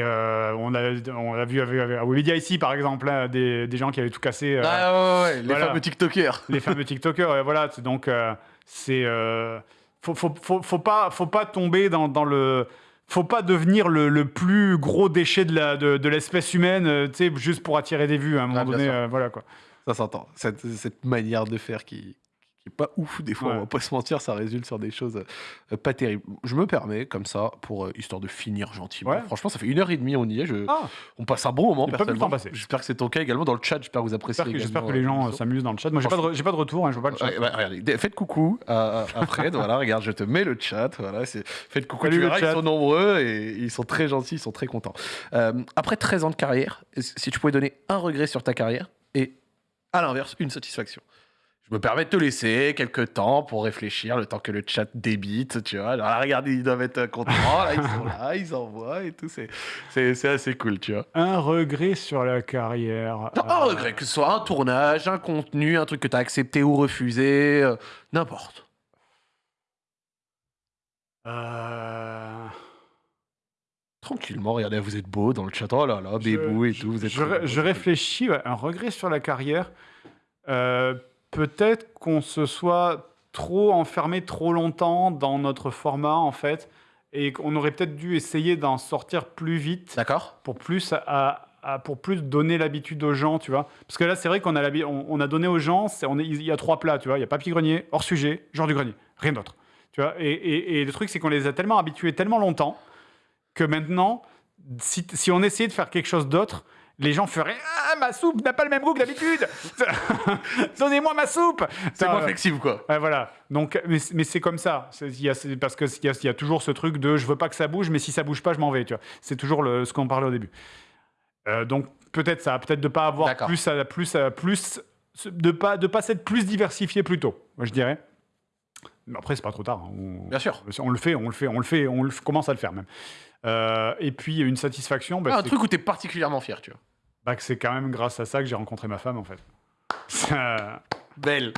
euh, on a, on a vu à Webedia ici, par exemple, là, des, des gens qui avaient tout cassé. euh, ah ouais, ouais, ouais, les voilà. fameux TikTokers. les fameux TikTokers. et voilà, donc euh, c'est euh, faut, faut, faut, faut pas faut pas tomber dans, dans le faut pas devenir le, le plus gros déchet de la de, de l'espèce humaine, euh, tu sais, juste pour attirer des vues à un moment Ah, donné. euh, voilà quoi. Ça s'entend. Cette, cette manière de faire qui, qui est pas ouf, des fois, Ouais. on va pas se mentir, ça résulte sur des choses euh, pas terribles. Je me permets, comme ça, pour euh, histoire de finir gentiment. Ouais. Franchement, ça fait une heure et demie, on y est. Je, Ah, On passe un bon moment, personnellement. J'espère que c'est ton cas également dans le chat. J'espère que vous appréciez. j'espère que, les euh, gens s'amusent dans le chat. Moi, j'ai pas de, pas de retour, hein, je vois pas le chat. Ouais, bah, regardez, faites coucou à, à- Fred, voilà, regarde, je te mets le chat, voilà, faites coucou, Salut tu verras, ils sont nombreux et ils sont très gentils, ils sont très contents. Euh, après 13 ans de carrière, si tu pouvais donner un regret sur ta carrière et à l'inverse, une satisfaction. Je me permets de te laisser quelques temps pour réfléchir, le temps que le chat débite, tu vois. Alors là, regardez, ils doivent être contents, là, ils sont là, ils envoient et tout, c'est- assez cool, tu vois. Un regret sur la carrière. Non, un euh, regret, que ce soit un tournage, un contenu, un truc que tu as accepté ou refusé, euh, n'importe. euh, Tranquillement, regardez, vous êtes beau dans le chat. Oh là là, bébou et tout. Vous êtes je, beau, je réfléchis, ouais, un regret sur la carrière. Euh, Peut-être qu'on se soit trop enfermé trop longtemps dans notre format, en fait, et qu'on aurait peut-être dû essayer d'en sortir plus vite D'accord pour plus, à, à- pour plus donner l'habitude aux gens, tu vois. Parce que là, c'est vrai qu'on a, on, on a donné aux gens, on est- il y a trois plats, tu vois. Il y a papier grenier, hors sujet, genre du grenier, rien d'autre. Tu vois. Et, et- et le truc, c'est qu'on les a tellement habitués tellement longtemps que maintenant, si, si on essayait de faire quelque chose d'autre, les gens feraient Ah, ma soupe n'a pas le même goût que d'habitude Donnez-moi ma soupe C'est moins euh, flexible, quoi. Voilà. Donc, mais, mais c'est comme ça. Y a- parce qu'il y, y a toujours ce truc de je veux pas que ça bouge, mais si ça bouge pas, je m'en vais. Tu vois. C'est toujours le, ce qu'on parlait au début. Euh, donc peut-être ça, peut-être de pas avoir plus, à- plus, à- plus, de pas de pas s'être plus diversifié plus tôt. Je dirais. Mais après, c'est pas trop tard. hein. On, Bien sûr. on le fait, on le fait, on le fait, on le commence à le faire même. Euh, et puis une satisfaction. bah, Ah, un truc où tu es particulièrement fier, tu vois. Bah, que c'est quand même grâce à ça que j'ai rencontré ma femme, en fait. Belle.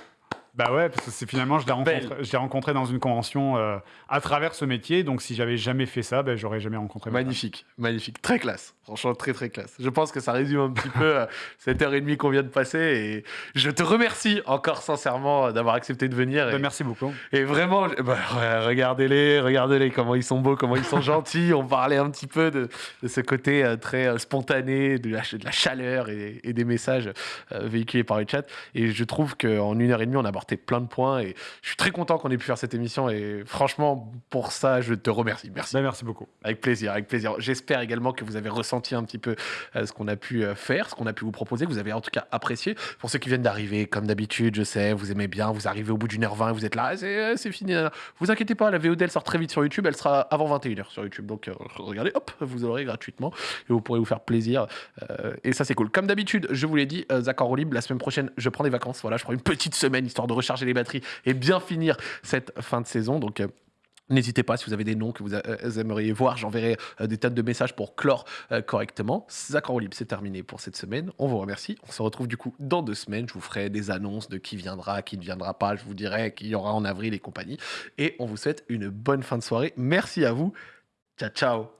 Bah ouais, parce que c'est finalement, je l'ai rencontré, je l'ai rencontré dans une convention euh, à travers ce métier. Donc, si j'avais jamais fait ça, ben, j'aurais jamais rencontré. Magnifique, magnifique. Très classe. Franchement, très, très classe. Je pense que ça résume un petit peu euh, cette heure et demie qu'on vient de passer. Et je te remercie encore sincèrement euh, d'avoir accepté de venir. Bah, Et, merci beaucoup. et vraiment, bah, ouais, regardez-les, regardez-les, comment ils sont beaux, comment ils sont gentils. On parlait un petit peu de, de ce côté euh, très euh, spontané, de la, de la chaleur et, et des messages euh, véhiculés par le chat. Et je trouve qu'en une heure et demie, on a abordé plein de points. Et je suis très content qu'on ait pu faire cette émission. Et franchement, pour ça, je te remercie. Merci. Bah, merci beaucoup. Avec plaisir, avec plaisir. J'espère également que vous avez ressenti un petit peu euh, ce qu'on a pu euh, faire, ce qu'on a pu vous proposer, que vous avez en tout cas apprécié. Pour ceux qui viennent d'arriver, comme d'habitude, je sais, vous aimez bien, vous arrivez au bout d'une heure vingt, vous êtes là, Ah, c'est fini. Vous inquiétez pas, la VOD elle sort très vite sur YouTube, elle sera avant 21h sur YouTube. Donc euh, regardez, hop, vous aurez gratuitement et vous pourrez vous faire plaisir. Et ça c'est cool. Comme d'habitude, je vous l'ai dit, Zach en libre, la semaine prochaine, je prends des vacances. Voilà, je prends une petite semaine histoire de recharger les batteries et bien finir cette fin de saison. Donc euh, N'hésitez pas, si vous avez des noms que vous euh, aimeriez voir, j'enverrai euh, des tas de messages pour clore correctement. Roue libre, c'est terminé pour cette semaine. On vous remercie. On se retrouve du coup dans deux semaines. Je vous ferai des annonces de qui viendra, qui ne viendra pas. Je vous dirai qui y aura en avril et compagnie. Et on vous souhaite une bonne fin de soirée. Merci à vous. Ciao, ciao.